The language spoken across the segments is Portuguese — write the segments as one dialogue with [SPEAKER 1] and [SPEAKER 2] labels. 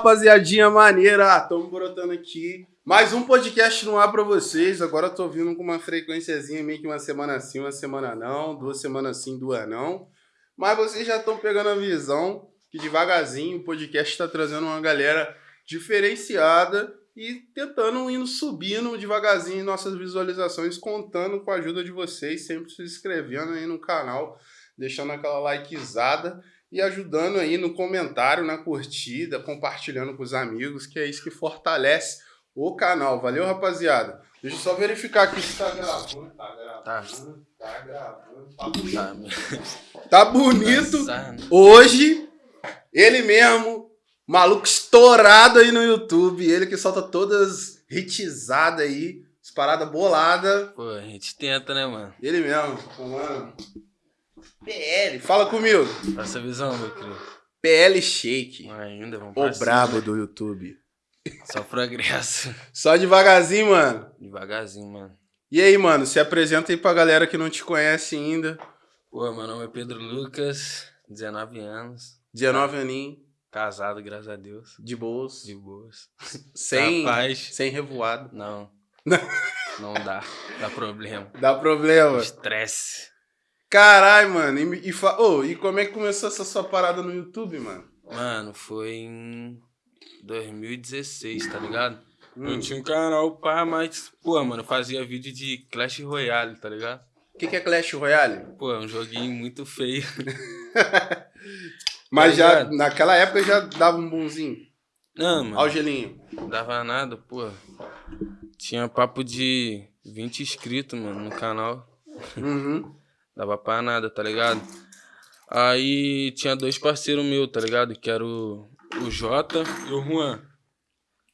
[SPEAKER 1] rapaziadinha maneira. Estamos brotando aqui. Mais um podcast no ar pra vocês. Agora eu tô vindo com uma frequênciazinha, meio que uma semana sim, uma semana não. Duas semanas sim, duas não. Mas vocês já estão pegando a visão que devagarzinho o podcast está trazendo uma galera diferenciada e tentando indo subindo devagarzinho nossas visualizações, contando com a ajuda de vocês, sempre se inscrevendo aí no canal, deixando aquela likezada e ajudando aí no comentário, na curtida, compartilhando com os amigos, que é isso que fortalece o canal. Valeu, rapaziada? Deixa eu só verificar aqui se tá gravando. Tá gravando. Tá, tá gravando. Tá bonito. Tá bonito. Hoje, ele mesmo, maluco estourado aí no YouTube. Ele que solta todas hitizadas aí. As paradas boladas.
[SPEAKER 2] Pô, a gente tenta, né, mano?
[SPEAKER 1] Ele mesmo. Mano. PL, fala comigo.
[SPEAKER 2] Passa a visão, meu querido.
[SPEAKER 1] PL Shake.
[SPEAKER 2] Ainda, vamos
[SPEAKER 1] O brabo do YouTube.
[SPEAKER 2] Só progresso.
[SPEAKER 1] Só devagarzinho, mano.
[SPEAKER 2] Devagarzinho, mano.
[SPEAKER 1] E aí, mano, se apresenta aí pra galera que não te conhece ainda.
[SPEAKER 2] Pô, meu nome é Pedro Lucas, 19 anos.
[SPEAKER 1] 19 aninhos.
[SPEAKER 2] Casado, graças a Deus.
[SPEAKER 1] De boas.
[SPEAKER 2] De boas.
[SPEAKER 1] Sem,
[SPEAKER 2] Rapaz.
[SPEAKER 1] sem revoado.
[SPEAKER 2] Não. Não dá. Dá problema.
[SPEAKER 1] Dá problema.
[SPEAKER 2] Estresse.
[SPEAKER 1] Caralho, mano. E, e, fa... Ô, e como é que começou essa sua parada no YouTube, mano?
[SPEAKER 2] Mano, foi em 2016, tá ligado?
[SPEAKER 1] Hum.
[SPEAKER 2] Eu tinha um canal, pá, mas, pô, mano, fazia vídeo de Clash Royale, tá ligado?
[SPEAKER 1] O que, que é Clash Royale?
[SPEAKER 2] Pô, é um joguinho muito feio.
[SPEAKER 1] Mas
[SPEAKER 2] Tá
[SPEAKER 1] já,
[SPEAKER 2] ligado?
[SPEAKER 1] naquela época já dava um bonzinho.
[SPEAKER 2] Não, mano.
[SPEAKER 1] Ó o gelinho.
[SPEAKER 2] Não dava nada, pô. Tinha papo de 20 inscritos, mano, no canal.
[SPEAKER 1] Uhum.
[SPEAKER 2] Dava pra nada, tá ligado? Aí tinha dois parceiros meus, tá ligado? Que era o, o Jota e o Juan.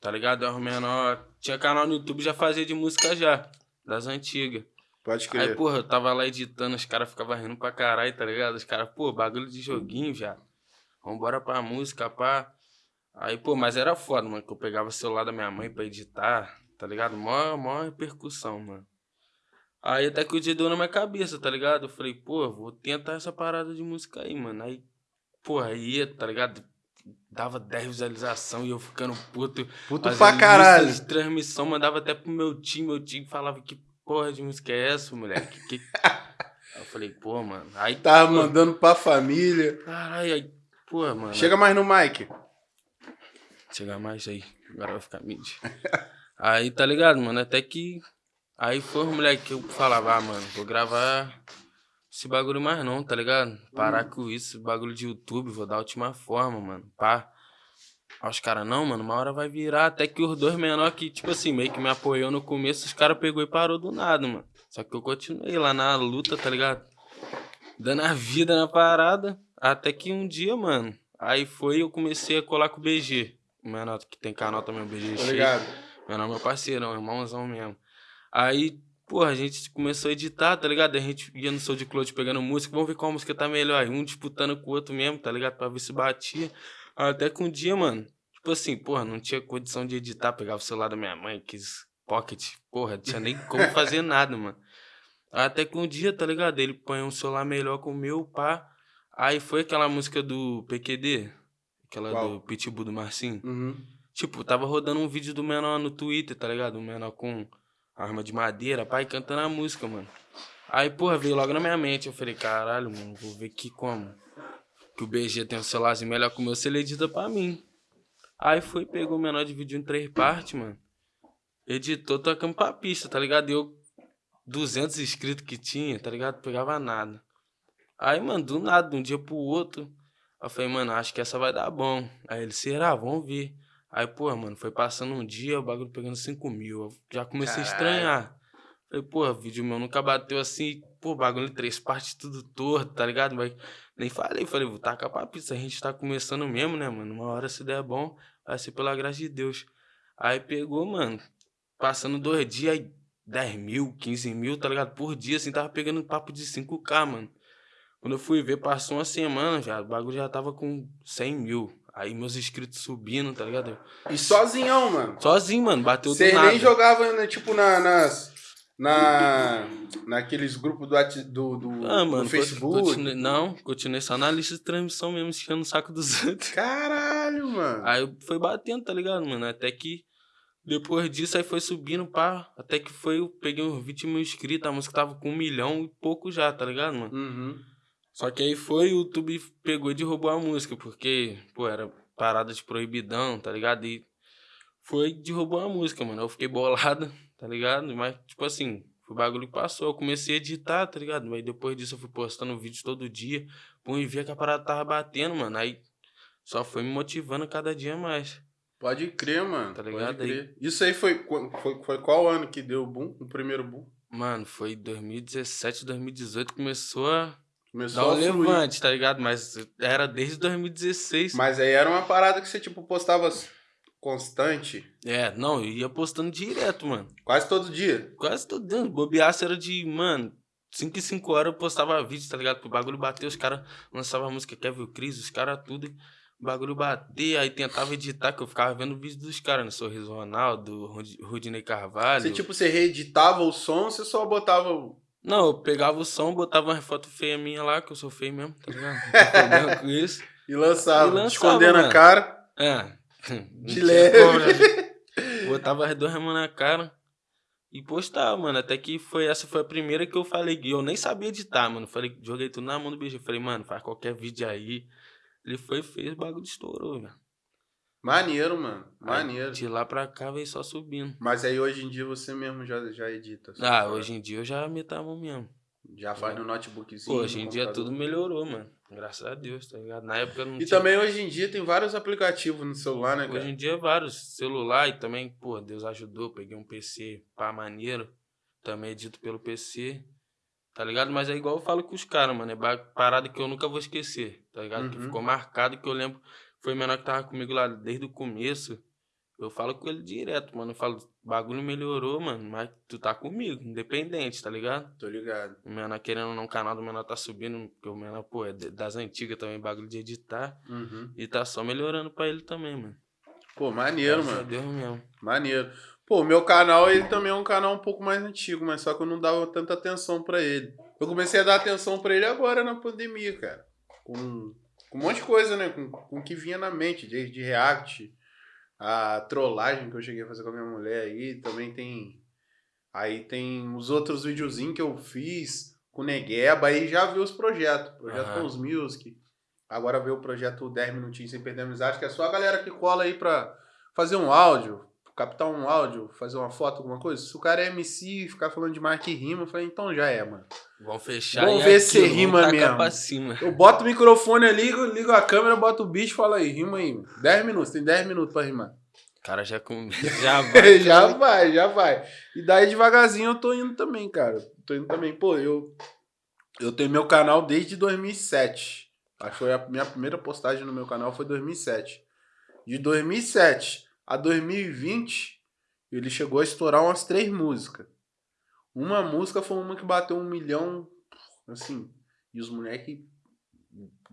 [SPEAKER 2] Tá ligado? Era o menor. Tinha canal no YouTube, já fazia de música já. Das antigas.
[SPEAKER 1] Pode
[SPEAKER 2] Aí,
[SPEAKER 1] crer.
[SPEAKER 2] porra, eu tava lá editando, os caras ficavam rindo pra caralho, tá ligado? Os caras, pô, bagulho de joguinho já. Vambora pra música, pá. Aí, pô, mas era foda, mano, que eu pegava o celular da minha mãe pra editar, tá ligado? Mó, mó repercussão, mano. Aí até que o dia deu na minha cabeça, tá ligado? Eu falei, pô, vou tentar essa parada de música aí, mano. Aí, porra, ia, tá ligado? Dava 10 visualizações e eu ficando puto.
[SPEAKER 1] Puto pra caralho.
[SPEAKER 2] de transmissão, mandava até pro meu time, meu time falava que porra de música é essa, moleque? Que... Aí eu falei, pô, mano. Aí
[SPEAKER 1] Tava
[SPEAKER 2] pô,
[SPEAKER 1] mandando pra família.
[SPEAKER 2] Caralho, aí, pô, mano.
[SPEAKER 1] Chega mais no mic.
[SPEAKER 2] Chegar mais aí, agora vai ficar mídia. aí, tá ligado, mano? Até que. Aí foi os moleque que eu falava, ah, mano, vou gravar esse bagulho mais não, tá ligado? Parar com isso, bagulho de YouTube, vou dar a última forma, mano. Pá. Aí os caras, não, mano, uma hora vai virar. Até que os dois menor que, tipo assim, meio que me apoiou no começo, os caras pegou e parou do nada, mano. Só que eu continuei lá na luta, tá ligado? Dando a vida na parada. Até que um dia, mano, aí foi eu comecei a colar com o BG. O menor que tem canal também, o BG
[SPEAKER 1] Tá ligado?
[SPEAKER 2] Meu nome é parceirão, irmãozão mesmo. Aí, porra, a gente começou a editar, tá ligado? A gente ia no SoundCloud pegando música, vamos ver qual música tá melhor. Aí um disputando com o outro mesmo, tá ligado? Pra ver se batia. Até que um dia, mano, tipo assim, porra, não tinha condição de editar, pegava o celular da minha mãe, quis pocket, porra, não tinha nem como fazer nada, mano. Até que um dia, tá ligado? Ele põe um celular melhor com o meu, pá. Aí foi aquela música do PQD, aquela
[SPEAKER 1] Qual?
[SPEAKER 2] do Pitbull do Marcinho.
[SPEAKER 1] Uhum.
[SPEAKER 2] Tipo, tava rodando um vídeo do menor no Twitter, tá ligado? Um menor com arma de madeira, pai, cantando a música, mano. Aí, porra, veio logo na minha mente. Eu falei, caralho, mano, vou ver que como. Que o BG tem um celularzinho melhor que o meu, se ele edita pra mim. Aí foi, pegou o menor vídeo em três partes, mano. Editou, tocando pra pista, tá ligado? Eu, 200 inscritos que tinha, tá ligado? Pegava nada. Aí, mano, do nada, de um dia pro outro. Eu falei, mano, acho que essa vai dar bom. Aí ele, será? Vamos ver. Aí, pô, mano, foi passando um dia, o bagulho pegando 5 mil. Eu já comecei
[SPEAKER 1] Caralho.
[SPEAKER 2] a estranhar. Falei, pô, vídeo meu nunca bateu assim, pô, bagulho três partes, tudo torto, tá ligado? Mas nem falei, falei, vou tacar pra pista, a gente tá começando mesmo, né, mano? Uma hora se der bom, vai ser pela graça de Deus. Aí pegou, mano, passando dois dias, aí 10 mil, 15 mil, tá ligado? Por dia, assim, tava pegando papo de 5K, mano. Quando eu fui ver, passou uma semana já, o bagulho já tava com 100 mil. Aí meus inscritos subindo, tá ligado?
[SPEAKER 1] E sozinhão, mano.
[SPEAKER 2] Sozinho, mano, bateu
[SPEAKER 1] Você
[SPEAKER 2] do nada.
[SPEAKER 1] nem jogava, né, tipo, na- nas, na, naqueles grupos do, do, do,
[SPEAKER 2] Ah, mano,
[SPEAKER 1] do Facebook?
[SPEAKER 2] Continuei, não, continuei só na lista de transmissão mesmo, enchendo o saco dos outros.
[SPEAKER 1] Caralho, mano.
[SPEAKER 2] Aí foi batendo, tá ligado, mano? Até que depois disso aí foi subindo, pá. Até que foi, eu peguei uns 20 mil inscritos, a música tava com um milhão e pouco já, tá ligado, mano?
[SPEAKER 1] Uhum.
[SPEAKER 2] Só que aí foi, o YouTube pegou e derrubou a música, porque, pô, era parada de proibidão, tá ligado? E foi, derrubou a música, mano. Eu fiquei bolado, tá ligado? Mas, tipo assim, o bagulho que passou. Eu comecei a editar, tá ligado? Mas depois disso eu fui postando vídeo todo dia. Pô, e via que a parada tava batendo, mano. Aí só foi me motivando cada dia mais.
[SPEAKER 1] Pode crer, mano.
[SPEAKER 2] Tá
[SPEAKER 1] Pode
[SPEAKER 2] ligado?
[SPEAKER 1] crer. Isso aí foi, foi, foi qual ano que deu o boom? O primeiro boom?
[SPEAKER 2] Mano, foi 2017, 2018 começou a
[SPEAKER 1] Começou
[SPEAKER 2] dar um levante, tá ligado? Mas era desde 2016.
[SPEAKER 1] Mas aí era uma parada que você, tipo, postava constante,
[SPEAKER 2] É, não, eu ia postando direto, mano.
[SPEAKER 1] quase todo dia.
[SPEAKER 2] Quase todo dia. Bobeaço era de, mano, 5 e 5 horas eu postava vídeo, tá ligado? Pro bagulho bater, os caras lançavam a música Kevin o Cris, os caras tudo. O bagulho bater, aí tentava editar, que eu ficava vendo o vídeo dos caras, né? Sorriso Ronaldo, Rud- Rudinei Carvalho.
[SPEAKER 1] Você, tipo, você reeditava o som, você só botava o...
[SPEAKER 2] Não, eu pegava o som, botava uma foto feia minha lá, que eu sou feio mesmo, tá ligado? Com isso.
[SPEAKER 1] e lançava,
[SPEAKER 2] E lançava,
[SPEAKER 1] escondendo a
[SPEAKER 2] mano.
[SPEAKER 1] cara.
[SPEAKER 2] É.
[SPEAKER 1] De leve.
[SPEAKER 2] como? Botava as duas mãos na cara e postava, mano. Até que foi, essa foi a primeira que eu falei. E eu nem sabia editar, mano. Falei, joguei tudo na mão do BG. Falei, mano, faz qualquer vídeo aí. Ele foi, fez, o bagulho estourou, velho.
[SPEAKER 1] Maneiro, mano.
[SPEAKER 2] Aí,
[SPEAKER 1] Maneiro.
[SPEAKER 2] De lá pra cá veio só subindo.
[SPEAKER 1] Mas aí hoje em dia você mesmo já, já edita.
[SPEAKER 2] Ah,
[SPEAKER 1] tá?
[SPEAKER 2] hoje em dia eu já mão mesmo.
[SPEAKER 1] Já faz no notebookzinho.
[SPEAKER 2] Pô, hoje em dia tudo melhorou, mano. Graças a Deus, tá ligado? Na época não
[SPEAKER 1] E
[SPEAKER 2] tinha.
[SPEAKER 1] também hoje em dia tem vários aplicativos no celular, né, cara?
[SPEAKER 2] Hoje em dia, vários celular e também, pô, Deus ajudou. Peguei um PC pá maneiro. Também edito pelo PC. Tá ligado? Mas é igual eu falo com os caras, mano. É parada que eu nunca vou esquecer. Tá ligado? Que
[SPEAKER 1] Uhum.
[SPEAKER 2] ficou marcado que eu lembro. Foi o menor que tava comigo lá desde o começo. Eu falo com ele direto, mano. Eu falo, bagulho melhorou, mano. Mas tu tá comigo, independente, tá ligado?
[SPEAKER 1] Tô ligado.
[SPEAKER 2] O menor querendo ou não, o canal do menor tá subindo. Porque o menor, pô, é das antigas também, bagulho de editar.
[SPEAKER 1] Uhum.
[SPEAKER 2] E tá só melhorando pra ele também, mano.
[SPEAKER 1] Pô, maneiro,
[SPEAKER 2] Graças
[SPEAKER 1] mano.
[SPEAKER 2] Deus mesmo.
[SPEAKER 1] Maneiro. Pô, meu canal, ele também é um canal um pouco mais antigo, mas só que eu não dava tanta atenção pra ele. Eu comecei a dar atenção pra ele agora na pandemia, cara. Com, com um monte de coisa, né? Com, com o que vinha na mente, desde react, a trollagem que eu cheguei a fazer com a minha mulher aí, também tem. Aí tem os outros videozinhos que eu fiz com o Negueba, aí já vi os projetos. Projeto
[SPEAKER 2] Aham.
[SPEAKER 1] com os Music. Agora veio o projeto 10 minutinhos sem perder a amizade, que é só a galera que cola aí pra fazer um áudio, captar um áudio, fazer uma foto, alguma coisa. Se o cara é MC e ficar falando de marca e rima, eu falei, então já é, mano.
[SPEAKER 2] Vamos fechar
[SPEAKER 1] Vamos ver se rima mesmo. Eu boto o microfone ali, ligo a câmera, boto o bicho e falo aí, rima aí. 10 minutos, tem 10 minutos pra rimar.
[SPEAKER 2] O cara já, com... já vai.
[SPEAKER 1] já vai, já vai. E daí devagarzinho eu tô indo também, cara. Tô indo também. Pô, eu, eu tenho meu canal desde 2007. Acho que foi a minha primeira postagem no meu canal foi 2007. De 2007 a 2020, ele chegou a estourar umas três músicas. Uma música foi uma que bateu um milhão, assim, e os moleques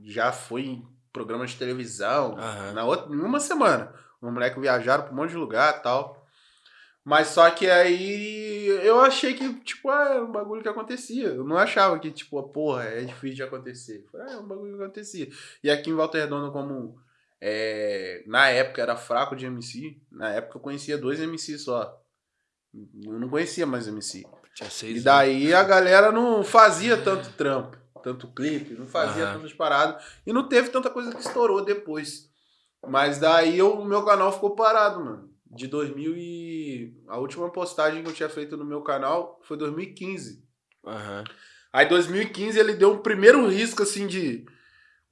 [SPEAKER 1] já foi em programa de televisão,
[SPEAKER 2] Aham.
[SPEAKER 1] na outra, em uma semana. Os moleques viajaram pra um monte de lugar tal. Mas só que aí eu achei que, tipo, ah, é um bagulho que acontecia. Eu não achava que, tipo, porra, é difícil de acontecer. Falei, ah, é um bagulho que acontecia. E aqui em Volta Redonda, como é, na época era fraco de MC, na época eu conhecia dois MC só. Eu não conhecia mais MC. E daí a galera não fazia tanto trampo, tanto clipe, não fazia
[SPEAKER 2] Aham.
[SPEAKER 1] tantas paradas. E não teve tanta coisa que estourou depois. Mas daí o meu canal ficou parado, mano. De 2000 e... A última postagem que eu tinha feito no meu canal foi 2015.
[SPEAKER 2] anos. Aham.
[SPEAKER 1] Aí 2015 ele deu um primeiro risco, assim, de...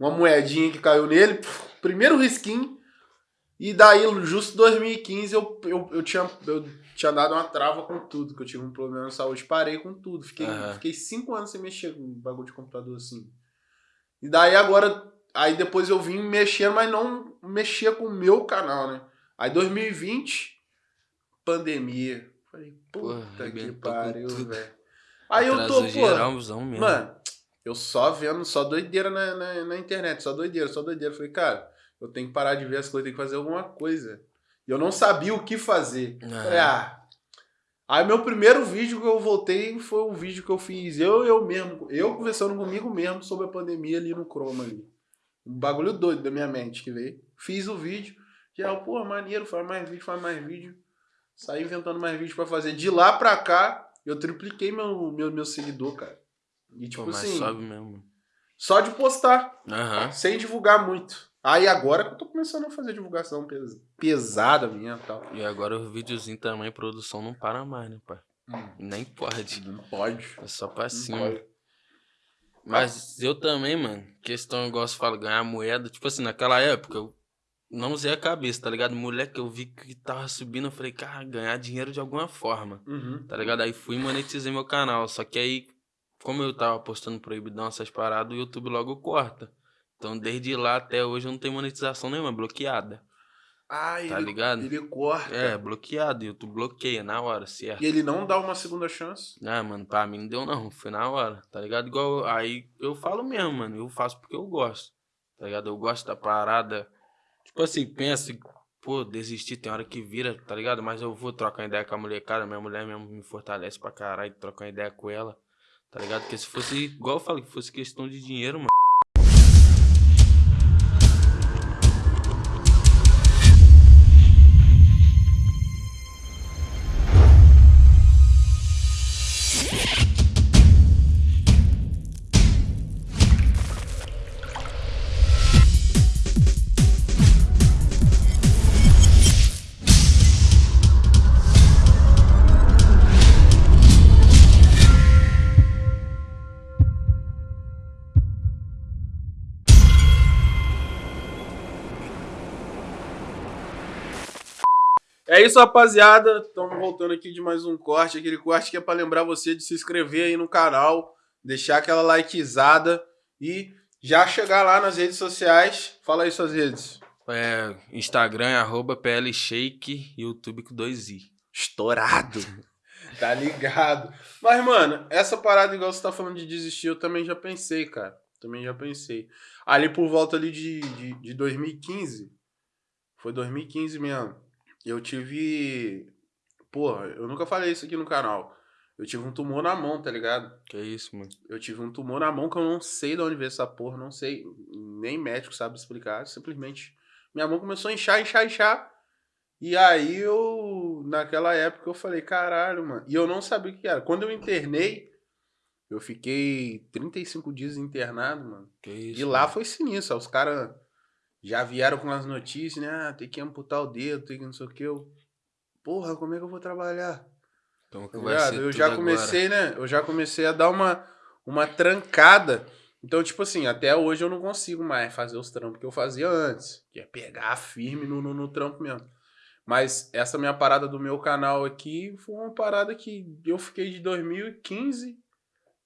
[SPEAKER 1] Uma moedinha que caiu nele. Primeiro risquinho. E daí, justo em 2015, eu, eu, eu, tinha, eu tinha dado uma trava com tudo, que eu tive um problema de saúde. Parei com tudo. Fiquei,
[SPEAKER 2] Aham.
[SPEAKER 1] fiquei cinco anos sem mexer com bagulho de computador assim. E daí agora. Aí depois eu vim mexer, mas não mexia com o meu canal, né? Aí 2020, pandemia. Falei,
[SPEAKER 2] Porra,
[SPEAKER 1] puta que
[SPEAKER 2] arrebentou com
[SPEAKER 1] pariu, velho. Aí eu tô, pô.
[SPEAKER 2] geralzão mesmo.
[SPEAKER 1] Mano, eu só vendo, só doideira na, na, na internet, só doideira, só doideira. Falei, cara, eu tenho que parar de ver as coisas, tenho que fazer alguma coisa. E eu não sabia o que fazer.
[SPEAKER 2] Aham.
[SPEAKER 1] Falei, ah. Aí meu primeiro vídeo que eu voltei foi um vídeo que eu fiz, eu eu mesmo, eu conversando comigo mesmo sobre a pandemia ali no Chroma ali. Um bagulho doido da minha mente que veio. Fiz o vídeo, geral, pô, maneiro, faz mais vídeo, faz mais vídeo. Saí inventando mais vídeo pra fazer. De lá pra cá, eu tripliquei meu, meu, meu seguidor, cara. E tipo
[SPEAKER 2] Pô, mas
[SPEAKER 1] assim,
[SPEAKER 2] sobe mesmo.
[SPEAKER 1] só de postar,
[SPEAKER 2] Aham.
[SPEAKER 1] sem divulgar muito. Aí agora que eu tô começando a fazer divulgação pes- pesada minha e tal.
[SPEAKER 2] E agora os videozinhos também, produção não para mais, né, pai? Nem pode.
[SPEAKER 1] Não pode.
[SPEAKER 2] É só pra cima. Mas eu também, mano, questão, igual você fala, ganhar moeda. Tipo assim, naquela época, eu não usei a cabeça, tá ligado? Moleque, eu vi que tava subindo, eu falei, cara, ganhar dinheiro de alguma forma,
[SPEAKER 1] Uhum.
[SPEAKER 2] tá ligado? Aí fui e monetizei meu canal. Só que aí, como eu tava postando proibidão, essas paradas, o YouTube logo corta. Então, desde lá até hoje, eu não tenho monetização nenhuma, bloqueada.
[SPEAKER 1] Ah,
[SPEAKER 2] Tá
[SPEAKER 1] ele,
[SPEAKER 2] ligado?
[SPEAKER 1] ele corta.
[SPEAKER 2] É, bloqueado, o YouTube bloqueia na hora, certo?
[SPEAKER 1] E ele não dá uma segunda chance.
[SPEAKER 2] Ah, mano, pra mim não deu não, foi na hora, tá ligado? Igual, aí eu falo mesmo, mano, eu faço porque eu gosto, tá ligado? Eu gosto da parada, tipo assim, pensa, pô, desistir tem hora que vira, tá ligado? Mas eu vou trocar ideia com a molecada, minha mulher mesmo me fortalece pra caralho, trocar ideia com ela, tá ligado? Porque se fosse, igual eu falei, que fosse questão de dinheiro, mano.
[SPEAKER 1] Isso, rapaziada. Estamos voltando aqui de mais um corte. Aquele corte que é pra lembrar você de se inscrever aí no canal, deixar aquela likezada e já chegar lá nas redes sociais. Fala aí suas redes.
[SPEAKER 2] É, Instagram é arroba plshake, YouTube com dois i.
[SPEAKER 1] Estourado. Tá ligado. Mas, mano, essa parada, igual você tá falando de desistir, eu também já pensei, cara. Também já pensei. Ali por volta ali de, de, de 2015. Foi 2015 mesmo. Eu tive. Porra, eu nunca falei isso aqui no canal. Eu tive um tumor na mão, tá ligado?
[SPEAKER 2] Que isso, mano.
[SPEAKER 1] Eu tive um tumor na mão que eu não sei de onde veio essa porra, não sei. Nem médico sabe explicar. Simplesmente. Minha mão começou a inchar, inchar, inchar. E aí eu, naquela época, eu falei, caralho, mano. E eu não sabia o que era. Quando eu internei, eu fiquei 35 dias internado, mano.
[SPEAKER 2] Que isso.
[SPEAKER 1] E lá
[SPEAKER 2] mano.
[SPEAKER 1] foi sinistro. Os caras já vieram com as notícias, né? Ah, tem que amputar o dedo, tem que não sei o que. Eu, porra, como é que eu vou trabalhar?
[SPEAKER 2] Então, que
[SPEAKER 1] Tá
[SPEAKER 2] vai ser
[SPEAKER 1] Eu já
[SPEAKER 2] agora.
[SPEAKER 1] comecei, né? Eu já comecei a dar uma, uma trancada. Então, tipo assim, até hoje eu não consigo mais fazer os trampos que eu fazia antes. Que é pegar firme no, no, no trampo mesmo. Mas essa minha parada do meu canal aqui foi uma parada que eu fiquei de 2015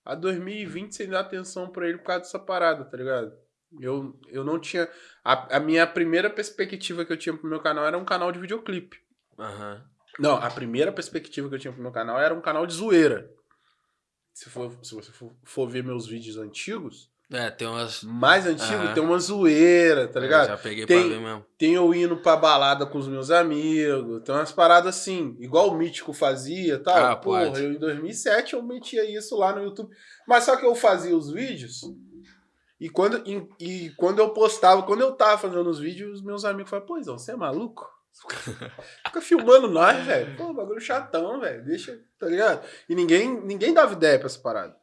[SPEAKER 1] a 2020 sem dar atenção pra ele por causa dessa parada, tá ligado? Eu, eu não tinha. A, a minha primeira perspectiva que eu tinha pro meu canal era um canal de videoclipe.
[SPEAKER 2] Aham.
[SPEAKER 1] Não, a primeira perspectiva que eu tinha pro meu canal era um canal de zoeira. Se, for, se você for, for ver meus vídeos antigos,
[SPEAKER 2] É, tem umas.
[SPEAKER 1] mais antigos,
[SPEAKER 2] Aham.
[SPEAKER 1] tem uma zoeira, tá
[SPEAKER 2] Eu
[SPEAKER 1] ligado?
[SPEAKER 2] Já peguei
[SPEAKER 1] Tem-
[SPEAKER 2] pra ver mesmo.
[SPEAKER 1] Tem eu indo pra balada com os meus amigos, tem umas paradas assim, igual o Mítico fazia e tal.
[SPEAKER 2] Ah,
[SPEAKER 1] Porra,
[SPEAKER 2] pode.
[SPEAKER 1] eu em 2007 eu metia isso lá no YouTube. Mas só que eu fazia os vídeos e quando, e, e quando eu postava, quando eu tava fazendo os vídeos, os meus amigos falavam, pô, Izão, você é maluco? Fica filmando nós, velho. Pô, bagulho chatão, velho. Deixa, tá ligado? E ninguém, ninguém dava ideia pra essa parada.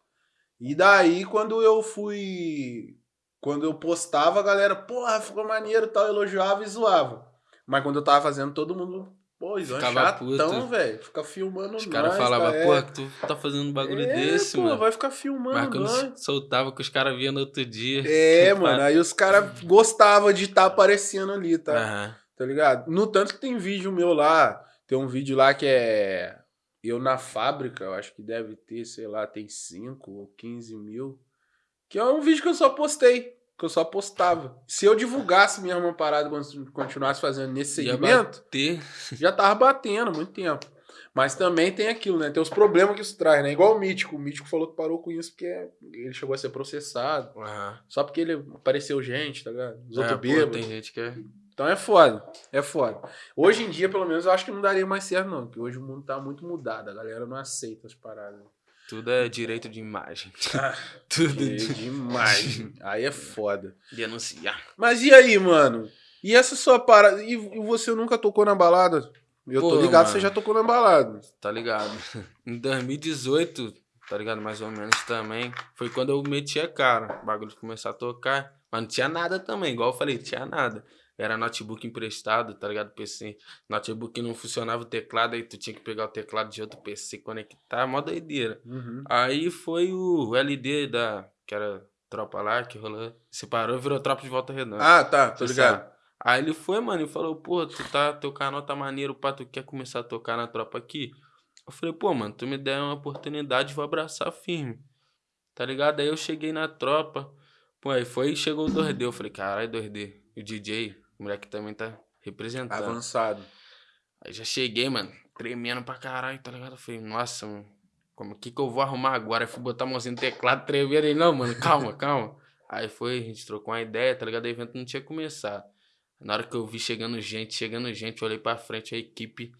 [SPEAKER 1] E daí, quando eu fui. Quando eu postava, a galera, porra, ficou maneiro e tal, elogiava e zoava. Mas quando eu tava fazendo, todo mundo, pô, Izão é
[SPEAKER 2] Ficava
[SPEAKER 1] chatão, velho. Fica filmando
[SPEAKER 2] Os
[SPEAKER 1] nós.
[SPEAKER 2] caras falavam,
[SPEAKER 1] tá, é.
[SPEAKER 2] pô, tu tá fazendo um bagulho
[SPEAKER 1] É,
[SPEAKER 2] desse,
[SPEAKER 1] pô,
[SPEAKER 2] mano.
[SPEAKER 1] vai ficar filmando
[SPEAKER 2] Mas quando
[SPEAKER 1] nós.
[SPEAKER 2] soltava que os caras viam no outro dia.
[SPEAKER 1] É, mano, aí os caras gostavam de estar aparecendo ali, tá?
[SPEAKER 2] Aham.
[SPEAKER 1] Tá ligado? No tanto que tem vídeo meu lá. Tem um vídeo lá que é. Eu na fábrica, eu acho que deve ter, sei lá, tem 5 ou 15 mil. Que é um vídeo que eu só postei. Que eu só postava. Se eu divulgasse mesmo uma parada quando continuasse fazendo nesse segmento, já tava batendo há muito tempo. Mas também tem aquilo, né? Tem os problemas que isso traz, né? Igual o Mítico. O Mítico falou que parou com isso porque ele chegou a ser processado.
[SPEAKER 2] Aham.
[SPEAKER 1] Só porque ele apareceu gente, tá ligado? Os
[SPEAKER 2] É,
[SPEAKER 1] outros bêbados.
[SPEAKER 2] tem gente que é.
[SPEAKER 1] Então é foda, é foda. Hoje em dia, pelo menos, eu acho que não daria mais certo, não. Porque hoje o mundo tá muito mudado, a galera não aceita as paradas.
[SPEAKER 2] Tudo é direito de imagem.
[SPEAKER 1] Ah,
[SPEAKER 2] Tudo
[SPEAKER 1] que
[SPEAKER 2] de
[SPEAKER 1] demais. Aí é foda.
[SPEAKER 2] denunciar.
[SPEAKER 1] Mas e aí, mano? E essa sua parada? E, você nunca tocou na balada? Eu tô
[SPEAKER 2] Pô,
[SPEAKER 1] ligado,
[SPEAKER 2] mano.
[SPEAKER 1] você já tocou na balada.
[SPEAKER 2] Tá ligado? Em 2018, tá ligado? Mais ou menos também. Foi quando eu meti a cara. O bagulho começou a tocar. Mas não tinha nada também, igual eu falei, tinha nada. Era notebook emprestado, tá ligado? PC. Notebook não funcionava o teclado, aí tu tinha que pegar o teclado de outro PC, conectar, mó doideira.
[SPEAKER 1] Uhum.
[SPEAKER 2] Aí foi o LD da. que era tropa lá, que rolou. Separou e virou tropa de volta redonda.
[SPEAKER 1] Ah, tá, tô
[SPEAKER 2] Você
[SPEAKER 1] ligado.
[SPEAKER 2] sabe? Aí ele foi, mano, e falou, pô, tu tá, teu canal tá maneiro, pá, tu quer começar a tocar na tropa aqui? Eu falei, pô, mano, tu me der uma oportunidade, vou abraçar firme. Tá ligado? Aí eu cheguei na tropa, pô, aí foi e chegou o 2D. Eu falei, caralho, 2D. E o DJ, o moleque também tá representando.
[SPEAKER 1] Avançado.
[SPEAKER 2] Aí já cheguei, mano, tremendo pra caralho, tá ligado? Eu falei, nossa, mano, como que que eu vou arrumar agora? Aí fui botar a mãozinha no teclado, tremendo. Ele, não, mano, calma, calma. Aí foi, a gente trocou uma ideia, tá ligado? O evento não tinha começado. Na hora que eu vi chegando gente, chegando gente, eu olhei pra frente, a equipe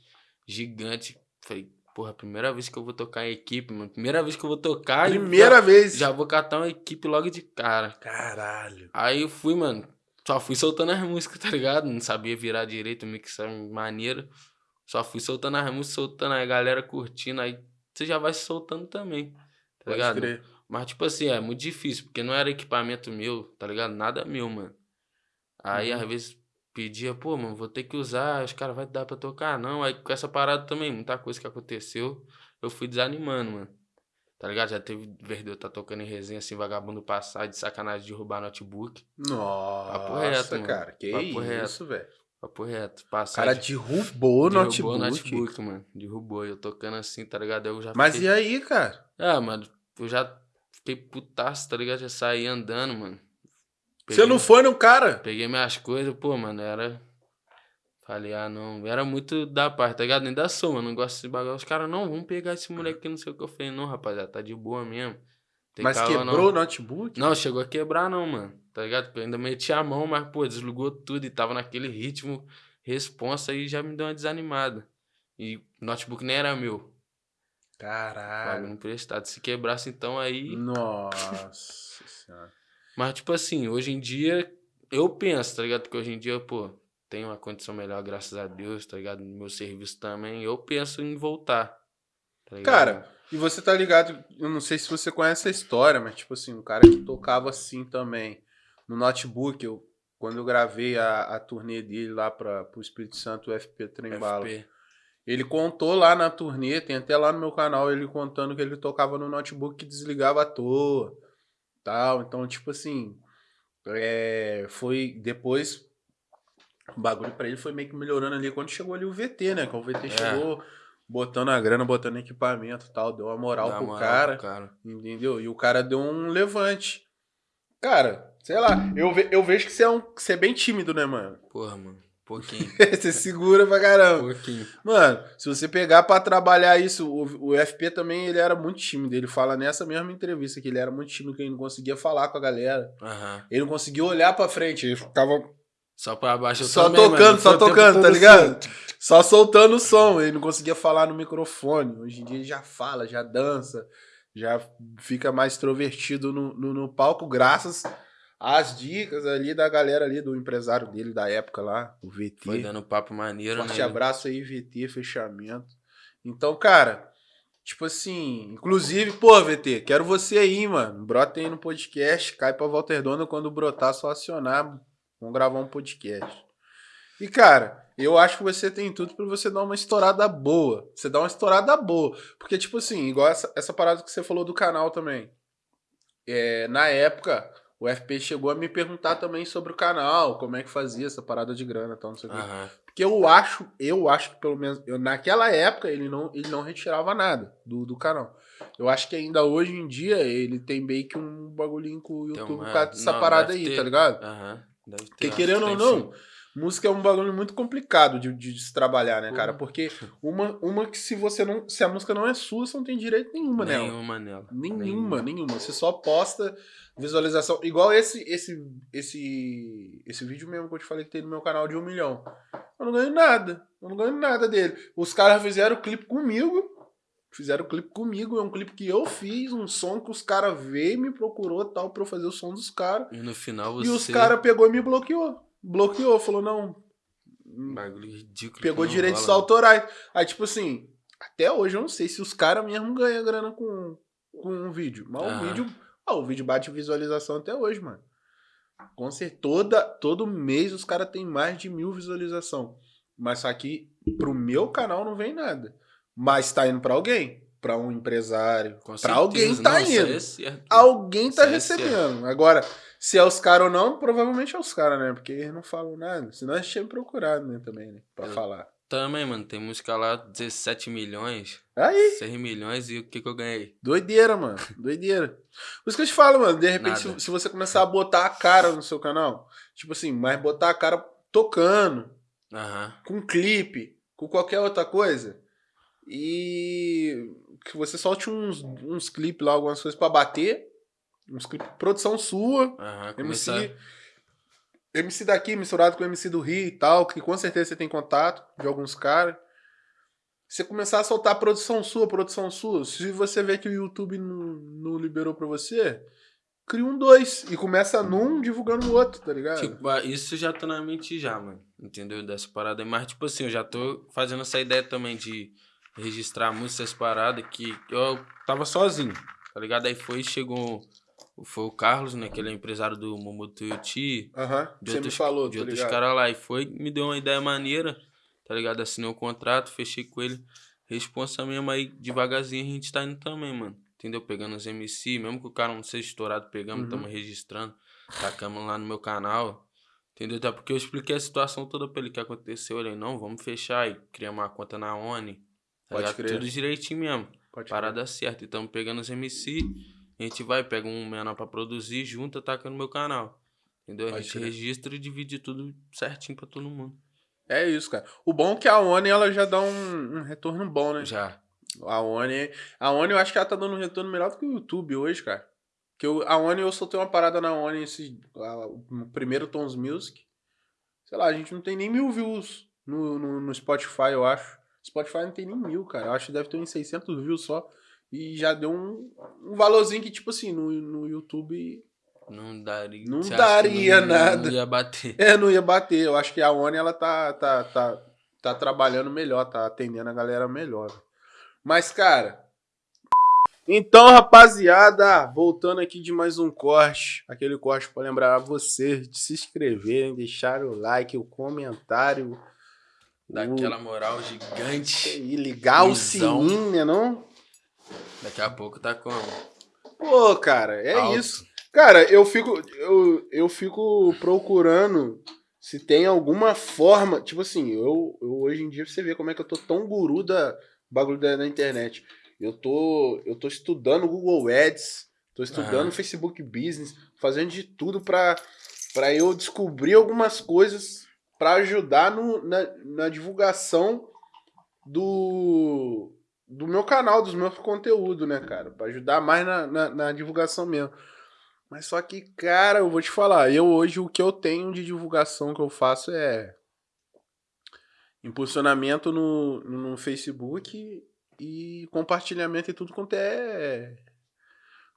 [SPEAKER 2] gigante. Falei, porra, primeira vez que eu vou tocar em equipe, mano. Primeira vez que eu vou tocar.
[SPEAKER 1] Primeira
[SPEAKER 2] já,
[SPEAKER 1] vez.
[SPEAKER 2] Já vou catar uma equipe logo de cara.
[SPEAKER 1] Caralho.
[SPEAKER 2] Aí eu fui, mano. Só fui soltando as músicas, tá ligado? Não sabia virar direito, mixar maneiro. Só fui soltando as músicas, soltando a galera curtindo. Aí você já vai se soltando também. Tá
[SPEAKER 1] Pode
[SPEAKER 2] ligado?
[SPEAKER 1] crer.
[SPEAKER 2] Mas, tipo assim, é muito difícil, porque não era equipamento meu, tá ligado? Nada meu, mano. Aí,
[SPEAKER 1] Uhum.
[SPEAKER 2] às vezes, pedia, pô, mano, vou ter que usar, os caras vai dar pra tocar, não. Aí, com essa parada também, muita coisa que aconteceu, eu fui desanimando, mano. Tá ligado? Já teve vez de eu tá tocando em resenha assim, vagabundo passar de sacanagem de roubar notebook.
[SPEAKER 1] Nossa,
[SPEAKER 2] Papo reto, mano.
[SPEAKER 1] cara. Que
[SPEAKER 2] Papo reto.
[SPEAKER 1] isso, velho.
[SPEAKER 2] Papo reto.
[SPEAKER 1] O
[SPEAKER 2] Passar
[SPEAKER 1] cara
[SPEAKER 2] de,
[SPEAKER 1] derrubou o
[SPEAKER 2] derrubou
[SPEAKER 1] notebook.
[SPEAKER 2] o notebook, mano. Derrubou. Eu tocando assim, tá ligado? Eu já
[SPEAKER 1] Mas
[SPEAKER 2] fiquei...
[SPEAKER 1] e aí, cara?
[SPEAKER 2] Ah, mano, eu já fiquei putaço, tá ligado? Já saí andando, mano.
[SPEAKER 1] Você não foi no cara?
[SPEAKER 2] Peguei minhas coisas, pô, mano, era. Falei, ah, não. Era muito da parte, tá ligado? Nem da soma, não gosto desse bagulho. Os caras, não, vamos pegar esse moleque aqui, não sei o que. Eu falei, não, rapaziada, tá de boa mesmo. Tem
[SPEAKER 1] Mas
[SPEAKER 2] calma,
[SPEAKER 1] quebrou o
[SPEAKER 2] não.
[SPEAKER 1] notebook?
[SPEAKER 2] Não, chegou a quebrar, não, mano. Tá ligado? Porque eu ainda meti a mão, mas, pô, desligou tudo e tava naquele ritmo, responsa e já me deu uma desanimada. E o notebook nem era meu.
[SPEAKER 1] Caralho.
[SPEAKER 2] Bagulho emprestado. Se quebrasse, então aí.
[SPEAKER 1] Nossa senhora.
[SPEAKER 2] Mas, tipo assim, hoje em dia, eu penso, tá ligado? Porque hoje em dia, pô, tenho uma condição melhor, graças a Deus, tá ligado? No meu serviço também, eu penso em voltar. Tá?
[SPEAKER 1] Cara, e você tá ligado? Eu não sei se você conhece a história, mas tipo assim, um cara que tocava assim também no notebook, eu, quando eu gravei a, a turnê dele lá para pro Espírito Santo, o FP Trembala.
[SPEAKER 2] FP.
[SPEAKER 1] Ele contou lá na turnê, tem até lá no meu canal ele contando que ele tocava no notebook que desligava à toa. Tal. Então, tipo assim, é, foi depois o bagulho pra ele foi meio que melhorando ali quando chegou ali o VT, né? Quando o VT
[SPEAKER 2] É.
[SPEAKER 1] chegou botando a grana, botando equipamento e tal, deu uma moral
[SPEAKER 2] Dá
[SPEAKER 1] pro
[SPEAKER 2] moral
[SPEAKER 1] cara,
[SPEAKER 2] pro cara.
[SPEAKER 1] entendeu? E o cara deu um levante. Cara, sei lá, eu, ve- eu vejo que você é, um, que você é bem tímido, né, mano?
[SPEAKER 2] Porra, mano. Pouquinho.
[SPEAKER 1] você segura pra caramba.
[SPEAKER 2] pouquinho.
[SPEAKER 1] Mano, se você pegar pra trabalhar isso, o, o FP também ele era muito tímido. Ele fala nessa mesma entrevista que ele era muito tímido, que ele não conseguia falar com a galera.
[SPEAKER 2] Aham.
[SPEAKER 1] Ele não conseguia olhar pra frente, ele ficava
[SPEAKER 2] Só pra baixo eu
[SPEAKER 1] só
[SPEAKER 2] também,
[SPEAKER 1] tocando,
[SPEAKER 2] mano.
[SPEAKER 1] só tocando, tá ligado?
[SPEAKER 2] assim.
[SPEAKER 1] Só soltando o som. Ele não conseguia falar no microfone. Hoje em dia ele já fala, já dança, já fica mais extrovertido no, no, no palco, graças às dicas ali da galera ali, do empresário dele da época lá, o VT.
[SPEAKER 2] Foi dando papo maneiro,
[SPEAKER 1] Forte
[SPEAKER 2] né?
[SPEAKER 1] abraço aí, VT, fechamento. Então, cara, tipo assim, inclusive, pô, VT, quero você aí, mano. Brota aí no podcast, cai pra Walter Dona quando brotar, só acionar. Vamos gravar um podcast. E, cara, eu acho que você tem tudo pra você dar uma estourada boa. Você dá uma estourada boa. Porque, tipo assim, igual essa, essa parada que você falou do canal também. É, na época, o FP chegou a me perguntar também sobre o canal, como é que fazia essa parada de grana e tal, não sei o quê.
[SPEAKER 2] Aham.
[SPEAKER 1] Porque eu acho, eu acho que pelo menos, eu, naquela época ele não, ele não retirava nada do, do canal. Eu acho que ainda hoje em dia ele tem meio que um bagulhinho com o YouTube por causa dessa
[SPEAKER 2] não,
[SPEAKER 1] parada aí,
[SPEAKER 2] ter.
[SPEAKER 1] tá ligado?
[SPEAKER 2] Aham. Deve ter,
[SPEAKER 1] Porque querendo
[SPEAKER 2] que
[SPEAKER 1] ou não,
[SPEAKER 2] sim.
[SPEAKER 1] Música é um bagulho muito complicado de, de, de se trabalhar, né, cara? Porque uma, uma que se você não. Se a música não é sua, você não tem direito nenhuma nela.
[SPEAKER 2] Nenhuma nela.
[SPEAKER 1] Nenhuma, nenhuma. Você só posta visualização. Igual esse, esse, esse, esse vídeo mesmo que eu te falei que tem no meu canal de um milhão. Eu não ganho nada. Eu não ganho nada dele. Os caras fizeram o clipe comigo. Fizeram o clipe comigo. É um clipe que eu fiz, um som que os caras veio e me procurou tal pra eu fazer o som dos caras.
[SPEAKER 2] E no final você.
[SPEAKER 1] E os caras pegou e me bloqueou. Bloqueou, falou, não.
[SPEAKER 2] Bagulho ridículo.
[SPEAKER 1] Pegou direitos
[SPEAKER 2] rola,
[SPEAKER 1] autorais. Aí, tipo assim, até hoje eu não sei se os caras mesmo ganham grana com, com um vídeo. Mas o
[SPEAKER 2] Aham.
[SPEAKER 1] vídeo. Ah, o vídeo bate visualização até hoje, mano. Com certeza, toda, todo mês os caras têm mais de mil visualização. Mas só que pro meu canal não vem nada. Mas tá indo pra alguém. Pra um empresário. Pra alguém tá
[SPEAKER 2] isso
[SPEAKER 1] indo.
[SPEAKER 2] é.
[SPEAKER 1] Alguém tá
[SPEAKER 2] Isso é
[SPEAKER 1] recebendo. Agora, se é os caras ou não, provavelmente é os caras, né? Porque eles não falam nada. Senão a gente tinha procurado, né, também, né? Pra
[SPEAKER 2] Eu-
[SPEAKER 1] falar.
[SPEAKER 2] Também, mano. Tem música lá, 17 milhões,
[SPEAKER 1] Aí,
[SPEAKER 2] 6 milhões e o que que eu ganhei?
[SPEAKER 1] doideira, mano. Doideira. Por isso que eu te falo, mano. De repente, se, se você começar a botar a cara no seu canal, tipo assim, mas botar a cara tocando,
[SPEAKER 2] Aham.
[SPEAKER 1] com clipe, com qualquer outra coisa, e que você solte uns, uns clipes lá, algumas coisas pra bater, uns clipes, produção sua. MC,
[SPEAKER 2] Começar.
[SPEAKER 1] MC daqui misturado com MC do Rio e tal, que com certeza você tem contato de alguns caras. Você começar a soltar produção sua, produção sua. Se você vê que o YouTube não, não liberou pra você, cria um dois e começa num divulgando o outro, tá ligado?
[SPEAKER 2] Tipo, ah, isso já tô na mente já, mano. Entendeu? Dessa parada. Mas, tipo assim, eu já tô fazendo essa ideia também de registrar músicas, essas paradas que eu tava sozinho, tá ligado? Aí foi, chegou. Foi o Carlos, né? Que ele é empresário do Momo Tuiuti.
[SPEAKER 1] Aham,
[SPEAKER 2] de
[SPEAKER 1] você
[SPEAKER 2] outros,
[SPEAKER 1] me falou,
[SPEAKER 2] de
[SPEAKER 1] tá
[SPEAKER 2] outros caras lá. E foi, me deu uma ideia maneira, tá ligado? Assinei o contrato, fechei com ele. Responsa mesmo aí, devagarzinho a gente tá indo também, mano. Entendeu? Pegando os MC, mesmo que o cara não seja estourado, pegamos,
[SPEAKER 1] Uhum.
[SPEAKER 2] tamo registrando, tacamos lá no meu canal. Entendeu? Até porque eu expliquei a situação toda pra ele que aconteceu. Ele, não, vamos fechar e criamos uma conta na ONI. Tá
[SPEAKER 1] Pode crer.
[SPEAKER 2] Tudo direitinho mesmo.
[SPEAKER 1] Pode
[SPEAKER 2] Parada certa. E tamo pegando os MC, a gente vai, pega um menor pra produzir, junta, taca no meu canal. Entendeu? A
[SPEAKER 1] Pode
[SPEAKER 2] gente
[SPEAKER 1] crer.
[SPEAKER 2] registra e divide tudo certinho pra todo mundo.
[SPEAKER 1] É isso, cara. O bom é que a ONI ela já dá um, um retorno bom, né?
[SPEAKER 2] Já.
[SPEAKER 1] A ONI, a ONI eu acho que ela tá dando um retorno melhor do que o YouTube hoje, cara. Que eu, a ONI, eu soltei uma parada na ONI, esse, a- o primeiro Tons Music. Sei lá, a gente não tem nem mil views no, no, no Spotify, eu acho. Spotify não tem nem mil, cara. Eu acho que deve ter uns 600 views só. E já deu um, um valorzinho que, tipo assim, no, no YouTube...
[SPEAKER 2] Não daria.
[SPEAKER 1] Não daria
[SPEAKER 2] não-
[SPEAKER 1] nada.
[SPEAKER 2] Não ia bater.
[SPEAKER 1] É, não ia bater. Eu acho que a ONI, ela tá, tá, tá, tá trabalhando melhor, tá atendendo a galera melhor. Mas, cara... Então, rapaziada, voltando aqui de mais um corte. Aquele corte para lembrar vocês de se inscreverem, deixar o like, o comentário.
[SPEAKER 2] Daquela moral gigante.
[SPEAKER 1] E ligar o sininho, né, não?
[SPEAKER 2] Daqui a pouco tá como?
[SPEAKER 1] Pô, cara, é
[SPEAKER 2] Alto.
[SPEAKER 1] isso. Cara, eu fico, eu, eu fico procurando se tem alguma forma. Tipo assim, eu, eu hoje em dia você vê como é que eu tô tão guru da bagulho da, da internet. Eu tô, eu tô estudando Google Ads, tô estudando
[SPEAKER 2] Aham.
[SPEAKER 1] Facebook Business, fazendo de tudo pra, pra eu descobrir algumas coisas pra ajudar no, na, na divulgação do, do meu canal, dos meus conteúdos, né, cara? Pra ajudar mais na, na, na divulgação mesmo. Mas só que, cara, eu vou te falar, eu hoje o que eu tenho de divulgação que eu faço é impulsionamento no, no Facebook e compartilhamento e tudo quanto é.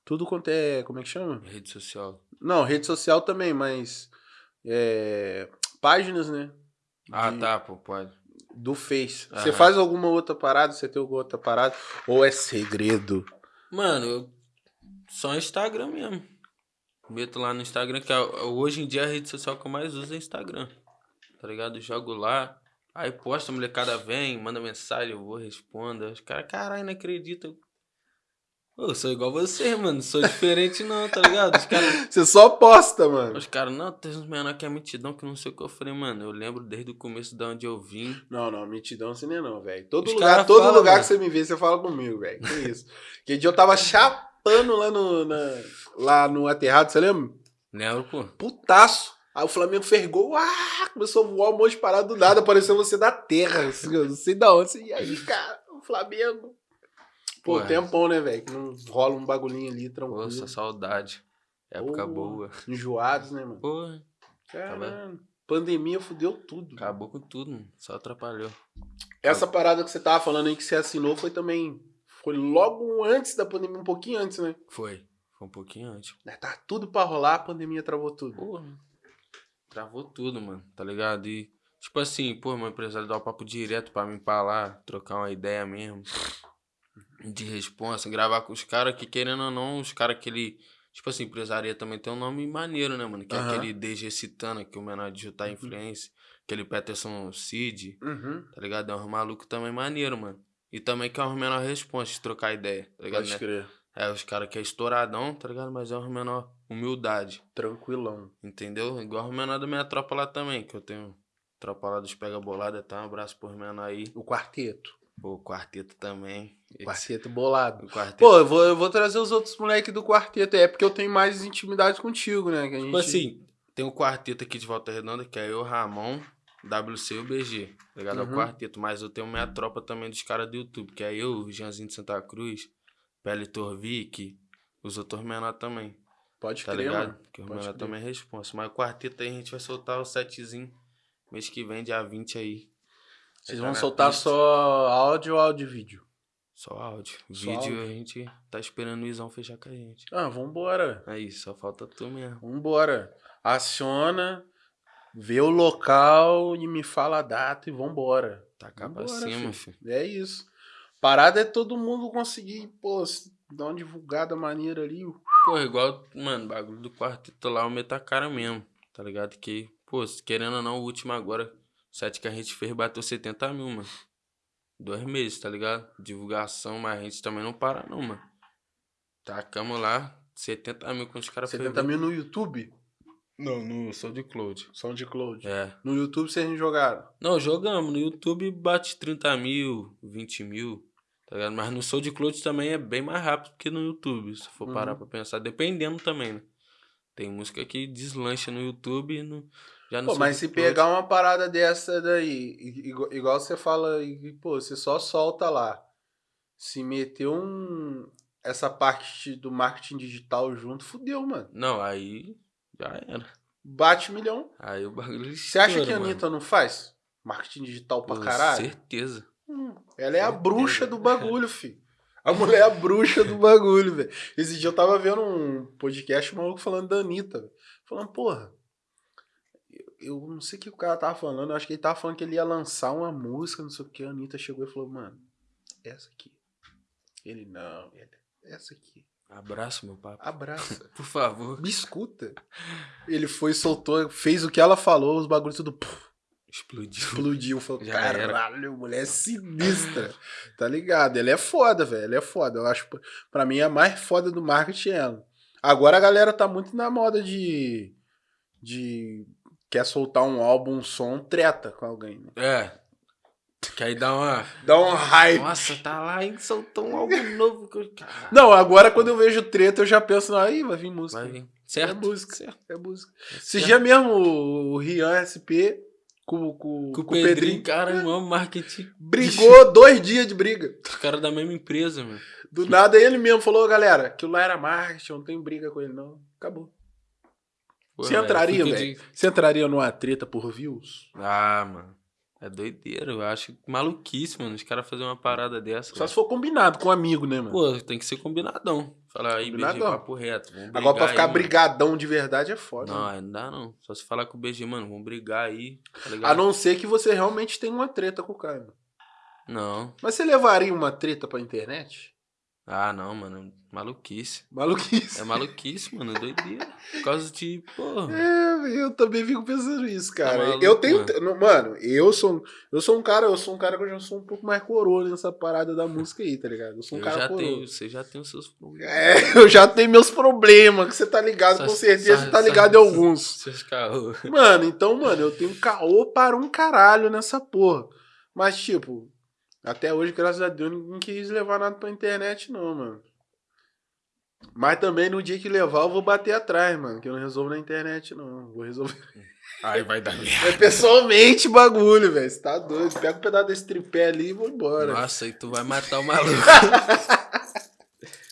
[SPEAKER 1] Tudo quanto é. Como é que chama?
[SPEAKER 2] Rede social.
[SPEAKER 1] Não, rede social também, mas. É, páginas, né?
[SPEAKER 2] Ah,
[SPEAKER 1] De-
[SPEAKER 2] tá, pô, pode.
[SPEAKER 1] Do Face. Você
[SPEAKER 2] Aham.
[SPEAKER 1] faz alguma outra parada? Você tem alguma outra parada? Ou é segredo?
[SPEAKER 2] Mano, eu... só Instagram mesmo. Meto lá no Instagram, que é- hoje em dia a rede social que eu mais uso é Instagram. Tá ligado? Jogo lá. Aí posta, a molecada vem, manda mensagem, eu vou, respondo. Os caras, caralho, não acredito. Pô, eu sou igual você, mano. Não sou diferente não, tá ligado? Os caras.
[SPEAKER 1] Você só posta, mano.
[SPEAKER 2] Os caras, não, tem uns menor que é mentidão, que não sei o que eu falei, mano. Eu lembro desde o começo de onde eu vim.
[SPEAKER 1] Não, não, mentidão assim não é não, velho. Todo
[SPEAKER 2] Os
[SPEAKER 1] lugar,
[SPEAKER 2] cara
[SPEAKER 1] todo
[SPEAKER 2] fala,
[SPEAKER 1] lugar
[SPEAKER 2] mano.
[SPEAKER 1] que você me vê, você fala comigo, velho. Que isso. Que dia eu tava chapando lá no, na- lá no aterrado, você lembra?
[SPEAKER 2] Lembro, pô.
[SPEAKER 1] Putaço. Aí o Flamengo fez gol, ah, começou a voar um monte de parada do nada, apareceu você da terra. Assim, eu não sei da onde. Assim, e aí, cara, o Flamengo. Pô,
[SPEAKER 2] Pô,
[SPEAKER 1] tempão, né, velho? Que não rola um bagulhinho ali, tranquilo.
[SPEAKER 2] Nossa, saudade. Época
[SPEAKER 1] Pô.
[SPEAKER 2] boa.
[SPEAKER 1] Enjoados, né, mano?
[SPEAKER 2] Porra,
[SPEAKER 1] Caramba. Pandemia fudeu tudo.
[SPEAKER 2] acabou com tudo, mano. Só atrapalhou.
[SPEAKER 1] Essa parada que você tava falando aí que você assinou foi também. Foi logo antes da pandemia, um pouquinho antes, né?
[SPEAKER 2] Foi. Foi um pouquinho antes.
[SPEAKER 1] Né, Tá tudo pra rolar, a pandemia travou tudo.
[SPEAKER 2] Porra. Travou tudo, mano. Tá ligado? E, tipo assim, pô, meu empresário dá o papo direto pra mim pra lá, trocar uma ideia mesmo. De responsa, gravar com os caras que, querendo ou não, os caras que ele. Tipo assim, empresaria também tem um nome maneiro, né, mano? Que
[SPEAKER 1] Aham.
[SPEAKER 2] é aquele DG Citana, que o menor digital influência. Aquele Peterson Cid,
[SPEAKER 1] Uhum.
[SPEAKER 2] tá ligado? É um maluco também maneiro, mano. E também que é um menor responsa de trocar ideia, tá ligado?
[SPEAKER 1] Pode
[SPEAKER 2] né?
[SPEAKER 1] crer.
[SPEAKER 2] É, os caras que é estouradão, tá ligado? Mas é um menor humildade.
[SPEAKER 1] Tranquilão.
[SPEAKER 2] Entendeu? Igual o menor da minha tropa lá também, que eu tenho tropa lá dos Pega Bolada, tá? Um abraço por menor aí.
[SPEAKER 1] O quarteto.
[SPEAKER 2] Pô, o quarteto também.
[SPEAKER 1] Quarteto bolado.
[SPEAKER 2] O quarteto.
[SPEAKER 1] Pô, eu vou, eu vou trazer os outros moleques do quarteto. É porque eu tenho mais intimidade contigo, né? Que a gente...
[SPEAKER 2] tipo assim, tem o quarteto aqui de Volta Redonda, que é eu, Ramon, WC e o BG. Tá ligado? É
[SPEAKER 1] Uhum.
[SPEAKER 2] o quarteto. Mas eu tenho minha tropa também dos caras do YouTube, que é eu, o Jeanzinho de Santa Cruz, Pele Torvik, os outros menor também.
[SPEAKER 1] Pode
[SPEAKER 2] Tá
[SPEAKER 1] crer,
[SPEAKER 2] ligado?
[SPEAKER 1] mano.
[SPEAKER 2] Porque o menor também é responsa. Mas o quarteto aí a gente vai soltar o setzinho mês que vem, dia 20 aí.
[SPEAKER 1] Vocês
[SPEAKER 2] tá
[SPEAKER 1] vão soltar
[SPEAKER 2] pista.
[SPEAKER 1] só áudio ou áudio e vídeo?
[SPEAKER 2] Só áudio.
[SPEAKER 1] Só
[SPEAKER 2] Vídeo
[SPEAKER 1] áudio?
[SPEAKER 2] a gente tá esperando o Izão fechar com a gente.
[SPEAKER 1] Ah, vambora.
[SPEAKER 2] Aí, só falta tu mesmo.
[SPEAKER 1] Vambora. Aciona, vê o local e me fala a data e vambora.
[SPEAKER 2] Pra
[SPEAKER 1] Vambora,
[SPEAKER 2] cima,
[SPEAKER 1] filho.
[SPEAKER 2] filho.
[SPEAKER 1] É isso. Parada é todo mundo conseguir, pô, dar uma divulgada maneira ali.
[SPEAKER 2] Porra, igual, mano, bagulho do quarteto lá, eu meto a cara mesmo. Tá ligado? Que, pô, querendo ou não, o último agora, o set que a gente fez bateu 70 mil, mano. Dois meses, tá ligado? Divulgação, mas a gente também não para, não, mano. Tacamos lá, 70 mil com os caras. foi
[SPEAKER 1] 70
[SPEAKER 2] bem-
[SPEAKER 1] mil no YouTube?
[SPEAKER 2] Não, no SoundCloud.
[SPEAKER 1] SoundCloud.
[SPEAKER 2] É.
[SPEAKER 1] No YouTube vocês jogaram.
[SPEAKER 2] Não, jogamos. No YouTube bate 30 mil, 20 mil, tá ligado? Mas no SoundCloud também é bem mais rápido que no YouTube, se for parar
[SPEAKER 1] Uhum.
[SPEAKER 2] pra pensar. Dependendo também, né? Tem música que deslancha no YouTube e no, já no
[SPEAKER 1] Pô, mas se pegar uma parada dessa daí, igual, igual você fala, e, pô, você só solta lá. Se meter um. Essa parte do marketing digital junto, fudeu, mano.
[SPEAKER 2] Não, aí já era.
[SPEAKER 1] Bate milhão.
[SPEAKER 2] Aí o bagulho
[SPEAKER 1] Você acha que a
[SPEAKER 2] mano.
[SPEAKER 1] Anitta não faz? Marketing digital pra
[SPEAKER 2] Com
[SPEAKER 1] caralho?
[SPEAKER 2] certeza.
[SPEAKER 1] Hum, ela é a
[SPEAKER 2] Certeza.
[SPEAKER 1] bruxa do bagulho, fi. A mulher é a bruxa do bagulho, velho. Esse dia eu tava vendo um podcast maluco falando da Anitta. Falando, porra. Eu- não sei o que o cara tava falando. Eu acho que ele tava falando que ele ia lançar uma música, não sei o que. A Anitta chegou e falou, mano, essa aqui. Ele, não, ele, essa aqui.
[SPEAKER 2] Abraço, meu papo.
[SPEAKER 1] Abraça.
[SPEAKER 2] Por favor.
[SPEAKER 1] Me escuta. Ele foi, soltou, fez o que ela falou, os bagulhos tudo puf,
[SPEAKER 2] Explodiu.
[SPEAKER 1] explodiu. Falou,
[SPEAKER 2] Já era.
[SPEAKER 1] caralho, mulher é sinistra. tá ligado? Ele é foda, velho. Ele é foda. Eu acho, pra mim, a mais foda do marketing é ela. Agora a galera tá muito na moda de. de. Quer soltar um álbum, um som, treta com alguém. Né?
[SPEAKER 2] É. Que aí dá uma.
[SPEAKER 1] Dá um hype.
[SPEAKER 2] Nossa, tá lá e soltou um algo novo. que Caralho.
[SPEAKER 1] Não, agora quando eu vejo treta, eu já penso, aí vai vir música.
[SPEAKER 2] Vai vir. Certo?
[SPEAKER 1] É música.
[SPEAKER 2] Certo.
[SPEAKER 1] É música. Esse
[SPEAKER 2] certo.
[SPEAKER 1] dia mesmo, o Rian SP com, com,
[SPEAKER 2] Com o
[SPEAKER 1] com
[SPEAKER 2] Pedrinho, cara, eu amo marketing.
[SPEAKER 1] brigou dois dias de briga.
[SPEAKER 2] Os caras da mesma empresa, mano.
[SPEAKER 1] Do nada ele mesmo falou, galera, aquilo lá era marketing, eu não tenho briga com ele, não. Acabou. Você
[SPEAKER 2] velho,
[SPEAKER 1] entraria, velho?
[SPEAKER 2] de-
[SPEAKER 1] Você entraria numa treta por views?
[SPEAKER 2] Ah, mano. É doideira, eu acho maluquice, mano. Os caras fazerem uma parada dessa.
[SPEAKER 1] Só
[SPEAKER 2] velho.
[SPEAKER 1] se for combinado com um amigo, né, mano?
[SPEAKER 2] Pô, tem que ser combinadão. Falar aí, BG, papo reto.
[SPEAKER 1] Agora pra ficar
[SPEAKER 2] aí, mano.
[SPEAKER 1] brigadão de verdade é foda.
[SPEAKER 2] Não,
[SPEAKER 1] né?
[SPEAKER 2] aí não dá não. Só se falar com o BG, mano, vamos brigar aí. Tá
[SPEAKER 1] A não ser que você realmente tenha uma treta com o cara.
[SPEAKER 2] Não.
[SPEAKER 1] Mas você levaria uma treta pra internet?
[SPEAKER 2] Ah, não, mano. Maluquice.
[SPEAKER 1] Maluquice.
[SPEAKER 2] É maluquice, mano. É doideira. Por causa de, porra.
[SPEAKER 1] É, eu também fico pensando nisso, cara.
[SPEAKER 2] Tá maluco,
[SPEAKER 1] eu tenho,
[SPEAKER 2] mano.
[SPEAKER 1] mano, eu sou, eu sou um cara, eu sou um cara que eu já sou um pouco mais coroa nessa parada da música aí, tá ligado? Eu sou um
[SPEAKER 2] Eu
[SPEAKER 1] cara
[SPEAKER 2] já
[SPEAKER 1] coroa.
[SPEAKER 2] tenho, você já tem os seus problemas.
[SPEAKER 1] É, eu já tenho meus problemas, que você tá ligado, com certeza
[SPEAKER 2] só-
[SPEAKER 1] você tá
[SPEAKER 2] só-
[SPEAKER 1] ligado em alguns.
[SPEAKER 2] Seus caô.
[SPEAKER 1] Mano, então, mano, eu tenho caô para um caralho nessa porra. Mas, tipo, até hoje, graças a Deus, ninguém quis levar nada pra internet, não, mano. Mas também no dia que levar eu vou bater atrás, mano. Que eu não resolvo na internet, não. Vou resolver.
[SPEAKER 2] Aí vai dar merda.
[SPEAKER 1] É pessoalmente bagulho, velho. Você tá doido. Pega um pedaço desse tripé ali e vou embora.
[SPEAKER 2] Nossa, aí tu vai matar o maluco.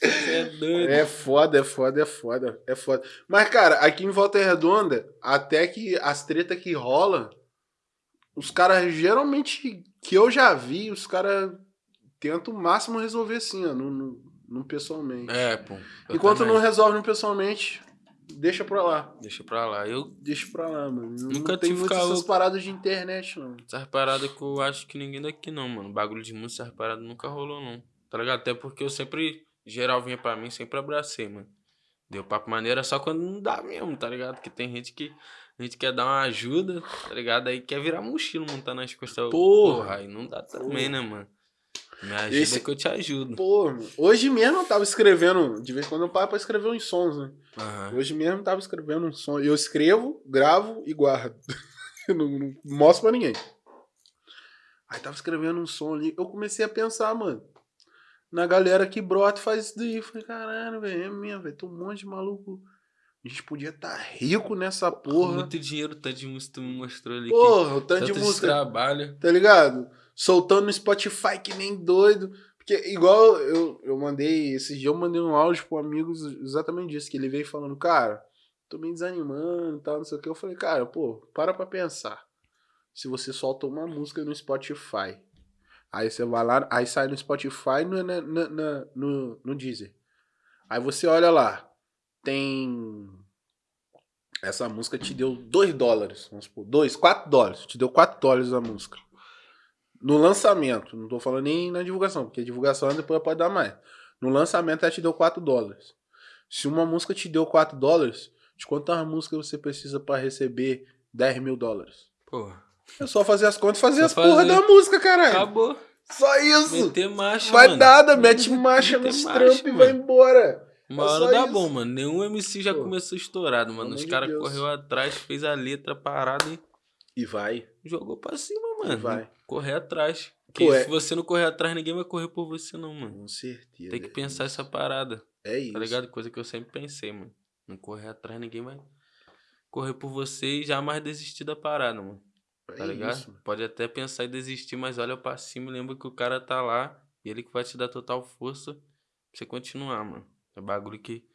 [SPEAKER 2] Você é doido.
[SPEAKER 1] É foda, é foda, é foda, é foda. Mas, cara, aqui em Volta Redonda, até que as tretas que rolam, os caras, geralmente, que eu já vi, os caras tentam o máximo resolver assim, ó, no, no, no pessoalmente.
[SPEAKER 2] É, pô.
[SPEAKER 1] Enquanto
[SPEAKER 2] também.
[SPEAKER 1] não resolve no pessoalmente, deixa pra lá.
[SPEAKER 2] Deixa pra lá. Eu,
[SPEAKER 1] Deixa pra lá, mano. Eu
[SPEAKER 2] Nunca
[SPEAKER 1] não tem
[SPEAKER 2] tive
[SPEAKER 1] muitas essas paradas de internet, não.
[SPEAKER 2] essas paradas que eu acho que ninguém daqui não, mano. Bagulho de música, essas paradas nunca rolou, não. Tá ligado? Até porque eu sempre, geral vinha pra mim, sempre abracei, mano. Deu papo maneira só quando não dá mesmo, tá ligado? Porque tem gente que a gente quer dar uma ajuda, tá ligado? Aí quer virar mochilo, montar nas costas.
[SPEAKER 1] Porra.
[SPEAKER 2] aí não dá também, né, mano? Me ajuda
[SPEAKER 1] Esse-
[SPEAKER 2] que eu te ajudo.
[SPEAKER 1] Pô, mano, hoje mesmo eu tava escrevendo, de vez em quando eu paro pra escrever uns sons, né?
[SPEAKER 2] Aham.
[SPEAKER 1] Hoje mesmo eu tava escrevendo um som. Eu escrevo, gravo e guardo. Eu não, não mostro pra ninguém. Aí tava escrevendo um som ali. Eu comecei a pensar, mano. Na galera que brota e faz isso daí. Eu falei, caralho, velho, é mesmo, velho. Tem um monte de maluco. A gente podia estar rico nessa porra.
[SPEAKER 2] Muito dinheiro, tanto de música tu me mostrou ali.
[SPEAKER 1] Porra, o tanto de música.
[SPEAKER 2] trabalho.
[SPEAKER 1] Tá ligado? Soltando no Spotify que nem doido. Porque, igual eu, eu mandei, esses dias eu mandei um áudio pro amigo exatamente disso, que ele veio falando, cara, tô meio desanimando e tal, não sei o que. Eu falei, cara, pô, para pra pensar. Se você solta uma música no Spotify, aí você vai lá, aí sai no Spotify no, na, na- na- no, no Deezer. Aí você olha lá, tem. Essa música te deu 2 dólares, vamos supor, 2, 4 dólares. Te deu 4 dólares a música. No lançamento, não tô falando nem na divulgação, porque a divulgação depois pode dar mais. No lançamento ela te deu 4 dólares. Se uma música te deu 4 dólares, de quantas músicas você precisa pra receber 10 mil dólares?
[SPEAKER 2] Porra.
[SPEAKER 1] É só fazer as contas e fazer
[SPEAKER 2] Só
[SPEAKER 1] as porra
[SPEAKER 2] fazer.
[SPEAKER 1] da música, caralho.
[SPEAKER 2] Acabou.
[SPEAKER 1] Só isso.
[SPEAKER 2] Meter marcha,
[SPEAKER 1] Vai
[SPEAKER 2] mano.
[SPEAKER 1] nada, mete marcha
[SPEAKER 2] Meter
[SPEAKER 1] nos trampos e vai embora.
[SPEAKER 2] Uma
[SPEAKER 1] É
[SPEAKER 2] hora dá
[SPEAKER 1] isso.
[SPEAKER 2] bom, mano. Nenhum MC já
[SPEAKER 1] Pô,
[SPEAKER 2] começou estourado, mano. Os
[SPEAKER 1] de
[SPEAKER 2] caras
[SPEAKER 1] Deus.
[SPEAKER 2] correu atrás, fez a letra parada e
[SPEAKER 1] E vai.
[SPEAKER 2] jogou pra cima, mano.
[SPEAKER 1] vai.
[SPEAKER 2] Correr atrás. Porque
[SPEAKER 1] Pô, é-
[SPEAKER 2] se você não correr atrás, ninguém vai correr por você, não, mano.
[SPEAKER 1] Com certeza.
[SPEAKER 2] Tem que pensar essa parada,
[SPEAKER 1] É isso.
[SPEAKER 2] tá ligado? Coisa que eu sempre pensei, mano. Não correr atrás, ninguém vai correr por você e jamais desistir da parada, mano. Tá
[SPEAKER 1] É
[SPEAKER 2] ligado?
[SPEAKER 1] isso.
[SPEAKER 2] Pode até pensar em desistir, mas olha pra cima e lembra que o cara tá lá e ele que vai te dar total força pra você continuar, mano. É bagulho que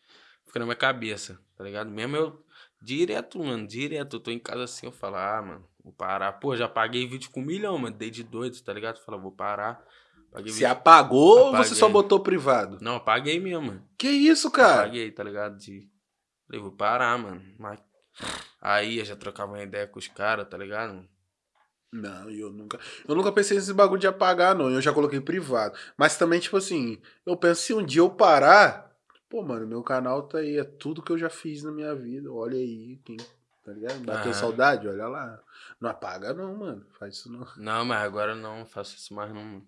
[SPEAKER 2] fica na minha cabeça, tá ligado? Mesmo eu, direto, mano, direto. Eu tô em casa assim, eu falo, ah, mano, vou parar. Pô, já paguei vídeo com um milhão, mano, dei de doido, tá ligado? Fala, vou parar. Paguei
[SPEAKER 1] Se
[SPEAKER 2] vídeo.
[SPEAKER 1] apagou ou você
[SPEAKER 2] Apaguei.
[SPEAKER 1] só botou privado?
[SPEAKER 2] Não, eu paguei mesmo, mano.
[SPEAKER 1] Que isso, cara?
[SPEAKER 2] Paguei, tá ligado? De... Falei, vou parar, mano. Mas... Aí eu já trocava uma ideia com os caras, tá ligado?
[SPEAKER 1] Não, eu nunca. Eu nunca pensei nesse bagulho de apagar, não. Eu já coloquei privado. Mas também, tipo assim, eu penso se um dia eu parar. Pô, mano, meu canal tá aí. É tudo que eu já fiz na minha vida. Olha aí, quem. Tá ligado? Bateu
[SPEAKER 2] Aham.
[SPEAKER 1] saudade? Olha lá. Não apaga, não, mano. Faz isso não.
[SPEAKER 2] Não, mas agora não faço isso mais não.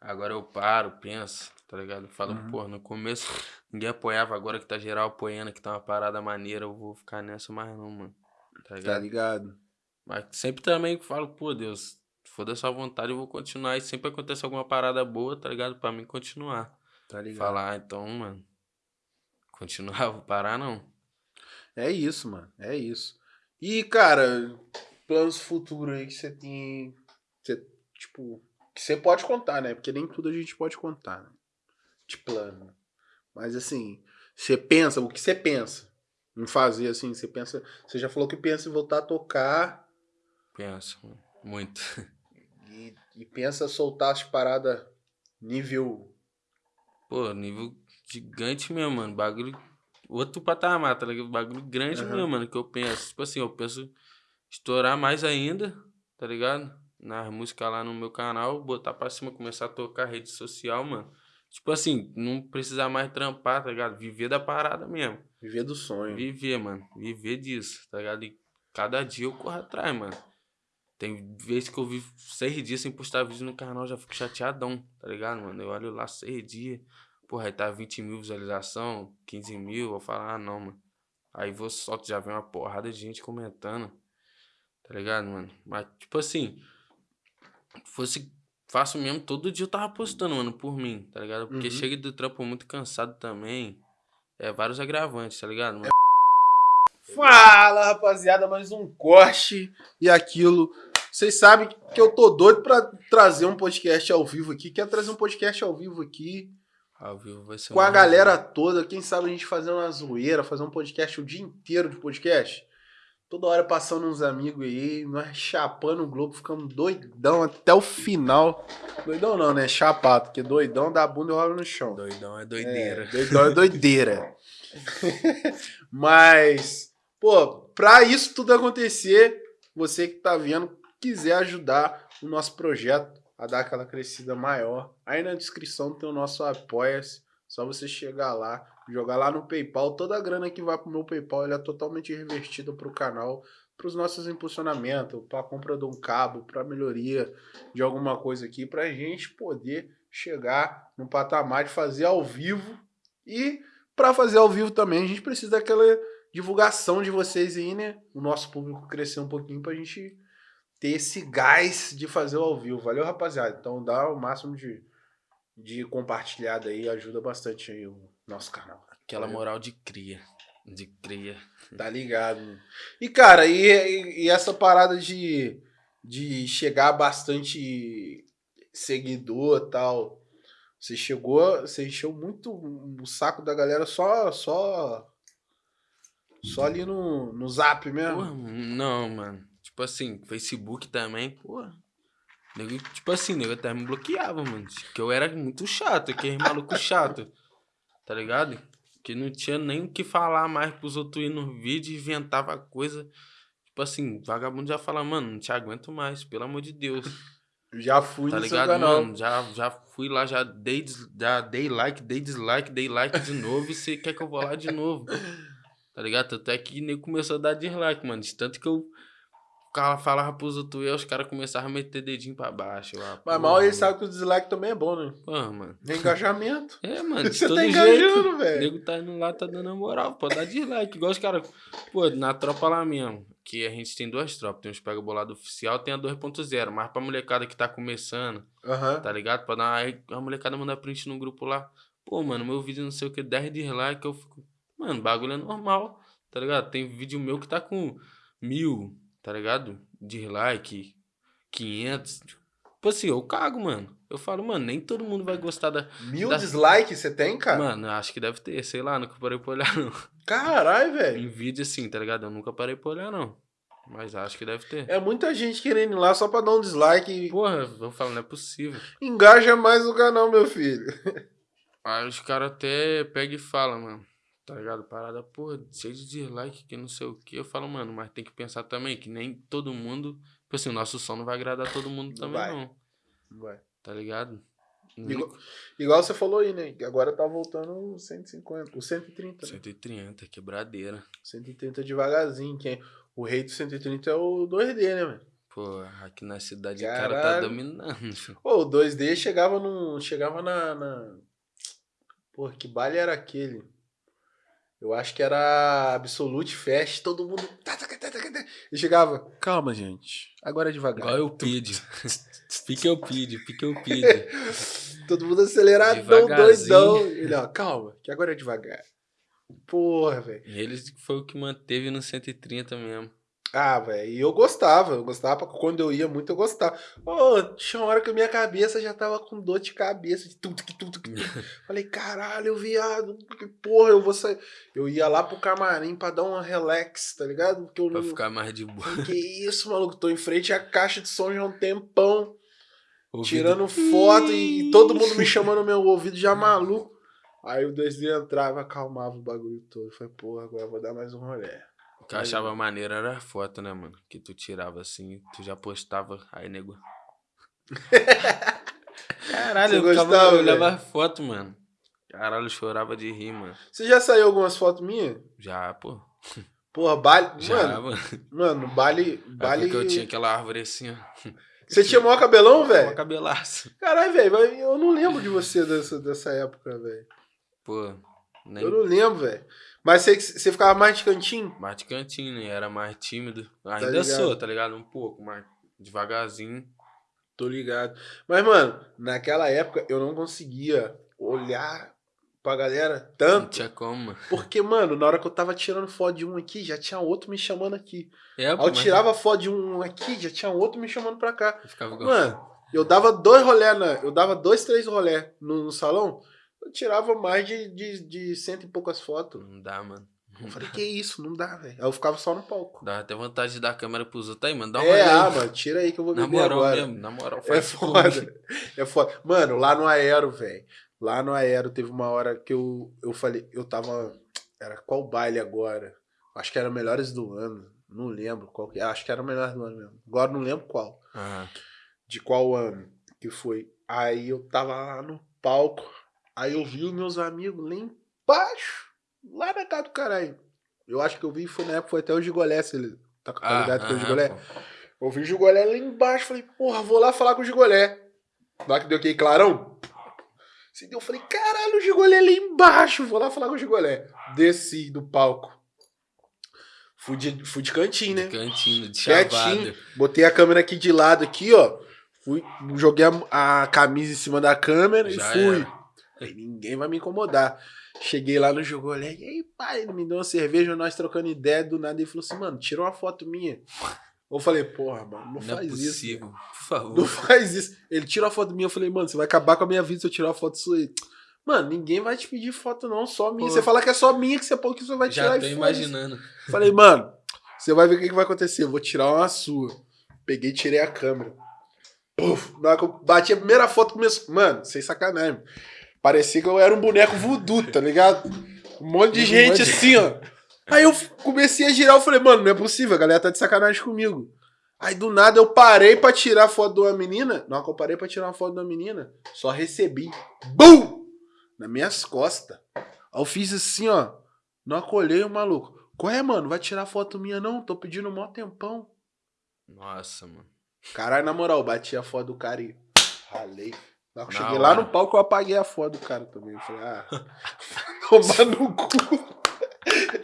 [SPEAKER 2] Agora eu paro, penso, tá ligado? Falo,
[SPEAKER 1] Uhum.
[SPEAKER 2] pô, no começo ninguém apoiava, agora que tá geral apoiando, que tá uma parada maneira, eu vou ficar nessa mais não, mano. Tá ligado?
[SPEAKER 1] Tá ligado?
[SPEAKER 2] Mas sempre também falo, pô, Deus, for da sua vontade, eu vou continuar. E sempre acontece alguma parada boa, tá ligado? Pra mim continuar.
[SPEAKER 1] Tá ligado?
[SPEAKER 2] Falar, ah, então, mano, continuar, vou parar não.
[SPEAKER 1] É isso, mano. É isso. E, cara, planos futuros aí que você tem. Você, tipo, que você pode contar, né? Porque nem tudo a gente pode contar, né? De plano. Mas assim, você pensa, o que você pensa em fazer, assim, você pensa. Você já falou que pensa em voltar a tocar
[SPEAKER 2] Penso, mano, muito.
[SPEAKER 1] e, e pensa soltar as paradas nível.
[SPEAKER 2] Pô, nível gigante mesmo, mano. Bagulho. Outro patamar, tá ligado? Bagulho grande
[SPEAKER 1] Aham.
[SPEAKER 2] mesmo, mano. Que eu penso. Tipo assim, eu penso estourar mais ainda, tá ligado? Nas músicas lá no meu canal, botar pra cima, começar a tocar rede social, mano. Tipo assim, não precisar mais trampar, tá ligado? Viver da parada mesmo.
[SPEAKER 1] Viver do sonho.
[SPEAKER 2] Viver, mano. Viver disso, tá ligado? E cada dia eu corro atrás, mano. Tem vezes que eu vivo seis dias sem postar vídeo no canal, já fico chateadão, tá ligado, mano? Eu olho lá seis dias, porra, aí tá 20 mil visualização, 15 mil, eu falo, ah, não, mano. Aí vou solto, já vem uma porrada de gente comentando, tá ligado, mano? Mas, tipo assim, fosse faço mesmo, todo dia eu tava postando, mano, por mim, tá ligado? Porque
[SPEAKER 1] Uhum.
[SPEAKER 2] chega do trampo muito cansado também. É vários agravantes, tá ligado? Mano?
[SPEAKER 1] Fala, rapaziada, mais um corte e aquilo. Vocês sabem que eu tô doido pra trazer um podcast ao vivo aqui. Quero trazer um podcast ao vivo aqui
[SPEAKER 2] Ao vivo vai ser
[SPEAKER 1] com a galera toda. Quem sabe a gente fazer uma zoeira, fazer um podcast o dia inteiro de podcast. Toda hora passando uns amigos aí, nós chapando o Globo, ficamos doidão até o final. Doidão não, né? Chapado, porque doidão dá a bunda e rola no chão.
[SPEAKER 2] Doidão é
[SPEAKER 1] É,
[SPEAKER 2] doideira.
[SPEAKER 1] doidão é doideira. Mas, pô, pra isso tudo acontecer, você que tá vendo, quiser ajudar o nosso projeto a dar aquela crescida maior, aí na descrição tem o nosso Apoia-se. Só você chegar lá, jogar lá no PayPal. Toda a grana que vai pro meu PayPal é totalmente revertida pro canal, pros nossos impulsionamentos, pra compra de um cabo, pra melhoria de alguma coisa aqui, pra gente poder chegar no patamar de fazer ao vivo. E para fazer ao vivo também, a gente precisa daquela divulgação de vocês aí, né? O nosso público crescer um pouquinho pra gente ter esse gás de fazer o ao vivo. Valeu, rapaziada. Então dá o máximo de, de compartilhada aí, ajuda bastante aí o nosso canal.
[SPEAKER 2] Aquela moral de cria. De cria.
[SPEAKER 1] Tá ligado? E, cara, e, e- e essa parada de, de chegar bastante seguidor e tal. Você chegou, você encheu muito o saco da galera só só só ali no, no zap mesmo.
[SPEAKER 2] Porra, não, mano. Tipo assim, Facebook também, porra. Nego, tipo assim, nego até me bloqueava, mano. Que eu era muito chato, aquele maluco chato. Tá ligado? Que não tinha nem o que falar mais pros outros ir no vídeo, inventava coisa. Tipo assim, vagabundo já fala, mano, não te aguento mais, pelo amor de Deus.
[SPEAKER 1] Já fui
[SPEAKER 2] Tá
[SPEAKER 1] no seu
[SPEAKER 2] ligado,
[SPEAKER 1] canal.
[SPEAKER 2] mano? Já, já fui lá, já dei, já dei like, dei dislike, dei like de novo e você quer que eu vou lá de novo. Tá ligado? Tanto é que nem começou a dar dislike, mano. De tanto que eu ficava- falava pros outros, e aí os caras começaram a meter dedinho pra baixo. Ah,
[SPEAKER 1] Mas mal ele sabe que o dislike também é bom, né?
[SPEAKER 2] Porra, mano.
[SPEAKER 1] É engajamento.
[SPEAKER 2] É, mano,
[SPEAKER 1] Você tá engajando,
[SPEAKER 2] O
[SPEAKER 1] velho.
[SPEAKER 2] nego tá indo lá, tá dando a moral. Pode dar dislike. Igual os caras. Pô, na tropa lá mesmo. Que a gente tem duas tropas. Tem os pega bolado oficial, tem a 2.0. Mas pra molecada que tá começando,
[SPEAKER 1] Aham.
[SPEAKER 2] tá ligado? Pra dar. Aí a molecada manda print no grupo lá. Pô, mano, meu vídeo não sei o que, 10 dislike. Eu fico. Mano, bagulho é normal, tá ligado? Tem vídeo meu que tá com mil, tá ligado? Dislike, 500. Tipo assim, eu cago, mano. Eu falo, mano, nem todo mundo vai gostar da.
[SPEAKER 1] Mil
[SPEAKER 2] Da-
[SPEAKER 1] dislikes você tem, cara?
[SPEAKER 2] Mano, acho que deve ter, sei lá, nunca parei pra olhar, não.
[SPEAKER 1] Caralho, velho.
[SPEAKER 2] Em vídeo assim, tá ligado? Eu nunca parei pra olhar, não. Mas acho que deve ter.
[SPEAKER 1] É muita gente querendo ir lá só pra dar um dislike e
[SPEAKER 2] Porra, eu falo, não é possível.
[SPEAKER 1] engaja mais o canal, meu filho.
[SPEAKER 2] Aí os caras até pegam e falam, mano. Tá ligado? Parada, porra, cheio de dislike, que não sei o que. Eu falo, mano, mas tem que pensar também que nem todo mundo. Tipo assim, o nosso som não vai agradar todo mundo
[SPEAKER 1] Não
[SPEAKER 2] também,
[SPEAKER 1] vai.
[SPEAKER 2] não.
[SPEAKER 1] Vai.
[SPEAKER 2] Tá ligado?
[SPEAKER 1] Igual, igual você falou aí, né? Que agora tá voltando o 150, o 130, né?
[SPEAKER 2] 130, quebradeira.
[SPEAKER 1] 130 devagarzinho. Quem... O rei do 130 é o 2D, né, mano?
[SPEAKER 2] Pô, aqui na cidade o cara tá dominando.
[SPEAKER 1] Pô, o 2D chegava no. Chegava na. na... Pô, que baile era aquele? Eu acho que era Absolute Fest, todo mundo. tá, E chegava. Calma, gente. Agora é devagar.
[SPEAKER 2] Igual eu pedi. Pique eu pedi, pique eu pedi.
[SPEAKER 1] Todo mundo aceleradão,
[SPEAKER 2] Devagarzinho.
[SPEAKER 1] doidão. Ele, ó, calma, que agora é devagar. Porra, velho.
[SPEAKER 2] E eles foi o que manteve no 130 mesmo.
[SPEAKER 1] Ah, velho, e eu gostava, eu gostava, quando eu ia muito eu gostava. Ô, tinha uma hora que a minha cabeça já tava com dor de cabeça, de tudo que tudo que Falei, caralho, viado, que porra, eu vou sair. Eu ia lá pro camarim pra dar uma relax, tá ligado? Porque eu
[SPEAKER 2] Pra
[SPEAKER 1] não.
[SPEAKER 2] ficar mais de boa.
[SPEAKER 1] Que isso, maluco? Tô em frente à caixa de som já há um tempão,
[SPEAKER 2] Ouvido-
[SPEAKER 1] tirando foto e todo mundo me chamando no meu ouvido já maluco. Aí o 2D entrava, acalmava o bagulho todo. Falei, porra, agora eu vou dar mais um rolê.
[SPEAKER 2] O que eu achava maneiro era a foto, né, mano? Que tu tirava assim, tu já postava, aí nego. Caralho,
[SPEAKER 1] Você
[SPEAKER 2] eu,
[SPEAKER 1] gostava,
[SPEAKER 2] olhava a foto, mano. Caralho, eu chorava de rir, mano.
[SPEAKER 1] Você já saiu algumas fotos minhas?
[SPEAKER 2] Já, pô.
[SPEAKER 1] Porra, baile.
[SPEAKER 2] Já,
[SPEAKER 1] mano,
[SPEAKER 2] mano.
[SPEAKER 1] mano, baile.
[SPEAKER 2] É
[SPEAKER 1] baile...
[SPEAKER 2] porque eu tinha aquela árvore assim, ó.
[SPEAKER 1] Você tinha maior cabelão, velho?
[SPEAKER 2] cabelaço.
[SPEAKER 1] Caralho, velho, eu não lembro de você dessa, dessa época, velho.
[SPEAKER 2] Pô, nem
[SPEAKER 1] Eu não lembro, velho. Mas você, você ficava mais de cantinho?
[SPEAKER 2] mais de cantinho, né? Era mais tímido. Ainda
[SPEAKER 1] ligado.
[SPEAKER 2] sou, tá ligado? Um pouco, mas devagarzinho.
[SPEAKER 1] Tô ligado. Mas, mano, naquela época eu não conseguia olhar pra galera.
[SPEAKER 2] Não
[SPEAKER 1] Tanto.
[SPEAKER 2] tinha como.
[SPEAKER 1] Porque, mano, na hora que eu tava tirando foto de um aqui, já tinha outro me chamando aqui.
[SPEAKER 2] É,
[SPEAKER 1] Aí eu tirava foto de um aqui, já tinha outro me chamando pra cá.
[SPEAKER 2] Eu ficava
[SPEAKER 1] Mano, eu dava dois rolé na. Eu dava dois, três rolé no, no salão. Eu tirava mais de, de, de cento e poucas fotos.
[SPEAKER 2] Não dá, mano.
[SPEAKER 1] Eu falei, que isso, não dá, velho. Aí eu ficava só no palco.
[SPEAKER 2] Dá até vontade de dar a câmera pros outros aí, mano. Dá uma
[SPEAKER 1] é, ah, mano, tira aí que eu vou
[SPEAKER 2] Na
[SPEAKER 1] beber
[SPEAKER 2] moral
[SPEAKER 1] agora.
[SPEAKER 2] mesmo, na moral.
[SPEAKER 1] É
[SPEAKER 2] faz por
[SPEAKER 1] foda.
[SPEAKER 2] mim.
[SPEAKER 1] É foda. Mano, lá no Aero, velho. Lá no Aero teve uma hora que eu, eu falei, eu tava. Era qual baile agora? Acho que era Melhores do Ano. Não lembro qual que Acho que era Melhores do Ano mesmo. Agora não lembro qual.
[SPEAKER 2] Aham.
[SPEAKER 1] De qual ano que foi. Aí eu tava lá no palco. Aí eu vi os meus amigos lá embaixo. Lá na casa do caralho. Eu acho que eu vi, foi na época, foi até o Gigolé, se ele tá, tá
[SPEAKER 2] Ah,
[SPEAKER 1] ligado que é o Gigolé. Eu vi o Gigolé lá embaixo, falei, porra, vou lá falar com o Gigolé. Lá que deu aquele clarão. Se deu, eu falei, caralho, o Gigolé lá embaixo, vou lá falar com o Gigolé. Desci do palco. Fui de, fui de cantinho, né?
[SPEAKER 2] Cantinho, de
[SPEAKER 1] Quietinho.
[SPEAKER 2] chavada.
[SPEAKER 1] Botei a câmera aqui de lado, aqui, ó. Fui, joguei a, a camisa em cima da câmera
[SPEAKER 2] Já
[SPEAKER 1] e fui.
[SPEAKER 2] era.
[SPEAKER 1] Falei, ninguém vai me incomodar. Cheguei lá no Gigolé, e aí, pai, ele me deu uma cerveja, nós trocando ideia, do nada ele falou assim, mano, tira uma foto minha. Eu falei, porra, mano, não,
[SPEAKER 2] Não,
[SPEAKER 1] faz
[SPEAKER 2] é
[SPEAKER 1] isso.
[SPEAKER 2] possível. Por favor.
[SPEAKER 1] Não faz isso. Ele tira uma foto minha, eu falei, mano, você vai acabar com a minha vida se eu tirar uma foto sua aí. Mano, ninguém vai te pedir foto, não, só minha.
[SPEAKER 2] Pô.
[SPEAKER 1] Você fala que é só minha, que você, que você vai tirar
[SPEAKER 2] Já tô imaginando.
[SPEAKER 1] Falei, mano, você vai ver o que, que vai acontecer. Eu vou tirar uma sua. Peguei e tirei a câmera. Puf, na hora que eu bati a primeira foto, começou. Mano, sem sacanagem. Parecia que eu era um boneco voodoo, tá ligado? Um monte de gente assim, ó. Aí eu comecei a girar, eu falei, mano, não é possível, a galera tá de sacanagem comigo. Aí do nada eu parei pra tirar a foto de uma menina. Na hora que eu parei pra tirar uma foto de uma menina, só recebi. BUM! Nas minhas costas. Aí eu fiz assim, ó. Não acolhei o maluco. Qual é, mano? Vai tirar foto minha, não? Tô pedindo um mó tempão.
[SPEAKER 2] Nossa, mano.
[SPEAKER 1] Caralho, na moral, bati a foto do cara e ralei. Na hora que eu cheguei lá
[SPEAKER 2] hora.
[SPEAKER 1] no palco, eu apaguei a foto do cara também. Eu falei, ah, tomar no cu.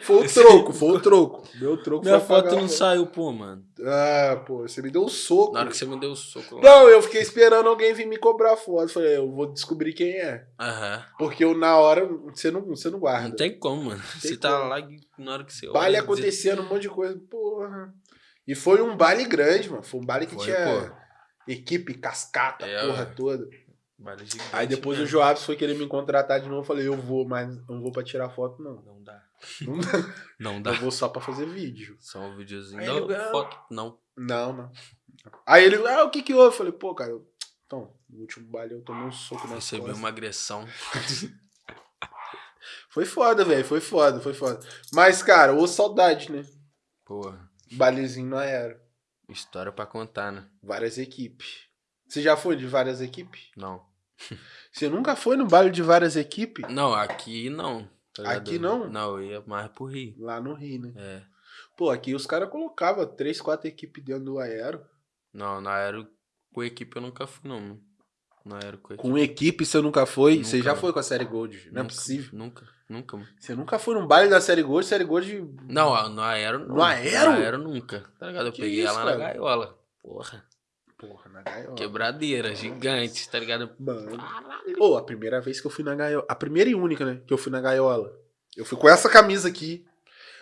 [SPEAKER 1] Foi o troco, foi o troco. Meu troco
[SPEAKER 2] Minha foto
[SPEAKER 1] a
[SPEAKER 2] não saiu, pô, mano.
[SPEAKER 1] Ah, pô, você me deu um soco.
[SPEAKER 2] Na hora que você me deu o soco lá.
[SPEAKER 1] Não, eu fiquei esperando alguém vir me cobrar foto. Falei, eu vou descobrir quem é.
[SPEAKER 2] Aham.
[SPEAKER 1] Porque eu, na hora, você não, você não guarda.
[SPEAKER 2] Não tem como, mano.
[SPEAKER 1] Tem
[SPEAKER 2] Você tá
[SPEAKER 1] como.
[SPEAKER 2] lá e na hora que você
[SPEAKER 1] baile
[SPEAKER 2] olha,
[SPEAKER 1] acontecendo, um monte de coisa. Porra. E foi um baile grande, mano. Foi um baile que
[SPEAKER 2] Foi,
[SPEAKER 1] tinha
[SPEAKER 2] pô.
[SPEAKER 1] equipe, cascata,
[SPEAKER 2] É,
[SPEAKER 1] porra toda.
[SPEAKER 2] Baile gigante
[SPEAKER 1] Aí depois o
[SPEAKER 2] mesmo.
[SPEAKER 1] Joabs foi querer me contratar de novo. Eu falei, eu vou, mas não vou pra tirar foto, não.
[SPEAKER 2] Não dá.
[SPEAKER 1] Não dá.
[SPEAKER 2] Não dá.
[SPEAKER 1] Eu vou só pra fazer vídeo.
[SPEAKER 2] Só um videozinho.
[SPEAKER 1] Aí
[SPEAKER 2] Não,
[SPEAKER 1] ele-
[SPEAKER 2] foto, não.
[SPEAKER 1] Não, não. Aí ele, ah, o que que houve? Eu falei, pô, cara, eu... então, no último baile eu tomei um soco na
[SPEAKER 2] Recebeu
[SPEAKER 1] costas.
[SPEAKER 2] uma agressão.
[SPEAKER 1] Foi foda, velho, foi foda, foi foda. Mas, cara, ô saudade, né?
[SPEAKER 2] Porra.
[SPEAKER 1] Bailezinho não era.
[SPEAKER 2] História pra contar, né?
[SPEAKER 1] Várias equipes. Você já foi de várias equipes?
[SPEAKER 2] Não.
[SPEAKER 1] Você nunca foi no baile de várias equipes?
[SPEAKER 2] Não, aqui não. tá?
[SPEAKER 1] Aqui não?
[SPEAKER 2] Não, eu ia mais pro Rio.
[SPEAKER 1] Lá no Rio, né?
[SPEAKER 2] É.
[SPEAKER 1] Pô, aqui os caras colocavam três, quatro equipes dentro do aero.
[SPEAKER 2] Não, na aero com equipe eu nunca fui, não. Na aero com equipe.
[SPEAKER 1] Com equipe você nunca foi?
[SPEAKER 2] Nunca,
[SPEAKER 1] você já foi com a série Gold? Não é possível.
[SPEAKER 2] Nunca, nunca, mano.
[SPEAKER 1] Você nunca foi num baile da série Gold? Série Gold.
[SPEAKER 2] Não, a- no aero.
[SPEAKER 1] No aero?
[SPEAKER 2] Aero nunca. Tá ligado? Eu
[SPEAKER 1] Que
[SPEAKER 2] peguei
[SPEAKER 1] isso,
[SPEAKER 2] ela na
[SPEAKER 1] cara?
[SPEAKER 2] gaiola. Porra.
[SPEAKER 1] Porra, na gaiola.
[SPEAKER 2] Quebradeira, gigante, tá ligado?
[SPEAKER 1] Mano. Pô, a primeira vez que eu fui na gaiola. A primeira e única, né? Que eu fui na gaiola. Eu fui com essa camisa aqui.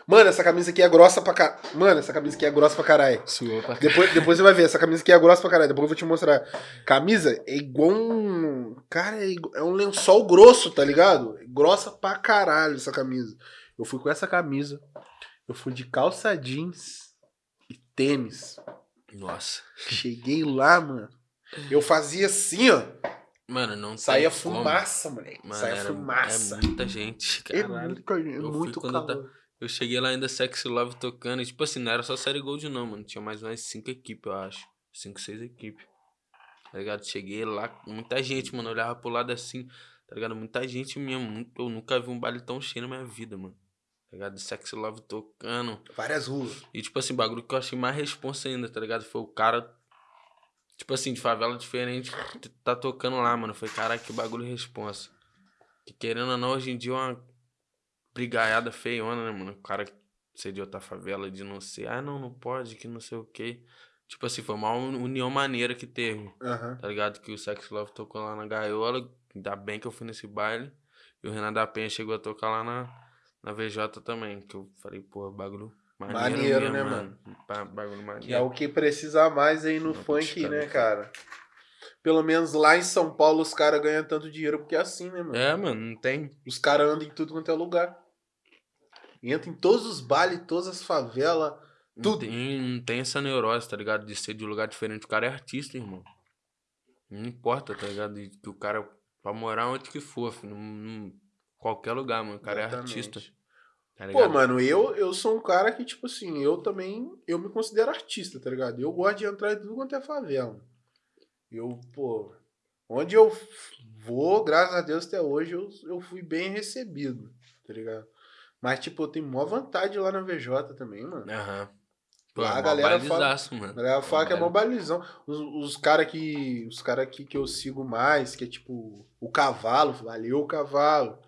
[SPEAKER 1] Mano, essa camisa aqui é grossa pra caralho. Mano, essa camisa aqui é grossa pra caralho.
[SPEAKER 2] Suou pra
[SPEAKER 1] Depois, depois você vai ver, essa camisa aqui é grossa pra caralho. Depois eu vou te mostrar. Camisa é igual um. Cara, é, igu- é um lençol grosso, tá ligado? É grossa pra caralho essa camisa. Eu fui com essa camisa. Eu fui de calça jeans e tênis.
[SPEAKER 2] Nossa.
[SPEAKER 1] Cheguei lá, mano. Eu fazia assim, ó.
[SPEAKER 2] Mano, não
[SPEAKER 1] Saía
[SPEAKER 2] tem como.
[SPEAKER 1] fumaça, moleque.
[SPEAKER 2] Mano,
[SPEAKER 1] Saía
[SPEAKER 2] era-
[SPEAKER 1] fumaça.
[SPEAKER 2] É muita gente,
[SPEAKER 1] É muito, é
[SPEAKER 2] Eu
[SPEAKER 1] muito
[SPEAKER 2] eu. Eu cheguei lá ainda Sexy Love tocando. E, tipo assim, não era só série Gold, não, mano. Tinha mais umas cinco equipes, eu acho. Cinco, seis equipes. Tá ligado? Cheguei lá, muita gente, mano. Eu olhava pro lado assim, tá ligado? Muita gente mesmo. Eu nunca vi um baile tão cheio na minha vida, mano. Tá ligado? Sexy Love tocando.
[SPEAKER 1] Várias ruas.
[SPEAKER 2] E, tipo assim, bagulho que eu achei mais responsa ainda, tá ligado? Foi o cara, tipo assim, de favela diferente, que tá tocando lá, mano. Foi, caralho, que bagulho responsa. Que querendo ou não, hoje em dia é uma brigaiada feiona, né, mano? O cara ser de outra favela, de não ser, ah, não, não pode, que não sei o quê. Tipo assim, foi uma uni- união maneira que teve,
[SPEAKER 1] Aham.
[SPEAKER 2] tá ligado? Que o Sex Love tocou lá na gaiola. Ainda bem que eu fui nesse baile. E o Renan da Penha chegou a tocar lá na, na VJ também. Que eu falei, pô, bagulho maneiro,
[SPEAKER 1] Maneiro,
[SPEAKER 2] mesmo,
[SPEAKER 1] né,
[SPEAKER 2] mano? Ba- Bagulho
[SPEAKER 1] Que
[SPEAKER 2] maneiro.
[SPEAKER 1] é o que precisa mais aí no
[SPEAKER 2] Não,
[SPEAKER 1] funk, né, cara? Pelo menos lá em São Paulo os caras ganham tanto dinheiro porque é assim, né, mano?
[SPEAKER 2] É, mano, não tem.
[SPEAKER 1] Os caras andam em tudo quanto é lugar. Entra em todos os bailes, todas as favelas.
[SPEAKER 2] Não
[SPEAKER 1] Tudo.
[SPEAKER 2] tem, não tem essa neurose, tá ligado? De ser de um lugar diferente. O cara é artista, irmão. Não importa, tá ligado? Que o cara, pra morar onde que for, filho, num- num- qualquer lugar, mano. O cara
[SPEAKER 1] Exatamente.
[SPEAKER 2] é artista. Tá
[SPEAKER 1] Pô, mano, eu, eu sou um cara que, tipo assim, eu também, eu me considero artista, tá ligado? Eu gosto de entrar em tudo quanto é favela. Eu, pô, onde eu vou, graças a Deus, até hoje, eu, eu fui bem recebido, tá ligado? Mas, tipo, eu tenho maior vontade lá na VJ também, mano.
[SPEAKER 2] Aham. Pô,
[SPEAKER 1] Lá a
[SPEAKER 2] mó
[SPEAKER 1] galera fala-
[SPEAKER 2] mano.
[SPEAKER 1] A galera fala que é mó balizão. Os, os caras que. Os cara aqui que eu sigo mais, que é tipo o cavalo, valeu o cavalo.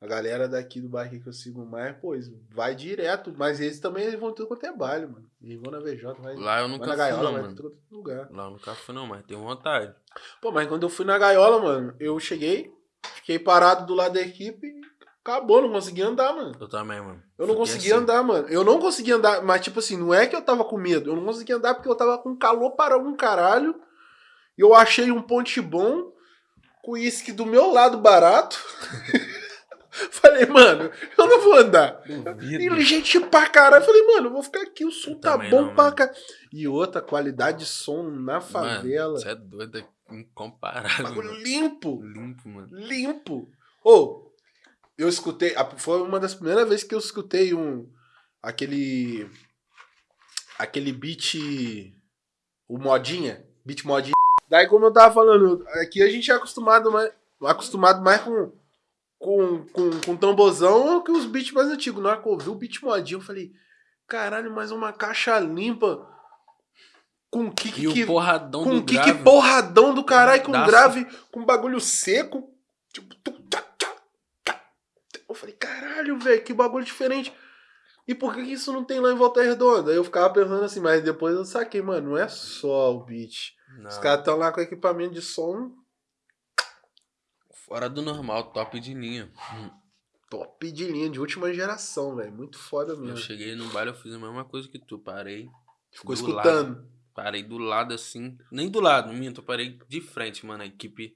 [SPEAKER 1] A galera daqui do bairro que eu sigo mais, pô, vai direto. Mas eles também eles vão tudo quanto é baile, mano. Eles vão na VJ, vai,
[SPEAKER 2] Lá eu
[SPEAKER 1] vai
[SPEAKER 2] nunca
[SPEAKER 1] na
[SPEAKER 2] fui,
[SPEAKER 1] gaiola,
[SPEAKER 2] não,
[SPEAKER 1] vai
[SPEAKER 2] mano.
[SPEAKER 1] todo lugar.
[SPEAKER 2] Lá eu nunca fui, não, mas tenho vontade.
[SPEAKER 1] Pô, mas quando eu fui na gaiola, mano, eu cheguei, fiquei parado do lado da equipe e acabou, não consegui andar, mano.
[SPEAKER 2] Eu também, mano.
[SPEAKER 1] Eu não
[SPEAKER 2] Fiquei
[SPEAKER 1] conseguia
[SPEAKER 2] assim.
[SPEAKER 1] andar, mano. Eu não conseguia andar, mas tipo assim, não é que eu tava com medo. Eu não conseguia andar porque eu tava com calor para um caralho. E eu achei um ponte bom, com uísque do meu lado barato. Falei, mano, eu não vou andar.
[SPEAKER 2] Duvido.
[SPEAKER 1] E gente pra caralho. Falei, mano, eu vou ficar aqui, o som
[SPEAKER 2] Eu
[SPEAKER 1] tá bom
[SPEAKER 2] não,
[SPEAKER 1] pra cá. E outra, qualidade de som na favela.
[SPEAKER 2] Você é doido, é incomparável.
[SPEAKER 1] Bagulho limpo.
[SPEAKER 2] Limpo, mano.
[SPEAKER 1] limpo. Ô, eu escutei, foi uma das primeiras vezes que eu escutei um aquele aquele beat o modinha, beat modinha. Daí como eu tava falando, aqui a gente é acostumado mais acostumado mais com com, com, com tambozão que os beats mais antigos. Na hora que eu ouvi o beat modinha, eu falei, caralho, mas uma caixa limpa com kick
[SPEAKER 2] E
[SPEAKER 1] que
[SPEAKER 2] porradão
[SPEAKER 1] com
[SPEAKER 2] do
[SPEAKER 1] kick
[SPEAKER 2] grave.
[SPEAKER 1] porradão do caralho, com grave, com bagulho seco. Tipo. Eu falei, caralho, velho, que bagulho diferente. E por que que isso não tem lá em Volta Redonda? Aí eu ficava pensando assim, mas depois eu saquei, mano, não é só o beat.
[SPEAKER 2] Não,
[SPEAKER 1] Os caras estão lá com equipamento de som
[SPEAKER 2] Fora do normal, top de linha.
[SPEAKER 1] top de linha, de última geração, velho. Muito foda
[SPEAKER 2] Eu
[SPEAKER 1] mesmo.
[SPEAKER 2] cheguei no baile, eu fiz a mesma coisa que tu. Parei.
[SPEAKER 1] Ficou
[SPEAKER 2] do
[SPEAKER 1] escutando.
[SPEAKER 2] Parei do lado assim. Nem do lado, minto, eu parei de frente, mano. A equipe.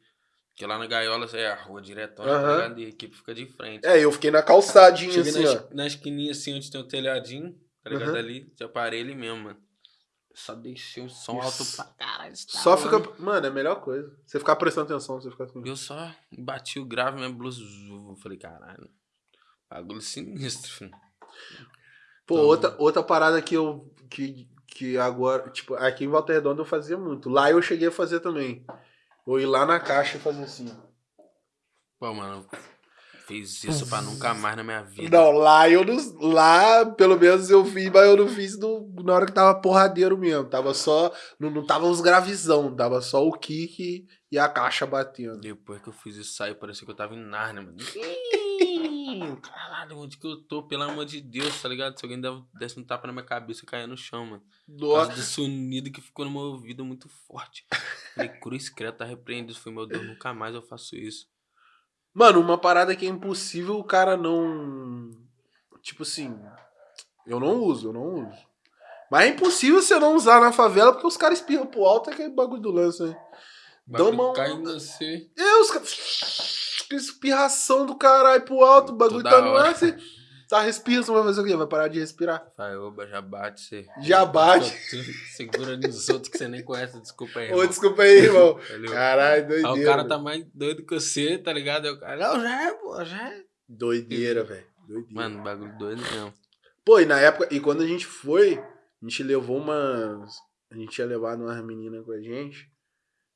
[SPEAKER 2] Porque lá na gaiola é a rua diretona,
[SPEAKER 1] Aham.
[SPEAKER 2] tá? E a equipe fica de frente.
[SPEAKER 1] É, eu fiquei na calçadinha
[SPEAKER 2] Cheguei
[SPEAKER 1] assim,
[SPEAKER 2] na,
[SPEAKER 1] ó.
[SPEAKER 2] na esquininha assim, onde tem o telhadinho, tá ligado?
[SPEAKER 1] Aham.
[SPEAKER 2] Ali, já parei ali mesmo, mano. Só deixei o som alto pra caralho.
[SPEAKER 1] Só fica. Mano, é a melhor coisa. Você ficar prestando atenção, você ficar assim.
[SPEAKER 2] Eu só bati o grave, minha blusa. Eu falei, caralho. Bagulho sinistro, filho.
[SPEAKER 1] Pô,
[SPEAKER 2] Então-
[SPEAKER 1] outra, outra parada que eu. Que, que agora. Tipo, aqui em Volta Redonda eu fazia muito. Lá eu cheguei a fazer também. Eu ir lá na caixa e fazer assim.
[SPEAKER 2] Pô, mano, fiz isso pra nunca mais na minha vida.
[SPEAKER 1] Não, lá eu não. Lá, pelo menos eu fiz, mas eu não fiz no, na hora que tava porradeiro mesmo. Tava só. Não, não tava uns gravizão, tava só o kick e a caixa batendo.
[SPEAKER 2] Depois que eu fiz isso sair, parecia que eu tava em Narnia, mano. Caralho, onde que eu tô? Pelo amor de Deus, tá ligado? Se alguém desse um tapa na minha cabeça, eu caía no chão, mano.
[SPEAKER 1] Nossa.
[SPEAKER 2] sonido que ficou no meu ouvido muito forte. Falei, cruz creta, tá repreendido. Foi, meu Deus, nunca mais eu faço isso.
[SPEAKER 1] Mano, uma parada que é impossível o cara não. Tipo assim. Eu não uso, eu não uso. Mas é impossível você não usar na favela porque os caras espirram pro alto é aquele bagulho do lance, né? Dá
[SPEAKER 2] Bagulho
[SPEAKER 1] uma-
[SPEAKER 2] cai em você.
[SPEAKER 1] É, os caras. Espirração do caralho pro alto, o bagulho
[SPEAKER 2] Toda
[SPEAKER 1] tá no ar,
[SPEAKER 2] hora.
[SPEAKER 1] você tá respirando, você vai fazer o quê? Vai parar de respirar?
[SPEAKER 2] Vai, oba, já bate você.
[SPEAKER 1] Já bate.
[SPEAKER 2] Segura nos outros que você nem conhece, desculpa aí.
[SPEAKER 1] Ô,
[SPEAKER 2] irmão.
[SPEAKER 1] desculpa aí, irmão. Caralho,
[SPEAKER 2] Aí
[SPEAKER 1] doideira.
[SPEAKER 2] o cara tá mais doido que você, tá ligado? Aí o cara, não, já é, pô, já é.
[SPEAKER 1] Doideira, velho. Doideira.
[SPEAKER 2] Mano, bagulho doido mesmo.
[SPEAKER 1] Pô, e na época, e quando a gente foi, a gente levou umas. A gente tinha levado umas meninas com a gente,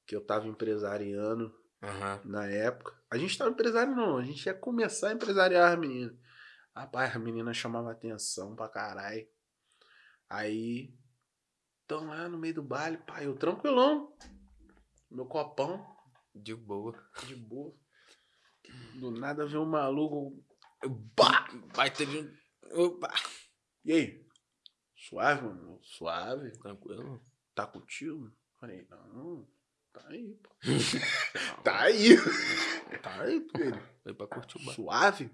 [SPEAKER 1] que eu tava empresariando
[SPEAKER 2] Aham.
[SPEAKER 1] na época. A gente tava empresário não, a gente ia começar a empresariar as meninas. Rapaz, a menina chamava atenção pra caralho. Aí, tão lá no meio do baile, pai, eu tranquilão. Meu copão,
[SPEAKER 2] De boa.
[SPEAKER 1] de boa. Do nada veio um maluco.
[SPEAKER 2] Bah! Vai ter de um. Opa!
[SPEAKER 1] E aí? Suave, mano? Suave?
[SPEAKER 2] Tranquilo.
[SPEAKER 1] Tá contigo? Falei, não. Tá aí, pô. tá aí.
[SPEAKER 2] Tá aí, pô. Foi pra curtir o bar.
[SPEAKER 1] Suave.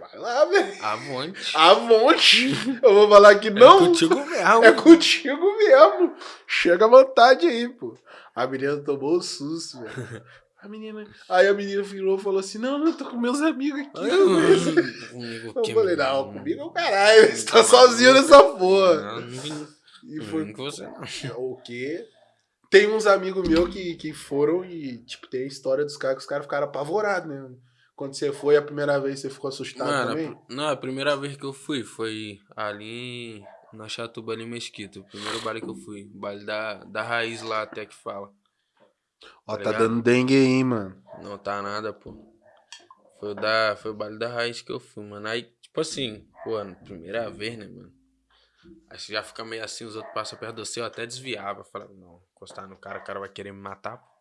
[SPEAKER 1] Vai lá, velho.
[SPEAKER 2] Avante.
[SPEAKER 1] Avante. Eu vou falar que não.
[SPEAKER 2] É contigo mesmo.
[SPEAKER 1] É contigo mesmo. Chega à vontade aí, pô. A menina tomou o susto, velho. A menina. Aí a menina virou e falou assim: Não, não, eu tô com meus amigos aqui.
[SPEAKER 2] Comigo
[SPEAKER 1] Eu falei, não, comigo é o caralho. Você tá sozinho nessa porra.
[SPEAKER 2] Não, não.
[SPEAKER 1] E
[SPEAKER 2] Não
[SPEAKER 1] foi
[SPEAKER 2] com você, não.
[SPEAKER 1] o quê? Tem uns amigos meus que, que foram e, tipo, tem a história dos caras que os caras ficaram apavorados, né? Quando você foi a primeira vez, você ficou assustado
[SPEAKER 2] Mano,
[SPEAKER 1] também?
[SPEAKER 2] não, a primeira vez que eu fui foi ali na Chatuba, ali em Mesquita. O primeiro baile que eu fui. O baile da, da raiz lá até que fala.
[SPEAKER 1] Ó,
[SPEAKER 2] tá
[SPEAKER 1] tá dando dengue aí, mano.
[SPEAKER 2] Não tá nada, pô. Foi o, da, foi o baile da raiz que eu fui, mano. Aí, tipo assim, pô, primeira vez, né, mano? Aí você já fica meio assim, os outros passam perto de você, eu até desviava. Falava, não, encostar no cara, o cara vai querer me matar, pô.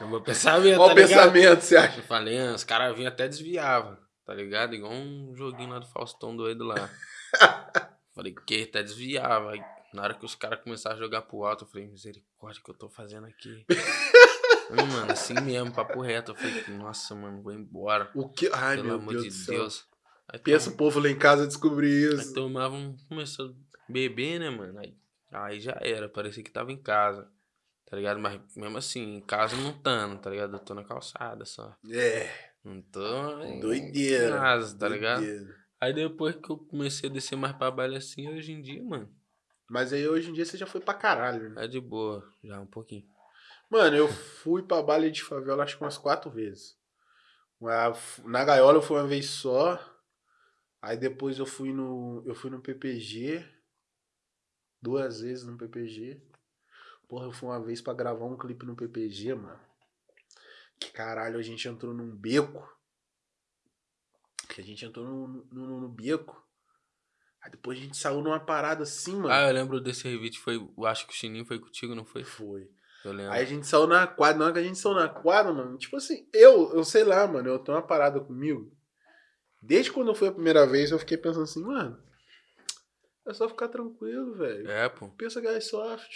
[SPEAKER 2] Eu vou pensar mesmo,
[SPEAKER 1] Qual
[SPEAKER 2] tá
[SPEAKER 1] o pensamento você acha?
[SPEAKER 2] Eu falei, ah, os caras vinham até desviava, tá ligado? Igual um joguinho lá do Faustão doido lá. falei, que? Até desviava. Aí, na hora que os caras começaram a jogar pro alto, eu falei, misericórdia, o que eu tô fazendo aqui? Falei, mano, assim mesmo, papo reto. Eu falei, nossa, mano, vou embora.
[SPEAKER 1] O que? Ai,
[SPEAKER 2] Pelo
[SPEAKER 1] meu
[SPEAKER 2] amor
[SPEAKER 1] Deus
[SPEAKER 2] de. Deus. Aí
[SPEAKER 1] Pensa o povo lá em casa descobrir
[SPEAKER 2] Aí
[SPEAKER 1] isso.
[SPEAKER 2] tomavam, começou a beber, né, mano? Aí, aí já era, parecia que tava em casa. Tá ligado? Mas mesmo assim, em casa não tando, tá ligado? Eu tô na calçada só.
[SPEAKER 1] É,
[SPEAKER 2] Não tô em
[SPEAKER 1] doideira.
[SPEAKER 2] casa, tá ligado?
[SPEAKER 1] doideira.
[SPEAKER 2] Aí depois que eu comecei a descer mais pra baile assim, hoje em dia, mano,
[SPEAKER 1] Mas aí hoje em dia você já foi pra caralho, né?
[SPEAKER 2] é de boa, já um pouquinho.
[SPEAKER 1] Mano, eu fui pra baile de favela acho que umas quatro vezes. Na gaiola eu fui uma vez só. Aí depois eu fui no. Eu fui no PPG. Duas vezes no PPG. Porra, eu fui uma vez pra gravar um clipe no PPG, mano. Que caralho, a gente entrou num beco. Que a gente entrou no, no, no- no beco. Aí depois a gente saiu numa parada assim, mano.
[SPEAKER 2] Ah, eu lembro desse revite, foi, eu acho que o Chininho foi contigo, não foi?
[SPEAKER 1] Foi.
[SPEAKER 2] Eu lembro.
[SPEAKER 1] Aí a gente saiu na quadra, na hora que a gente saiu na quadra, mano, tipo assim, eu, eu sei lá, mano, eu tenho uma parada comigo. Desde quando foi a primeira vez, eu fiquei pensando assim, mano, é só ficar tranquilo, velho.
[SPEAKER 2] É, pô.
[SPEAKER 1] Pensa Guys Soft.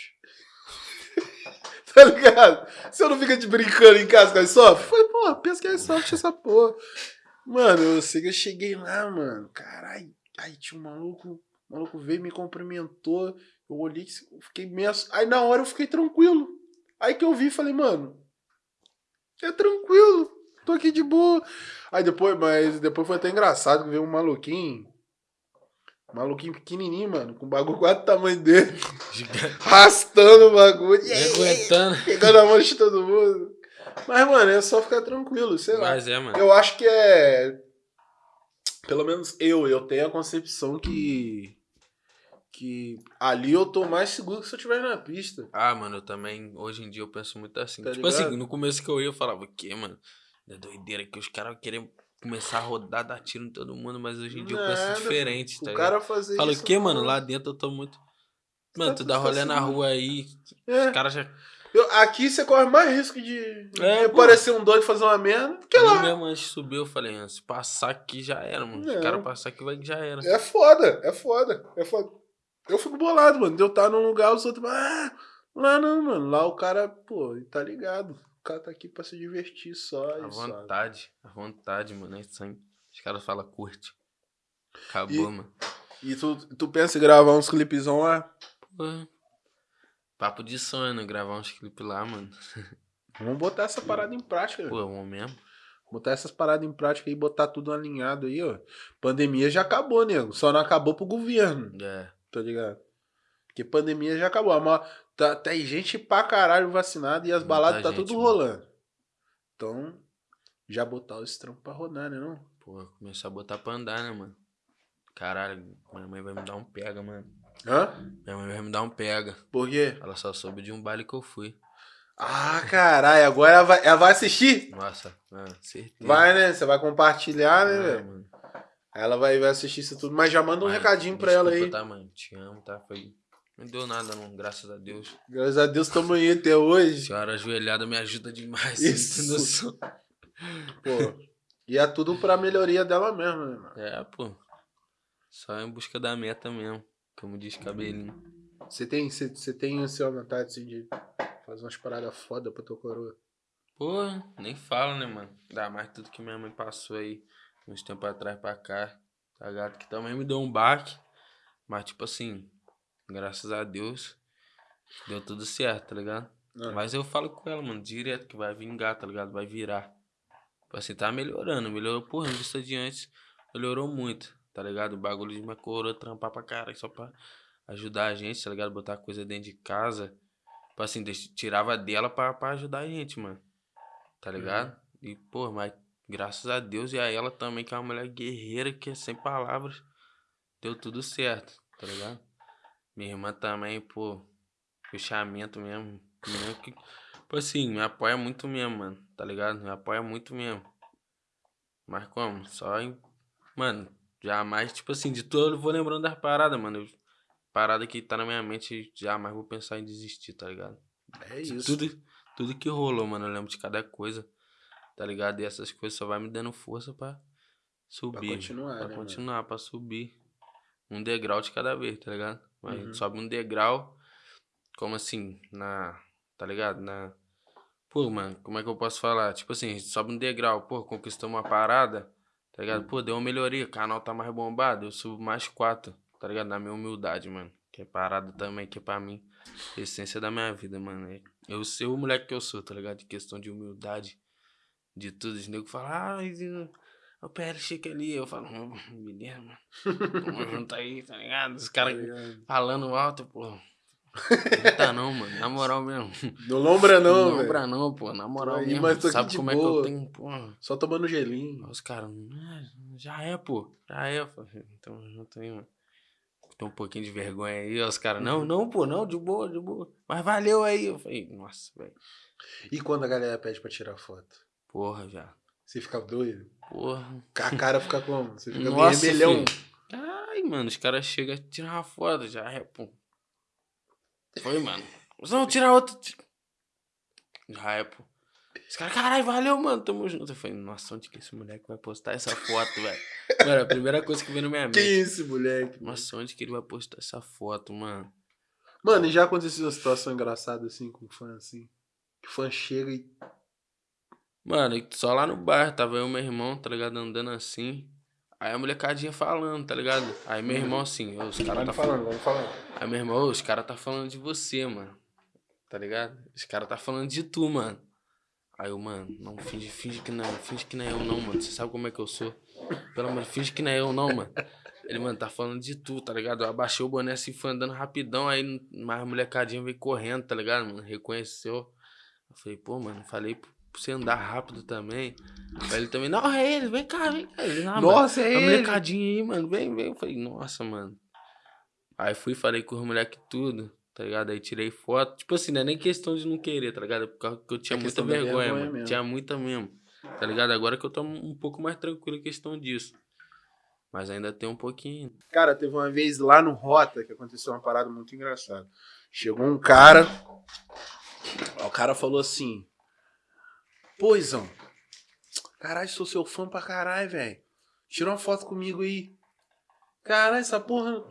[SPEAKER 1] Tá ligado? Você não fica te brincando em casa, Guys Soft? Foi, pô, pensa Guys Soft essa porra. Mano, eu sei que eu cheguei lá, mano, caralho. Aí tinha um maluco, maluco veio, me cumprimentou. Eu olhei, eu fiquei meio. Aí na hora eu fiquei tranquilo. Aí que eu vi, falei, mano, é tranquilo, tô aqui de boa. Aí depois, mas depois foi até engraçado que veio um maluquinho. Maluquinho pequenininho, mano, com o bagulho quase do tamanho dele,
[SPEAKER 2] Gigante.
[SPEAKER 1] arrastando o bagulho,
[SPEAKER 2] Aguentando.
[SPEAKER 1] pegando a mão de todo mundo. Mas, mano, é só ficar tranquilo, sei lá.
[SPEAKER 2] Mas é, mano.
[SPEAKER 1] Eu acho que é. Pelo menos eu, eu tenho a concepção que. Que ali eu tô mais seguro que se eu estiver na pista.
[SPEAKER 2] Ah, mano, eu também, hoje em dia eu penso muito assim.
[SPEAKER 1] Tá
[SPEAKER 2] tipo
[SPEAKER 1] ligado?
[SPEAKER 2] assim, no começo que eu ia, eu falava, o quê, mano? É doideira que os caras querem começar a rodar, dar tiro em todo mundo, mas hoje em dia eu
[SPEAKER 1] Nada,
[SPEAKER 2] penso diferente,
[SPEAKER 1] O
[SPEAKER 2] tá
[SPEAKER 1] cara
[SPEAKER 2] ligado?
[SPEAKER 1] fazer
[SPEAKER 2] Fala,
[SPEAKER 1] isso.
[SPEAKER 2] o quê, mano? Lá dentro eu tô muito. Mano,
[SPEAKER 1] Tá-
[SPEAKER 2] tu dá
[SPEAKER 1] tá
[SPEAKER 2] rolê na rua aí,
[SPEAKER 1] É.
[SPEAKER 2] os caras já.
[SPEAKER 1] Eu- aqui você corre mais risco de,
[SPEAKER 2] É,
[SPEAKER 1] parecer um doido fazer uma merda que
[SPEAKER 2] Eu
[SPEAKER 1] lá.
[SPEAKER 2] mesmo antes de subir, eu falei, ah, se passar aqui já era, mano. Se o cara passar aqui vai que já era.
[SPEAKER 1] É foda, é foda, é foda. Eu fico bolado, mano. De eu estar num lugar, os outros. Ah, lá não, mano. Lá o cara, pô, tá ligado. O cara tá aqui pra se divertir só. Só.
[SPEAKER 2] vontade, à vontade, mano. É sangue. Os caras falam, curte. Acabou,
[SPEAKER 1] E-
[SPEAKER 2] mano.
[SPEAKER 1] E tu, tu pensa em gravar uns clipezão lá?
[SPEAKER 2] Pô, Papo de sonho, né? Gravar uns clipes lá, mano.
[SPEAKER 1] Vamos botar essa parada em prática.
[SPEAKER 2] Pô,
[SPEAKER 1] né?
[SPEAKER 2] é mesmo.
[SPEAKER 1] Botar essas paradas em prática e botar tudo alinhado aí, ó. Pandemia já acabou, nego. Só não acabou pro governo,
[SPEAKER 2] É.
[SPEAKER 1] tá ligado? Porque pandemia já acabou. Mas tá, tem gente pra caralho vacinada e as
[SPEAKER 2] Muita
[SPEAKER 1] baladas tá
[SPEAKER 2] gente,
[SPEAKER 1] tudo
[SPEAKER 2] mano.
[SPEAKER 1] rolando. Então, já botar os trampos pra rodar, né, não?
[SPEAKER 2] Pô, começar a botar pra andar, né, mano? Caralho, minha mãe vai me dar um pega, mano.
[SPEAKER 1] Hã?
[SPEAKER 2] Minha mãe vai me dar um pega.
[SPEAKER 1] Por quê?
[SPEAKER 2] Ela só soube de um baile que eu fui.
[SPEAKER 1] Ah, caralho, agora ela vai, ela vai assistir?
[SPEAKER 2] Nossa, ah, certeza.
[SPEAKER 1] Vai, né? Você vai compartilhar, né, velho?
[SPEAKER 2] mano.
[SPEAKER 1] Ela vai, vai assistir isso tudo, mas já manda um recadinho pra ela aí.
[SPEAKER 2] Tá, mãe? Te amo, tá? Foi... Não deu nada, não, graças a Deus.
[SPEAKER 1] Graças a Deus, tamo aí até hoje.
[SPEAKER 2] Senhora ajoelhada me ajuda demais.
[SPEAKER 1] Isso. Pô. E é tudo pra melhoria dela mesmo, né, mano?
[SPEAKER 2] É, pô. Só em busca da meta mesmo. Como diz cabelinho.
[SPEAKER 1] Você tem, você, você tem assim, uma vontade assim, de Fazer umas paradas foda pra tua coroa.
[SPEAKER 2] Porra, nem fala, né, mano? Dá mais tudo que minha mãe passou aí uns tempos atrás pra cá. Tá ligado? Que também me deu um baque. Mas, tipo assim, graças a Deus, deu tudo certo, tá ligado?
[SPEAKER 1] Ah.
[SPEAKER 2] Mas eu falo com ela, mano, direto que vai vingar, tá ligado? Vai virar. Tipo assim, tá melhorando. Melhorou, porra, em vista de antes, melhorou muito, tá ligado? O bagulho de minha coroa trampar pra caralho, só pra ajudar a gente, tá ligado? Botar coisa dentro de casa. Tipo assim, tirava dela pra, pra ajudar a gente, mano. Tá ligado? E, pô, mas graças a Deus e a ela também, que é uma mulher guerreira, que é sem palavras, deu tudo certo, tá ligado? Minha irmã também, pô, fechamento mesmo. Mesmo que, tipo assim, me apoia muito mesmo, mano, tá ligado? Me apoia muito mesmo. Mas como? Só em. Mano, jamais, tipo assim, de tudo eu vou lembrando das paradas, mano. Eu- parada que tá na minha mente, jamais vou pensar em desistir, tá ligado?
[SPEAKER 1] É
[SPEAKER 2] De
[SPEAKER 1] isso.
[SPEAKER 2] Tudo, tudo que rolou, mano. Eu lembro de cada coisa. Tá ligado? E essas coisas só vai me dando força pra subir.
[SPEAKER 1] continuar,
[SPEAKER 2] Pra
[SPEAKER 1] né,
[SPEAKER 2] continuar, pra subir. Um degrau de cada vez, tá ligado? Mas a
[SPEAKER 1] Uhum.
[SPEAKER 2] gente sobe um degrau. Como assim? Na. Tá ligado? Na. Pô, mano, como é que eu posso falar? Tipo assim, a gente sobe um degrau, pô, conquistamos uma parada, tá ligado? Pô, deu uma melhoria, o canal tá mais bombado, eu subo mais quatro, tá ligado? Na minha humildade, mano. Que é parada também, que é pra mim, a essência da minha vida, mano. É Eu ser o moleque que eu sou, tá ligado? De questão de humildade, de tudo. Os negros falam, ah, o PL Chique ali. Eu falo, hum, beleza, mano. Tamo junto aí, tá ligado? Os caras falando alto, pô. Não tá não, mano. Na moral mesmo.
[SPEAKER 1] Não lombra não,
[SPEAKER 2] não, pra não, pô. Na moral
[SPEAKER 1] aí,
[SPEAKER 2] mesmo.
[SPEAKER 1] mas tô
[SPEAKER 2] Sabe como é que
[SPEAKER 1] boa.
[SPEAKER 2] eu tenho, pô.
[SPEAKER 1] Só tomando gelinho.
[SPEAKER 2] Os caras, "Ah, já é, pô. Já é. Falei, Tamo junto aí, mano. Tem um pouquinho de vergonha aí. Os caras, não, não, pô, não, de boa, de boa. Mas valeu aí. Eu falei, nossa, velho.
[SPEAKER 1] E quando a galera pede pra tirar foto?
[SPEAKER 2] Porra, já.
[SPEAKER 1] Você fica doido?
[SPEAKER 2] Porra.
[SPEAKER 1] A cara fica como? Você fica
[SPEAKER 2] Nossa,
[SPEAKER 1] rebelhão.
[SPEAKER 2] filho. Ai, mano, os caras chegam a tirar uma foto, já é, pô. Foi, mano. Não, tirar outra. Já é, pô. Os caras, caralho, valeu, mano, tamo junto. Eu falei, nossa, onde que esse moleque vai postar essa foto, velho? Mano, a primeira coisa que veio na minha mente.
[SPEAKER 1] esse moleque?
[SPEAKER 2] Nossa, onde que ele vai postar essa foto, mano?
[SPEAKER 1] Mano, e já aconteceu uma situação engraçada assim com fã assim? Que fã chega e.
[SPEAKER 2] Mano, só lá no bar, tava eu e meu irmão, tá ligado, andando assim. Aí a molecadinha falando, tá ligado? Aí meu irmão assim, "Ô, os caras tá falando.
[SPEAKER 1] vamos falando.
[SPEAKER 2] Aí meu irmão, "Ô, os caras tá falando de você, mano. Tá ligado? Os caras tá falando de tu, mano. Aí eu, mano, não, finge, finge que não, finge que não é eu não, mano. Você sabe como é que eu sou. Pelo amor, finge que não é eu não, mano. Ele, mano, tá falando de tu, tá ligado? Eu abaixei o boné assim, foi andando rapidão, aí mais molecadinha veio correndo, tá ligado, mano? Reconheceu. Eu falei, pô, mano, falei pra você andar rápido também. Aí ele também, não, é ele, vem cá, vem cá. Ele, "Ah, mano,
[SPEAKER 1] Nossa, é
[SPEAKER 2] a
[SPEAKER 1] ele!
[SPEAKER 2] molecadinha aí, mano, vem, vem. Eu falei, nossa, mano. Aí fui, falei com os moleques tudo, tá ligado? Aí tirei foto. Tipo assim, não é nem questão de não querer, tá ligado? É Por causa que eu tinha
[SPEAKER 1] É
[SPEAKER 2] muita vergonha,
[SPEAKER 1] vergonha
[SPEAKER 2] mano. Tinha muita mesmo. Tá ligado? Agora que eu tô um pouco mais tranquilo em questão disso. Mas ainda tem um pouquinho.
[SPEAKER 1] Cara, teve uma vez lá no Rota que aconteceu uma parada muito engraçada. Chegou um cara. O cara falou assim: Pô, Izão, caralho, sou seu fã pra caralho, velho. Tira uma foto comigo aí. Caralho, essa porra.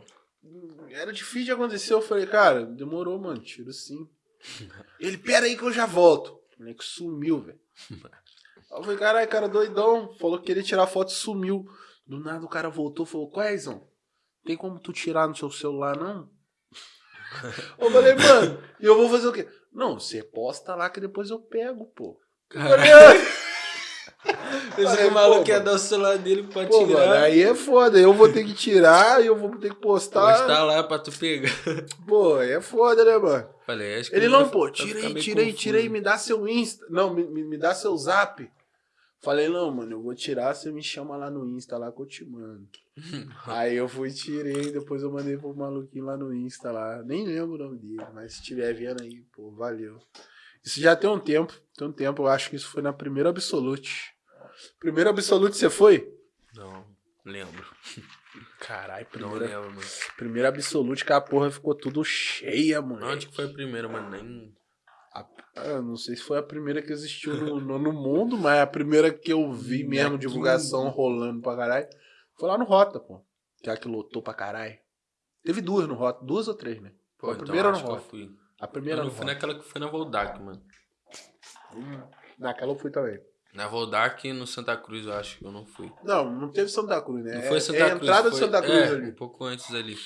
[SPEAKER 1] Era difícil de acontecer. Eu falei, cara, demorou, mano. Tiro sim. Ele, pera aí que eu já volto. O moleque sumiu, velho. Eu falei, caralho, cara doidão. Falou que queria tirar foto sumiu. Do nada o cara voltou falou, qual é? Tem como tu tirar no seu celular, não? Eu falei, mano, e eu vou fazer o quê? Não, você posta lá que depois eu pego, pô. Eu falei, "Ah,
[SPEAKER 2] Esse
[SPEAKER 1] Falei,
[SPEAKER 2] maluco
[SPEAKER 1] pô,
[SPEAKER 2] ia
[SPEAKER 1] mano.
[SPEAKER 2] dar o celular dele pra
[SPEAKER 1] Pô,
[SPEAKER 2] tirar.
[SPEAKER 1] mano, aí é foda. Eu vou ter que tirar e eu vou ter que postar.
[SPEAKER 2] Postar lá pra tu pegar.
[SPEAKER 1] Pô, aí é foda, né, mano?
[SPEAKER 2] Falei, acho que
[SPEAKER 1] Ele não, pô, tira aí, tira aí, tira aí, me dá seu Insta. Não, me, me, me dá seu zap. Falei, não, mano, eu vou tirar, você me chama lá no Insta lá que eu te mando. aí eu fui, tirei, depois eu mandei pro maluquinho lá no Insta lá. Nem lembro o nome dele, mas se estiver vendo aí, pô, valeu. Isso já tem um tempo, tem um tempo, eu acho que isso foi na primeira Absolute. Primeiro Absolute você foi?
[SPEAKER 2] Não, lembro.
[SPEAKER 1] Caralho,
[SPEAKER 2] Não
[SPEAKER 1] primeira,
[SPEAKER 2] lembro, mano.
[SPEAKER 1] primeira Absolute que a porra ficou tudo cheia, mano.
[SPEAKER 2] Onde que foi a primeira, mano? Nem.
[SPEAKER 1] A- ah, não sei se foi a primeira que existiu no, no, no mundo, mas a primeira que eu vi mesmo,
[SPEAKER 2] Aqui.
[SPEAKER 1] divulgação rolando pra caralho, foi lá no Rota, pô. Que é a que lotou pra caralho. Teve duas no Rota, duas ou três, né? Foi a
[SPEAKER 2] então
[SPEAKER 1] primeira no Rota. A primeira
[SPEAKER 2] Eu não fui naquela que foi na Voldac, mano.
[SPEAKER 1] Naquela eu fui também.
[SPEAKER 2] Na Voldac e no Santa Cruz, eu acho que eu não fui.
[SPEAKER 1] Não, não teve Santa Cruz, né?
[SPEAKER 2] Não
[SPEAKER 1] É-
[SPEAKER 2] foi Santa
[SPEAKER 1] é a
[SPEAKER 2] Cruz.
[SPEAKER 1] entrada
[SPEAKER 2] foi,
[SPEAKER 1] do Santa Cruz
[SPEAKER 2] é,
[SPEAKER 1] ali.
[SPEAKER 2] um pouco antes ali.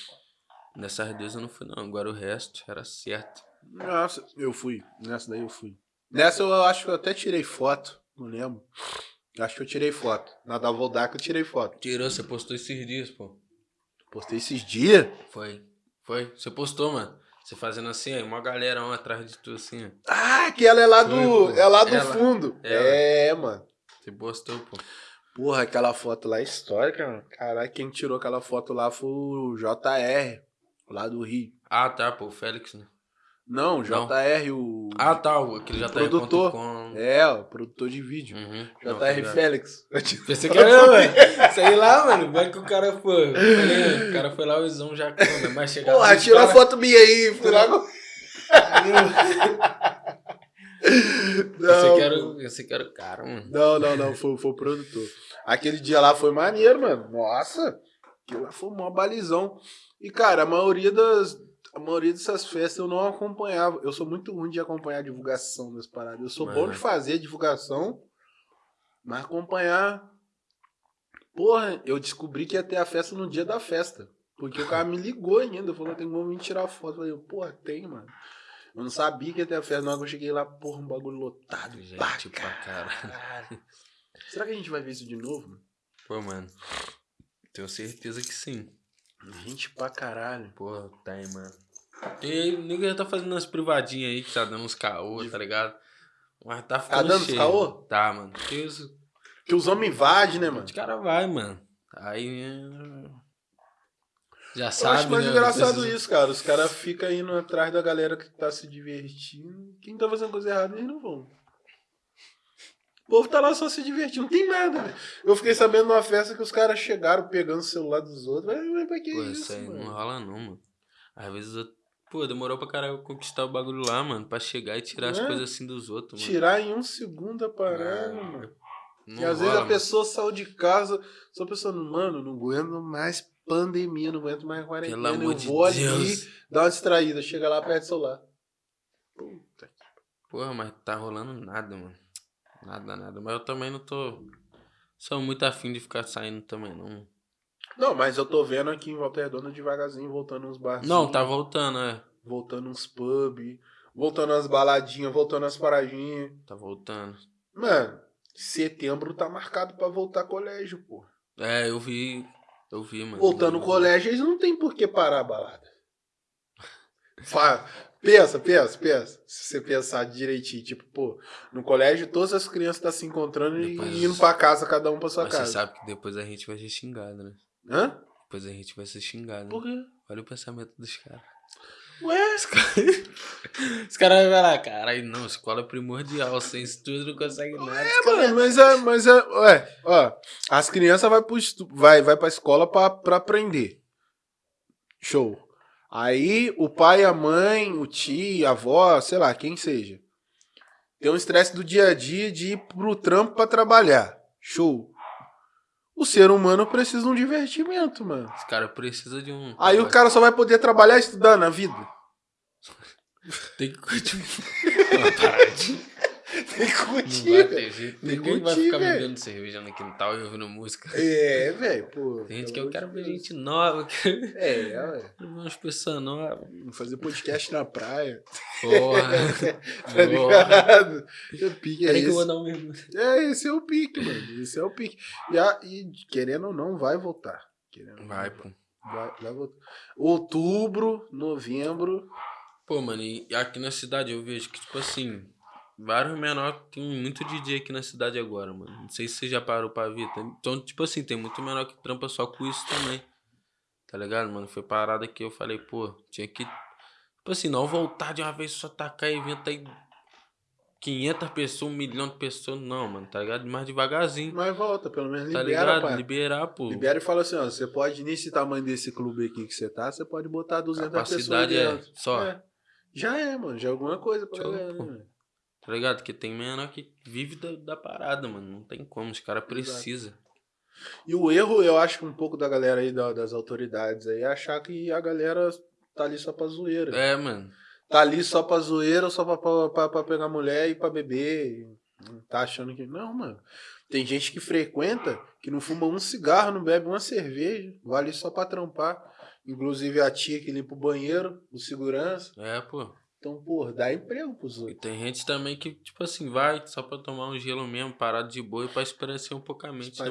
[SPEAKER 2] Nessas duas eu não fui, não. Agora o resto era certo.
[SPEAKER 1] Nossa, eu fui. Nessa daí eu fui. Nessa eu acho que eu até tirei foto. Não lembro. Acho que eu tirei foto. Na da Voldac eu tirei foto.
[SPEAKER 2] Tirou, você postou esses dias, pô.
[SPEAKER 1] Postei esses dias.
[SPEAKER 2] Foi. Foi. Você postou, mano. Você fazendo assim, uma galera um atrás de tu, assim, ó.
[SPEAKER 1] Ah, aquela é lá do, é lá do
[SPEAKER 2] Ela.
[SPEAKER 1] fundo.
[SPEAKER 2] Ela.
[SPEAKER 1] É, mano.
[SPEAKER 2] Você postou, pô.
[SPEAKER 1] Porra, aquela foto lá é histórica, mano. Caralho, quem tirou aquela foto lá foi o JR, lá do Rio.
[SPEAKER 2] Ah, tá, pô. O Félix, né?
[SPEAKER 1] Não,
[SPEAKER 2] Não.
[SPEAKER 1] JR, o.
[SPEAKER 2] Ah, tá. o- Aquele tá
[SPEAKER 1] Produtor.
[SPEAKER 2] Com...
[SPEAKER 1] É, o produtor de vídeo.
[SPEAKER 2] Uhum. Não,
[SPEAKER 1] JR
[SPEAKER 2] tá ligado.
[SPEAKER 1] Félix.
[SPEAKER 2] Pensei que era, mano. Sei lá, mano. Vai que o cara foi. Falei, O cara foi lá, o Izão já come, mas chegava.
[SPEAKER 1] Porra,
[SPEAKER 2] os
[SPEAKER 1] tirou a
[SPEAKER 2] cara-
[SPEAKER 1] foto minha aí. Fui lá com...
[SPEAKER 2] Pensei que era, o- pensei que era o cara, mano.
[SPEAKER 1] Não, não, não, foi, foi o produtor. Aquele dia lá foi maneiro, mano. Nossa, aquilo lá foi uma balizão. E, cara, a maioria das. A maioria dessas festas eu não acompanhava. Eu sou muito ruim de acompanhar a divulgação das paradas. Eu sou bom
[SPEAKER 2] Mano.
[SPEAKER 1] de fazer divulgação, mas acompanhar. Porra, eu descobri que ia ter a festa no dia da festa. Porque o cara me ligou ainda, falou, tem como vir tirar foto. Eu falei, porra, tem, mano. Eu não sabia que ia ter a festa, na hora que eu cheguei lá, porra, um bagulho lotado.
[SPEAKER 2] Gente pra caralho.
[SPEAKER 1] caralho. Será que a gente vai ver isso de novo?
[SPEAKER 2] Pô, mano. Tenho certeza que sim.
[SPEAKER 1] Gente pra caralho.
[SPEAKER 2] Porra, tem, mano. E aí, o nego já tá fazendo umas privadinhas aí, que tá dando uns caô, tá ligado? Mas tá ficando
[SPEAKER 1] dando uns
[SPEAKER 2] cheio.
[SPEAKER 1] caô?
[SPEAKER 2] Tá, mano. Porque os,
[SPEAKER 1] Que os homens invadem, né, mano?
[SPEAKER 2] os caras vai, mano. Aí... é, Já
[SPEAKER 1] Eu
[SPEAKER 2] sabe,
[SPEAKER 1] acho mais
[SPEAKER 2] né?
[SPEAKER 1] engraçado
[SPEAKER 2] Esses-
[SPEAKER 1] isso, cara. Os caras ficam indo atrás da galera que tá se divertindo. Quem tá fazendo coisa errada, eles não vão. O povo tá lá só se divertindo, não tem nada. Eu fiquei sabendo numa festa que os caras chegaram pegando o celular dos outros. Mas, mas pra que
[SPEAKER 2] Pô,
[SPEAKER 1] isso,
[SPEAKER 2] aí
[SPEAKER 1] mano?
[SPEAKER 2] não rola não, mano. Às vezes, eu... pô, demorou pra caralho conquistar o bagulho lá, mano. Pra chegar e tirar as
[SPEAKER 1] É.
[SPEAKER 2] coisas assim dos outros, mano.
[SPEAKER 1] Tirar em um segundo a parada, mano. E às vezes
[SPEAKER 2] rola,
[SPEAKER 1] a
[SPEAKER 2] mano.
[SPEAKER 1] pessoa saiu de casa só pensando, mano, não aguento mais pandemia, não aguento mais quarentena.
[SPEAKER 2] Pelo amor
[SPEAKER 1] eu
[SPEAKER 2] de
[SPEAKER 1] vou ali,
[SPEAKER 2] Deus.
[SPEAKER 1] dar uma distraída, chega lá, perde o celular. Puta que
[SPEAKER 2] Porra, mas tá rolando nada, mano. Nada, nada. Mas eu também não tô. Sou muito afim de ficar saindo também, não.
[SPEAKER 1] Não, mas eu tô vendo aqui em Volta Redonda devagarzinho, voltando uns barzinhos.
[SPEAKER 2] Não, tá voltando, é.
[SPEAKER 1] Voltando uns pub, voltando umas baladinhas, voltando as paradinhas.
[SPEAKER 2] Tá voltando.
[SPEAKER 1] Mano, setembro tá marcado pra voltar colégio, pô.
[SPEAKER 2] É, eu vi. Eu vi, mano.
[SPEAKER 1] Voltando ao colégio, eles não tem por que parar a balada. Pensa, pensa, pensa. Se você pensar direitinho, tipo, pô, no colégio todas as crianças estão se encontrando
[SPEAKER 2] Depois-
[SPEAKER 1] e indo pra casa, cada um pra sua
[SPEAKER 2] Mas você
[SPEAKER 1] casa.
[SPEAKER 2] sabe que depois a gente vai ser xingado, né?
[SPEAKER 1] Hã?
[SPEAKER 2] Depois a gente vai ser xingado.
[SPEAKER 1] Por
[SPEAKER 2] Né?
[SPEAKER 1] quê?
[SPEAKER 2] Olha o pensamento dos caras.
[SPEAKER 1] Ué?
[SPEAKER 2] Os caras os caras vão falar, caralho, não, escola é primordial, sem isso tudo não consegue nada.
[SPEAKER 1] É, mano, mas é, mas é, ué, ó, as crianças vai, pro vai, vai pra escola pra, pra aprender. Show. Aí o pai, a mãe, o tio, a avó, sei lá, quem seja. Tem um estresse do dia a dia de ir pro trampo pra trabalhar. Show. O ser humano precisa de um divertimento, mano.
[SPEAKER 2] Os caras precisam de um.
[SPEAKER 1] Aí o cara só vai poder trabalhar e estudar na vida.
[SPEAKER 2] Tem que paradinha.
[SPEAKER 1] Tem que
[SPEAKER 2] Não
[SPEAKER 1] curtir,
[SPEAKER 2] vai
[SPEAKER 1] velho.
[SPEAKER 2] ter jeito.
[SPEAKER 1] Tem que
[SPEAKER 2] Ninguém vai ficar
[SPEAKER 1] velho.
[SPEAKER 2] bebendo cerveja no quintal e ouvindo música.
[SPEAKER 1] É, velho, pô.
[SPEAKER 2] Tem gente que eu quero ver gente nova, quero
[SPEAKER 1] É,
[SPEAKER 2] ver umas pessoas novas.
[SPEAKER 1] Fazer podcast na praia.
[SPEAKER 2] Porra.
[SPEAKER 1] Tá ligado? O pique é
[SPEAKER 2] Peraí que eu vou dar um.
[SPEAKER 1] É, esse é o pique, mano. Esse é o pique. E, a- e querendo ou não, vai voltar. Querendo não,
[SPEAKER 2] Vai, pô.
[SPEAKER 1] Vai, vai voltar. Outubro, novembro.
[SPEAKER 2] Pô, mano, e aqui na cidade eu vejo que, tipo assim, vários menores. Tem muito DJ aqui na cidade agora, mano. Não sei se você já parou pra ver. Então, tipo assim, tem muito menor que trampa só com isso também. Tá ligado, mano? Foi parada que eu falei, pô, tinha que. Tipo assim, não voltar de uma vez só tacar evento aí. 500 pessoas, um milhão de pessoas. Não, mano, tá ligado? Mais devagarzinho.
[SPEAKER 1] Mas volta, pelo menos
[SPEAKER 2] Tá
[SPEAKER 1] libera,
[SPEAKER 2] ligado?
[SPEAKER 1] pai.
[SPEAKER 2] Liberar, pô.
[SPEAKER 1] Libera e fala assim, ó, você pode, nesse tamanho desse clube aqui que você tá, você pode botar 200 pessoas
[SPEAKER 2] Capacidade é
[SPEAKER 1] dentro.
[SPEAKER 2] só.
[SPEAKER 1] É. Já é, mano, já é alguma coisa pra
[SPEAKER 2] Show,
[SPEAKER 1] galera, né?
[SPEAKER 2] Tá ligado? Porque tem menor que vive da, da parada, mano. Não tem como. Os caras precisam.
[SPEAKER 1] E o erro, eu acho que um pouco da galera aí, da- das autoridades aí, é achar que a galera tá ali só pra zoeira.
[SPEAKER 2] É, mano.
[SPEAKER 1] tá ali só pra zoeira só pra, pra, pra, pra pegar mulher e pra beber. Tá achando que. Não, mano. Tem gente que frequenta que não fuma um cigarro, não bebe uma cerveja, vai ali só pra trampar. Inclusive a tia que limpa o banheiro, o segurança.
[SPEAKER 2] É, pô.
[SPEAKER 1] Então, porra, dá emprego pros
[SPEAKER 2] E
[SPEAKER 1] outros.
[SPEAKER 2] tem gente também que, tipo assim, vai só pra tomar um gelo mesmo, parado de boa e pra espairecer um pouco a mente, né,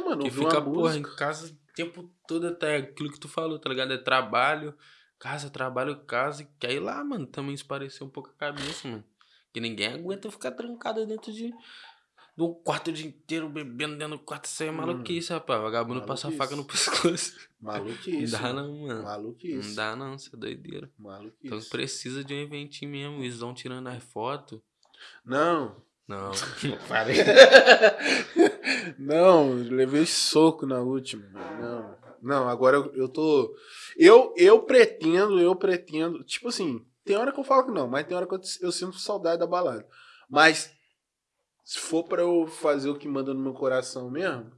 [SPEAKER 2] mano?
[SPEAKER 1] Mano.
[SPEAKER 2] Que fica, porra, em casa o tempo todo até aquilo que tu falou, tá ligado? É trabalho, casa, trabalho, casa. Que aí lá, mano, também esparecer um pouco a cabeça, mano. Que ninguém aguenta ficar trancado dentro de, um quarto o dia inteiro, bebendo dentro do quarto. Isso aí é
[SPEAKER 1] Hum.
[SPEAKER 2] maluquice, rapaz. Vagabundo passa a faca no pescoço.
[SPEAKER 1] Maluquice.
[SPEAKER 2] não dá não, mano. Não
[SPEAKER 1] Maluquice.
[SPEAKER 2] dá não, isso é doideira.
[SPEAKER 1] Maluquice.
[SPEAKER 2] Então precisa de um eventinho mesmo. Eles vão tirando as fotos.
[SPEAKER 1] Não.
[SPEAKER 2] Não, parei.
[SPEAKER 1] não, levei soco na última. Não. Não, agora eu, eu tô. Eu, eu pretendo, eu pretendo. Tipo assim, tem hora que eu falo que não, mas tem hora que eu, eu sinto saudade da balada. Mas se for pra eu fazer o que manda no meu coração mesmo.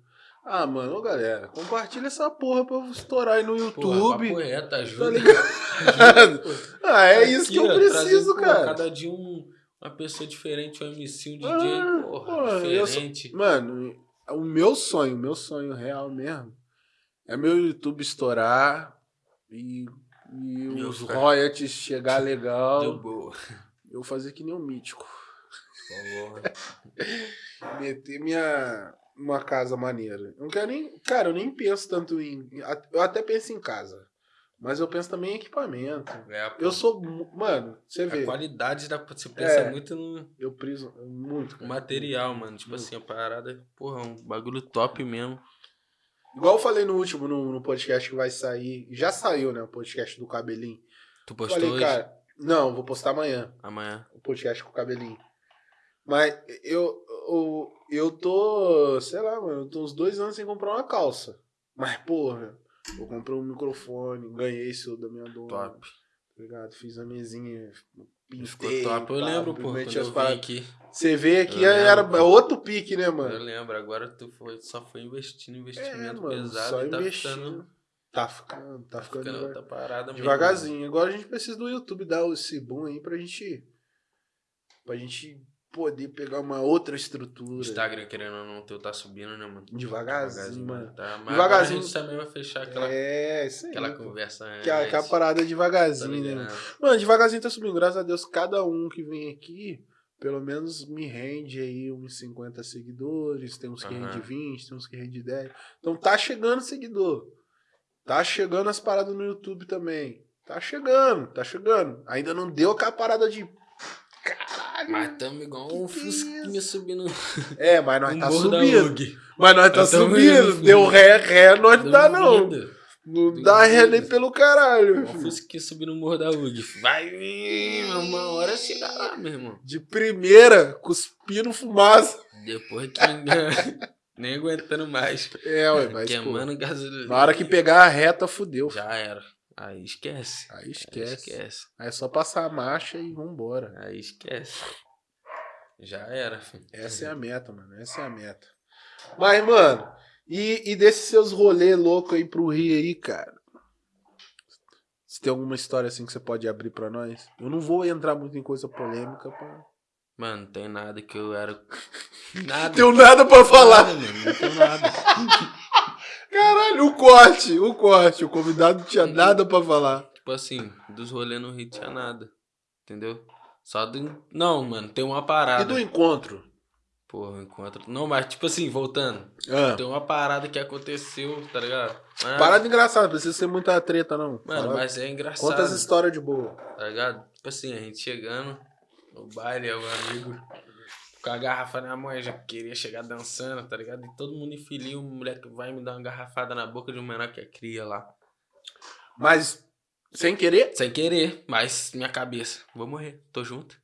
[SPEAKER 1] Ah, mano, ô galera, compartilha essa porra pra eu estourar aí no
[SPEAKER 2] Porra,
[SPEAKER 1] YouTube.
[SPEAKER 2] reto,
[SPEAKER 1] tá
[SPEAKER 2] ajuda.
[SPEAKER 1] ah, é isso que eu
[SPEAKER 2] ó,
[SPEAKER 1] preciso,
[SPEAKER 2] porra,
[SPEAKER 1] cara.
[SPEAKER 2] Cada dia um, uma pessoa diferente, um MC, um DJ,
[SPEAKER 1] Ah,
[SPEAKER 2] porra,
[SPEAKER 1] porra, eu sou-
[SPEAKER 2] diferente.
[SPEAKER 1] Mano, o meu sonho, o meu sonho real mesmo, é meu YouTube estourar e, e os royalties chegar
[SPEAKER 2] Deu
[SPEAKER 1] legal.
[SPEAKER 2] boa.
[SPEAKER 1] Eu fazer que nem um mítico. Meter minha uma casa maneira. Eu não quero nem. Cara, eu nem penso tanto em. Eu até penso em casa. Mas eu penso também em equipamento.
[SPEAKER 2] É,
[SPEAKER 1] Eu sou. Mano, você
[SPEAKER 2] A
[SPEAKER 1] vê.
[SPEAKER 2] qualidade da. Você pensa
[SPEAKER 1] É.
[SPEAKER 2] muito no
[SPEAKER 1] Eu priso muito. cara.
[SPEAKER 2] material, mano. Tipo assim, a parada, porra, um bagulho top mesmo.
[SPEAKER 1] Igual eu falei no último, no, no podcast que vai sair. Já saiu, né? O podcast do cabelinho.
[SPEAKER 2] Tu postou
[SPEAKER 1] Falei,
[SPEAKER 2] hoje?
[SPEAKER 1] cara, não, vou postar amanhã
[SPEAKER 2] Amanhã.
[SPEAKER 1] o podcast com o cabelinho. Mas eu, eu, eu tô, sei lá, mano, eu tô uns dois anos sem comprar uma calça. Mas, porra, eu comprei um microfone, ganhei isso da minha dona.
[SPEAKER 2] Top.
[SPEAKER 1] Tá ligado? Fiz a mesinha, pintei.
[SPEAKER 2] Ficou top. Eu lembro, pô, quando eu vim aqui.
[SPEAKER 1] Você vê que
[SPEAKER 2] Eu
[SPEAKER 1] era é outro pique, né,
[SPEAKER 2] Eu
[SPEAKER 1] mano?
[SPEAKER 2] lembro, agora tu foi, só foi investindo,
[SPEAKER 1] É,
[SPEAKER 2] investimento
[SPEAKER 1] mano,
[SPEAKER 2] pesado
[SPEAKER 1] só
[SPEAKER 2] tá
[SPEAKER 1] investindo.
[SPEAKER 2] ficando,
[SPEAKER 1] Tá ficando, tá ficando,
[SPEAKER 2] ficando
[SPEAKER 1] devagar-
[SPEAKER 2] outra parada mesmo.
[SPEAKER 1] devagarzinho. Agora a gente precisa do YouTube dar esse boom aí pra gente. Pra gente poder pegar uma outra
[SPEAKER 2] O
[SPEAKER 1] estrutura.
[SPEAKER 2] Instagram, querendo ou não, o teu tá subindo, né, mano?
[SPEAKER 1] Devagarzinho, mano.
[SPEAKER 2] Tá. Mas
[SPEAKER 1] Devagarzinho.
[SPEAKER 2] a gente também vai fechar aquela,
[SPEAKER 1] É, isso aí.
[SPEAKER 2] aquela conversa
[SPEAKER 1] Que a, que a
[SPEAKER 2] antes,
[SPEAKER 1] parada é
[SPEAKER 2] tá
[SPEAKER 1] devagarzinho, né? Mano? Mano, devagarzinho tá subindo. Graças a Deus, cada um que vem aqui, pelo menos me rende aí uns 50 seguidores. Tem uns que
[SPEAKER 2] Aham.
[SPEAKER 1] rende 20, tem uns que rende 10. Então tá chegando seguidor. Tá chegando as paradas no YouTube também. Tá chegando, tá chegando. Ainda não deu aquela parada de. Caralho.
[SPEAKER 2] Mas tamo igual um
[SPEAKER 1] Que é
[SPEAKER 2] fusquinha subindo
[SPEAKER 1] É, mas nós
[SPEAKER 2] no
[SPEAKER 1] tá
[SPEAKER 2] morro da
[SPEAKER 1] subindo.
[SPEAKER 2] UG.
[SPEAKER 1] Mas nós tá subindo.
[SPEAKER 2] indo,
[SPEAKER 1] Deu ré, ré, nós não dá não. Não dá ré nem pelo caralho.
[SPEAKER 2] Um fusquinha subindo no morro da UG. Vai vir, uma hora chegar lá, meu irmão.
[SPEAKER 1] De primeira, cuspindo fumaça.
[SPEAKER 2] Depois que nem aguentando mais.
[SPEAKER 1] É, ué, mas pô,
[SPEAKER 2] Queimando gasolina.
[SPEAKER 1] na hora que pegar a reta, fudeu.
[SPEAKER 2] Já era. Aí esquece.
[SPEAKER 1] Aí
[SPEAKER 2] Aí
[SPEAKER 1] esquece.
[SPEAKER 2] esquece.
[SPEAKER 1] Aí é só passar a marcha e vambora.
[SPEAKER 2] Aí esquece. Já era, filho.
[SPEAKER 1] Essa é a meta, mano. Essa é a meta. Mas, mano, e, e desses seus rolês loucos aí pro Rio aí, cara? Se tem alguma história assim que você pode abrir pra nós? Eu não vou entrar muito em coisa polêmica, pá.
[SPEAKER 2] Mano, não tem nada que eu era. Nada.
[SPEAKER 1] Tenho nada pra falar.
[SPEAKER 2] Nada, mano. Não tem nada.
[SPEAKER 1] Caralho, o corte, o corte. O convidado não tinha nada pra falar.
[SPEAKER 2] Tipo assim, dos rolês no Rio tinha nada. Entendeu? Só do. Não, mano, tem uma parada.
[SPEAKER 1] E do encontro?
[SPEAKER 2] Porra, encontro. Não, mas tipo assim, voltando.
[SPEAKER 1] Ah,
[SPEAKER 2] Tem uma parada que aconteceu, tá ligado? Mas-
[SPEAKER 1] parada engraçada, não precisa ser muita treta, não.
[SPEAKER 2] Mano, mas é engraçado.
[SPEAKER 1] Conta as histórias de boa.
[SPEAKER 2] Tá ligado? Tipo assim, a gente chegando no baile, o amigo com a garrafa na mão, eu já queria chegar dançando, tá ligado? E todo mundo enfilia, um moleque vai me dar uma garrafada na boca de um menor que é cria lá.
[SPEAKER 1] Mas, sem querer?
[SPEAKER 2] Sem querer, mas minha cabeça, vou morrer, tô junto.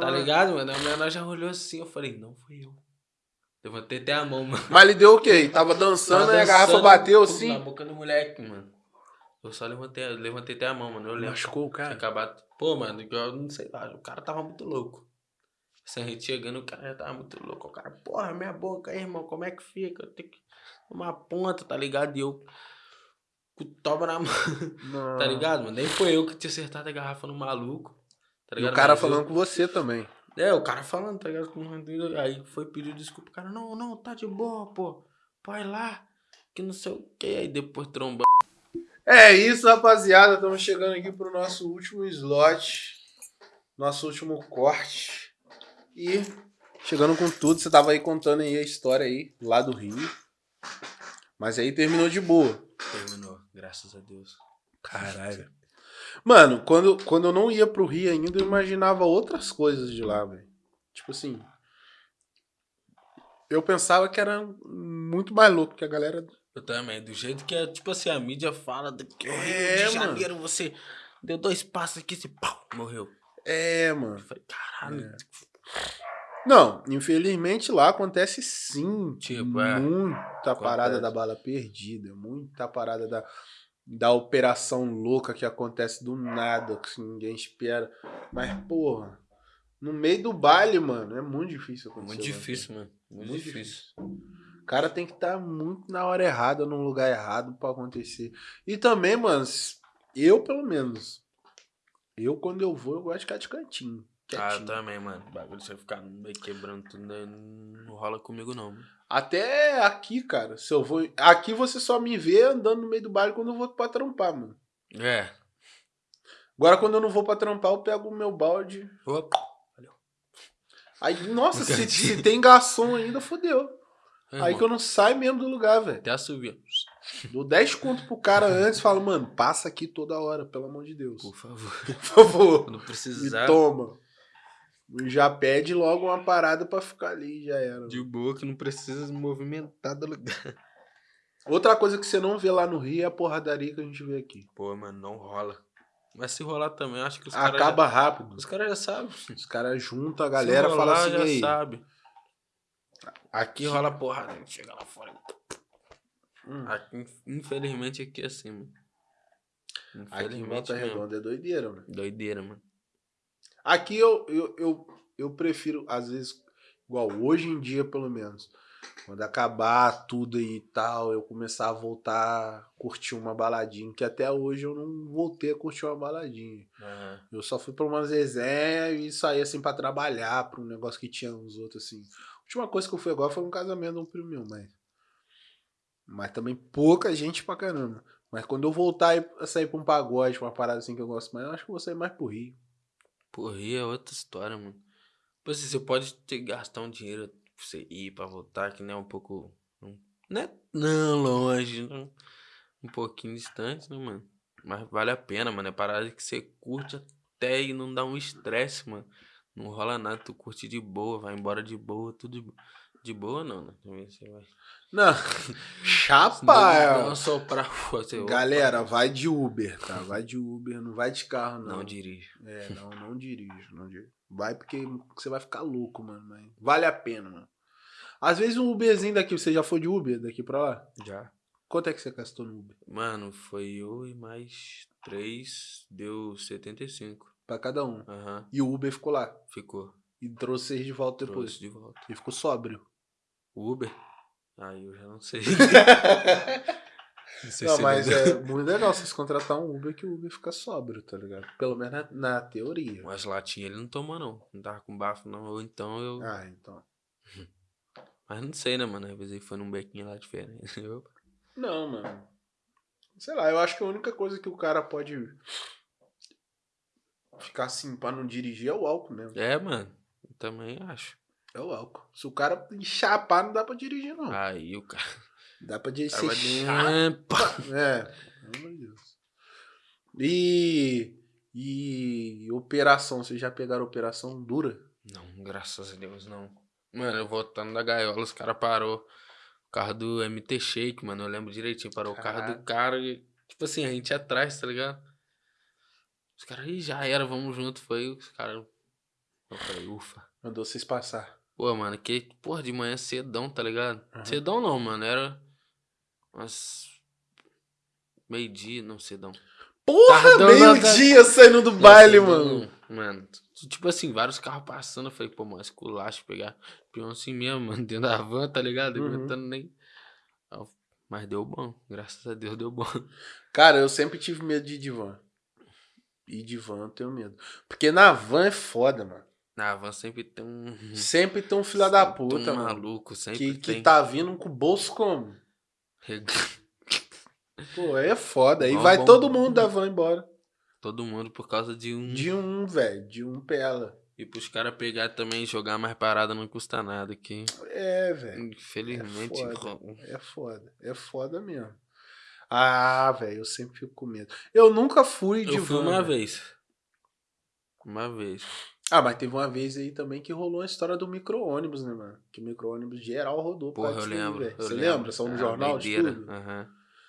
[SPEAKER 2] Tá ligado, mano? A menor já olhou assim, eu falei, não fui eu. Levantei até a mão, mano.
[SPEAKER 1] Mas ele deu o quê? Tava dançando e a garrafa bateu assim?
[SPEAKER 2] Na boca do moleque, mano. Eu só levantei, levantei até a mão, mano. Eu lembro.
[SPEAKER 1] Machucou o cara?
[SPEAKER 2] acabado. Pô, mano, eu não sei lá, o cara tava muito louco. Assim, a gente chegando, o cara já tava muito louco. O cara, porra, minha boca aí, irmão, como é que fica? Eu tenho que tomar ponta, tá ligado? E eu. com toba na mão, tá ligado, mano? Nem foi eu que tinha acertado a garrafa no maluco. Tá
[SPEAKER 1] E
[SPEAKER 2] ligado?
[SPEAKER 1] o cara
[SPEAKER 2] Mas eu-
[SPEAKER 1] falando com você também.
[SPEAKER 2] É, o cara falando, tá ligado? Aí foi pedir desculpa. O cara, não, não, tá de boa, pô. Vai lá. Que não sei o que. Aí depois tromba.
[SPEAKER 1] É isso, rapaziada. Estamos chegando aqui pro nosso último slot. Nosso último corte. E chegando com tudo. Você tava aí contando aí a história aí, lá do Rio. Mas aí terminou de boa.
[SPEAKER 2] Terminou, graças a Deus.
[SPEAKER 1] Caralho. Mano, quando, quando eu não ia pro Rio ainda, eu imaginava outras coisas de lá, velho. Tipo assim. Eu pensava que era muito mais louco que a galera.
[SPEAKER 2] Eu também, do jeito que é, tipo assim, a mídia fala do que o Rio
[SPEAKER 1] É,
[SPEAKER 2] de
[SPEAKER 1] mano.
[SPEAKER 2] Janeiro, você deu dois passos aqui, você pau, morreu.
[SPEAKER 1] É,
[SPEAKER 2] Eu
[SPEAKER 1] mano.
[SPEAKER 2] falei, caralho.
[SPEAKER 1] Não, infelizmente lá acontece sim.
[SPEAKER 2] Tipo, é.
[SPEAKER 1] Muita parada da bala perdida. Muita parada da, da operação louca que acontece do nada, que ninguém espera. Mas, porra, no meio do baile, mano, é muito difícil acontecer.
[SPEAKER 2] Muito difícil, mano. Muito,
[SPEAKER 1] Muito
[SPEAKER 2] difícil.
[SPEAKER 1] O cara tem que estar muito na hora errada, num lugar errado pra acontecer. E também, mano, eu pelo menos. Eu, quando eu vou, eu gosto de ficar de cantinho.
[SPEAKER 2] Ah, eu
[SPEAKER 1] quietinho.
[SPEAKER 2] também, mano. O bagulho você ficar meio quebrando tudo, né, não rola comigo, não. mano.
[SPEAKER 1] Até aqui, cara. Se eu vou. Aqui você só me vê andando no meio do baile quando eu vou pra trampar, mano.
[SPEAKER 2] É.
[SPEAKER 1] Agora, quando eu não vou pra trampar, eu pego o meu balde.
[SPEAKER 2] Opa.
[SPEAKER 1] Aí, nossa, se, se tem garçom ainda, fodeu. Aí que eu não saio mesmo do lugar, velho.
[SPEAKER 2] Até subir.
[SPEAKER 1] Dou 10 conto pro cara antes e falo, mano, passa aqui toda hora, pelo amor de Deus.
[SPEAKER 2] Por favor.
[SPEAKER 1] Por favor. Me
[SPEAKER 2] precisar.
[SPEAKER 1] toma. Já pede logo uma parada pra ficar ali, já era.
[SPEAKER 2] De boa, que não precisa se movimentar do lugar.
[SPEAKER 1] Outra coisa que você não vê lá no Rio é a porradaria que a gente vê aqui.
[SPEAKER 2] Pô, mano, não rola. Mas se rolar também, acho que os caras.
[SPEAKER 1] Acaba
[SPEAKER 2] Já...
[SPEAKER 1] rápido.
[SPEAKER 2] Os caras já sabem.
[SPEAKER 1] Os caras juntam a galera e
[SPEAKER 2] se
[SPEAKER 1] falam assim,
[SPEAKER 2] já
[SPEAKER 1] aí,
[SPEAKER 2] sabe.
[SPEAKER 1] aqui
[SPEAKER 2] rola porrada, chega lá fora.
[SPEAKER 1] Hum,
[SPEAKER 2] Aqui, infelizmente aqui é assim, mano.
[SPEAKER 1] aqui em
[SPEAKER 2] Infelizmente
[SPEAKER 1] Volta. Redonda é doideira, mano.
[SPEAKER 2] Doideira, mano.
[SPEAKER 1] Aqui eu, eu, eu, eu prefiro, às vezes, igual hoje em dia, pelo menos, quando acabar tudo e tal, eu começar a voltar a curtir uma baladinha, que até hoje eu não voltei a curtir uma baladinha.
[SPEAKER 2] Aham.
[SPEAKER 1] Eu só fui pra umas resenhas e saí assim pra trabalhar, pra um negócio que tinha uns outros assim. A última coisa que eu fui agora foi um casamento de um primo meu, mas. Mas também pouca gente pra caramba. Mas quando eu voltar a sair pra um pagode, pra uma parada assim que eu gosto mais, eu acho que eu vou sair mais pro Rio.
[SPEAKER 2] Por Rio é outra história, mano. Tipo assim, você pode ter gastar um dinheiro pra você ir pra voltar, que não é um pouco. Não é não longe, não, um pouquinho distante, né, mano? Mas vale a pena, mano. É parada que você curte até e não dá um estresse, mano. Não rola nada, tu curte de boa, vai embora de boa, tudo de, de boa, não, né? Também você vai.
[SPEAKER 1] Não, chapa!
[SPEAKER 2] Não, não você.
[SPEAKER 1] Galera, vai de Uber, tá? Vai de Uber, não vai de carro, não.
[SPEAKER 2] Não dirige.
[SPEAKER 1] É, não, não dirijo, não dirijo. Vai porque você vai ficar louco, mano. Mas vale a pena, mano. Às vezes um Uberzinho daqui, você já foi de Uber daqui pra lá?
[SPEAKER 2] Já.
[SPEAKER 1] Quanto é que você gastou no Uber?
[SPEAKER 2] Mano, foi eu e mais três, deu 75.
[SPEAKER 1] Pra cada um.
[SPEAKER 2] Aham,
[SPEAKER 1] E o Uber ficou lá.
[SPEAKER 2] ficou.
[SPEAKER 1] E trouxe vocês de volta depois.
[SPEAKER 2] Trouxe de volta.
[SPEAKER 1] E ficou sóbrio.
[SPEAKER 2] Uber? Aí eu já não sei. não sei
[SPEAKER 1] Não,
[SPEAKER 2] se
[SPEAKER 1] mas é muito legal vocês contratar um Uber que o Uber fica sóbrio, tá ligado? Pelo menos na, na teoria.
[SPEAKER 2] Mas latinha ele não tomou, não. Não tava com bafo, não. Ou então eu.
[SPEAKER 1] Ah, então.
[SPEAKER 2] Mas não sei, né, mano? Às vezes foi num bequinho lá diferente.
[SPEAKER 1] Não, mano. Sei lá, eu acho que a única coisa que o cara pode ficar assim pra não dirigir é o álcool mesmo.
[SPEAKER 2] É, mano. Eu também acho.
[SPEAKER 1] É o álcool. Se o cara chapar, não dá pra dirigir, não.
[SPEAKER 2] Aí o cara.
[SPEAKER 1] Dá pra dirigir.
[SPEAKER 2] cara
[SPEAKER 1] chato. É, pelo amor de Deus. E. E. Operação, vocês já pegaram operação dura?
[SPEAKER 2] Não, graças a Deus, não. Mano, eu voltando da gaiola, os caras parou o carro do MT Shake, mano. Eu lembro direitinho. Parou o carro do cara e, tipo assim, a gente ia atrás, tá ligado? Os caras, "Ih, já era, vamos junto. Foi os caras. Eu falei, ufa.
[SPEAKER 1] Mandou vocês passar.
[SPEAKER 2] Pô, mano, que, porra, de manhã cedão, tá ligado?
[SPEAKER 1] Aham.
[SPEAKER 2] Cedão não, mano. Era umas. Meio-dia, não, cedão.
[SPEAKER 1] Porra,
[SPEAKER 2] Tardão,
[SPEAKER 1] meio-dia saindo do
[SPEAKER 2] Não,
[SPEAKER 1] baile,
[SPEAKER 2] cedão
[SPEAKER 1] mano.
[SPEAKER 2] não, Mano, tipo assim, vários carros passando. Eu falei, pô, mano, esculacho pegar peão assim mesmo, mano, dentro da van, tá ligado?
[SPEAKER 1] Uhum.
[SPEAKER 2] Aguentando nem. Mas deu bom. Graças a Deus deu bom.
[SPEAKER 1] Cara, eu sempre tive medo de ir de van. E de van eu tenho medo. Porque na van é foda, mano.
[SPEAKER 2] Na van sempre tem um.
[SPEAKER 1] Sempre tem um filho da puta,
[SPEAKER 2] um
[SPEAKER 1] mano.
[SPEAKER 2] maluco, sempre
[SPEAKER 1] Que, que
[SPEAKER 2] tem.
[SPEAKER 1] tá vindo com o bolso como? Pô, aí é foda. Aí
[SPEAKER 2] Bom,
[SPEAKER 1] vai
[SPEAKER 2] bom.
[SPEAKER 1] todo mundo da van embora.
[SPEAKER 2] Todo mundo por causa de um.
[SPEAKER 1] De um, velho. De um pela.
[SPEAKER 2] E pros caras pegar também e jogar mais parada não custa nada aqui.
[SPEAKER 1] É, velho.
[SPEAKER 2] Infelizmente.
[SPEAKER 1] É foda. É foda. É foda mesmo. Ah, velho, eu sempre fico com medo. Eu nunca fui de
[SPEAKER 2] Eu fui
[SPEAKER 1] van.
[SPEAKER 2] uma
[SPEAKER 1] velho.
[SPEAKER 2] vez. Uma vez.
[SPEAKER 1] Ah, mas teve uma vez aí também que rolou a história do micro-ônibus, né, mano? Que o micro-ônibus geral rodou por
[SPEAKER 2] Porra, eu
[SPEAKER 1] daí,
[SPEAKER 2] lembro. eu
[SPEAKER 1] Você
[SPEAKER 2] lembro.
[SPEAKER 1] lembra? Saiu no
[SPEAKER 2] Ah,
[SPEAKER 1] jornal, de tudo?
[SPEAKER 2] Aham.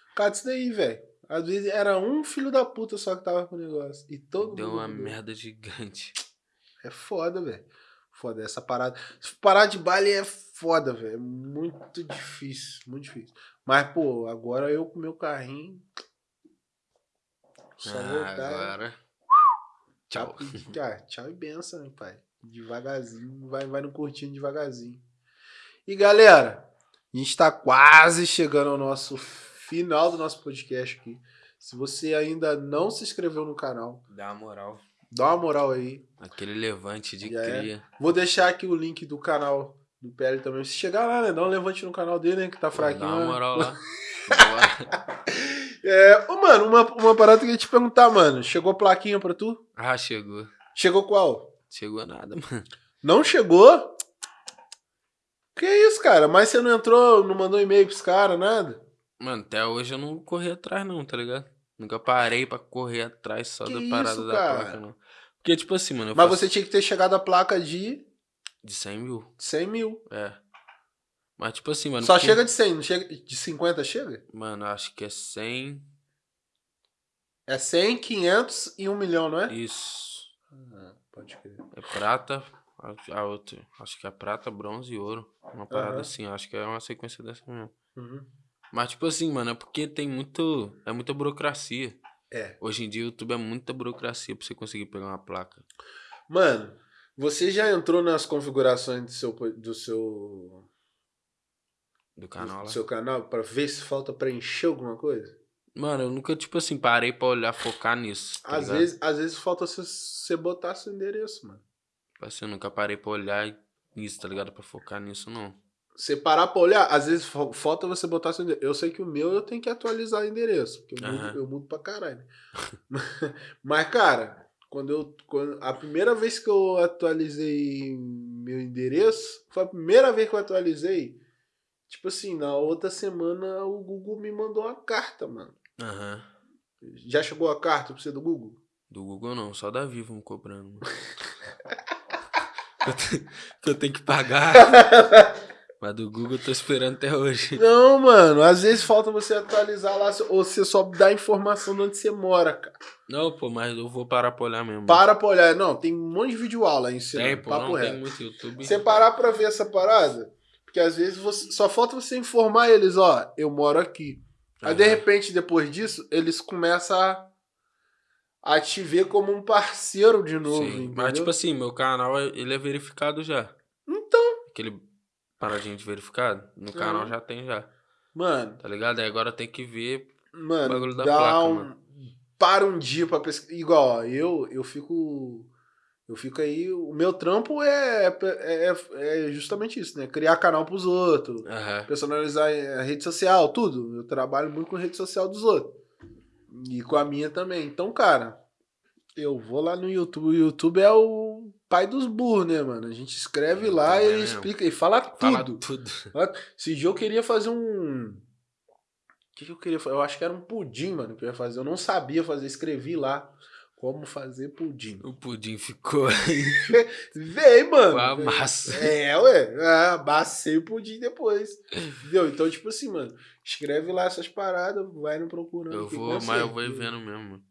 [SPEAKER 1] Por causa disso daí, velho. Às vezes era um filho da puta só que tava com o negócio. E todo
[SPEAKER 2] Deu
[SPEAKER 1] mundo.
[SPEAKER 2] uma
[SPEAKER 1] rodou.
[SPEAKER 2] merda gigante.
[SPEAKER 1] É foda, velho. Foda essa parada. Parar de baile é foda, velho. É muito difícil. Muito difícil. Mas, pô, agora eu com meu carrinho. Só
[SPEAKER 2] Ah,
[SPEAKER 1] voltar.
[SPEAKER 2] agora. Tchau.
[SPEAKER 1] Ah, tchau e benção, hein, pai. Devagarzinho, vai, vai no curtinho devagarzinho. E galera, a gente tá quase chegando ao nosso final do nosso podcast aqui. Se você ainda não se inscreveu no canal,
[SPEAKER 2] Dá uma moral.
[SPEAKER 1] dá uma moral aí.
[SPEAKER 2] Aquele levante de
[SPEAKER 1] Já é.
[SPEAKER 2] cria.
[SPEAKER 1] Vou deixar aqui o link do canal do PL também. Se chegar lá, né? Dá um levante no canal dele, né? Que tá fraquinho.
[SPEAKER 2] Dá uma
[SPEAKER 1] né?
[SPEAKER 2] moral lá.
[SPEAKER 1] É, ô, mano, uma, uma parada que eu ia te perguntar, mano. Chegou plaquinha pra tu?
[SPEAKER 2] Ah, chegou.
[SPEAKER 1] Chegou qual?
[SPEAKER 2] Chegou nada, mano.
[SPEAKER 1] Não chegou? Que isso, cara? Mas você não entrou, não mandou e-mail pros caras, nada?
[SPEAKER 2] Mano, até hoje eu não corri atrás, não, tá ligado? Nunca parei pra correr atrás só
[SPEAKER 1] Que
[SPEAKER 2] da parada
[SPEAKER 1] isso,
[SPEAKER 2] da
[SPEAKER 1] cara?
[SPEAKER 2] placa, não. Porque, tipo assim, mano,
[SPEAKER 1] Mas
[SPEAKER 2] faço
[SPEAKER 1] você tinha que ter chegado a placa de
[SPEAKER 2] de 100 mil.
[SPEAKER 1] 100 mil.
[SPEAKER 2] É. Mas, tipo assim, mano.
[SPEAKER 1] Só
[SPEAKER 2] porque-
[SPEAKER 1] chega de 100, não chega de 50 chega?
[SPEAKER 2] Mano, acho que é 100.
[SPEAKER 1] É 100, 500 e 1 milhão, não é?
[SPEAKER 2] Isso.
[SPEAKER 1] Ah, pode crer.
[SPEAKER 2] É prata. A, a outra. Acho que é prata, bronze e ouro. Uma parada
[SPEAKER 1] Aham.
[SPEAKER 2] assim. Acho que é uma sequência dessa mesmo.
[SPEAKER 1] Uhum.
[SPEAKER 2] Mas, tipo assim, mano, é porque tem muito. É muita burocracia.
[SPEAKER 1] É.
[SPEAKER 2] Hoje em dia o YouTube é muita burocracia pra você conseguir pegar uma placa.
[SPEAKER 1] Mano, você já entrou nas configurações do seu, do seu,
[SPEAKER 2] Do canal
[SPEAKER 1] do
[SPEAKER 2] lá.
[SPEAKER 1] seu canal pra ver se falta preencher alguma coisa?
[SPEAKER 2] Mano, eu nunca, tipo assim, parei pra olhar, focar nisso. Tá
[SPEAKER 1] Às
[SPEAKER 2] ligado?
[SPEAKER 1] vezes, às vezes falta você, você botar seu endereço, mano.
[SPEAKER 2] Tipo assim, eu nunca parei pra olhar nisso, tá ligado? Pra focar nisso, não.
[SPEAKER 1] Você parar pra olhar, às vezes fa- falta você botar seu endereço. Eu sei que o meu eu tenho que atualizar o endereço, porque eu, mudo,
[SPEAKER 2] Aham.
[SPEAKER 1] eu mudo pra caralho. Mas, cara, quando eu. Quando, a primeira vez que eu atualizei meu endereço, foi a primeira vez que eu atualizei. Tipo assim, na outra semana o Google me mandou uma carta, mano.
[SPEAKER 2] Aham.
[SPEAKER 1] Já chegou a carta pra você do Google?
[SPEAKER 2] Do Google não, só da Vivo me cobrando. mano. que, eu tenho, que eu tenho que pagar. Mas do Google eu tô esperando até hoje.
[SPEAKER 1] Não, mano, às vezes falta você atualizar lá, ou você só dá informação de onde você mora, cara.
[SPEAKER 2] Não, pô, mas eu vou parar pra olhar mesmo.
[SPEAKER 1] Para pra olhar. Não, tem um monte de vídeo aula aí ensinando.
[SPEAKER 2] Tem, pô,
[SPEAKER 1] papo
[SPEAKER 2] não
[SPEAKER 1] reto.
[SPEAKER 2] tem muito YouTube.
[SPEAKER 1] Você parar pra ver essa parada, porque às vezes você, só falta você informar eles, ó, eu moro aqui. Aí de repente, depois disso, eles começam a, a te ver como um parceiro de novo,
[SPEAKER 2] Sim.
[SPEAKER 1] entendeu?
[SPEAKER 2] Mas, tipo assim, meu canal, ele é verificado já.
[SPEAKER 1] Então,
[SPEAKER 2] Aquele paradinho de verificado, no canal já tem já.
[SPEAKER 1] mano,
[SPEAKER 2] Tá ligado? Aí agora tem que ver.
[SPEAKER 1] mano,
[SPEAKER 2] bagulho da
[SPEAKER 1] dá
[SPEAKER 2] placa,
[SPEAKER 1] um...
[SPEAKER 2] mano.
[SPEAKER 1] Para um dia pra pesquisar. Igual, ó, eu, eu fico... Eu fico aí... O meu trampo é, é, é justamente isso, né? Criar canal pros outros.
[SPEAKER 2] Aham.
[SPEAKER 1] personalizar a rede social, tudo. Eu trabalho muito com a rede social dos outros. E com a minha também. Então, cara, eu vou lá no YouTube. O YouTube é o pai dos burros, né, mano? A gente escreve lá
[SPEAKER 2] É
[SPEAKER 1] e ele
[SPEAKER 2] mesmo.
[SPEAKER 1] explica e fala
[SPEAKER 2] Fala
[SPEAKER 1] tudo.
[SPEAKER 2] tudo.
[SPEAKER 1] Esse dia eu queria fazer um. O que, que eu queria fazer? Eu acho que era um pudim, mano, que eu ia fazer. Eu não sabia fazer, escrevi lá como fazer pudim.
[SPEAKER 2] O pudim ficou aí
[SPEAKER 1] Vem, mano.
[SPEAKER 2] a massa.
[SPEAKER 1] É, ué. Ah, amassei o pudim depois. Entendeu? Então, tipo assim, mano, escreve lá essas paradas, vai no procurando.
[SPEAKER 2] Eu vou, mas eu vou vendo mesmo.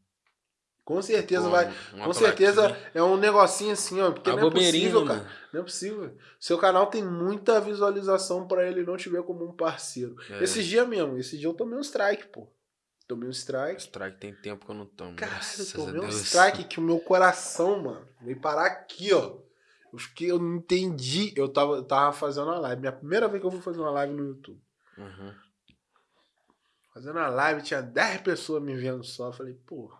[SPEAKER 1] Com certeza
[SPEAKER 2] Pô,
[SPEAKER 1] vai. Com certeza
[SPEAKER 2] plaquinha.
[SPEAKER 1] é um negocinho assim, ó. Porque
[SPEAKER 2] Uma
[SPEAKER 1] não é possível, cara.
[SPEAKER 2] mano.
[SPEAKER 1] Não é possível. Seu canal tem muita visualização pra ele não te ver como um parceiro.
[SPEAKER 2] É.
[SPEAKER 1] Esse dia mesmo, esse dia eu tomei um strike, pô. Tomei um strike.
[SPEAKER 2] Strike tem tempo que eu não tomo.
[SPEAKER 1] Caralho, eu tomei um strike que o meu coração, mano, veio parar aqui, ó. Eu fiquei, eu não entendi. Eu tava, eu tava fazendo uma live. Minha primeira vez que eu fui fazer uma live no YouTube.
[SPEAKER 2] Uhum.
[SPEAKER 1] Fazendo a live, tinha 10 pessoas me vendo só. Falei, pô.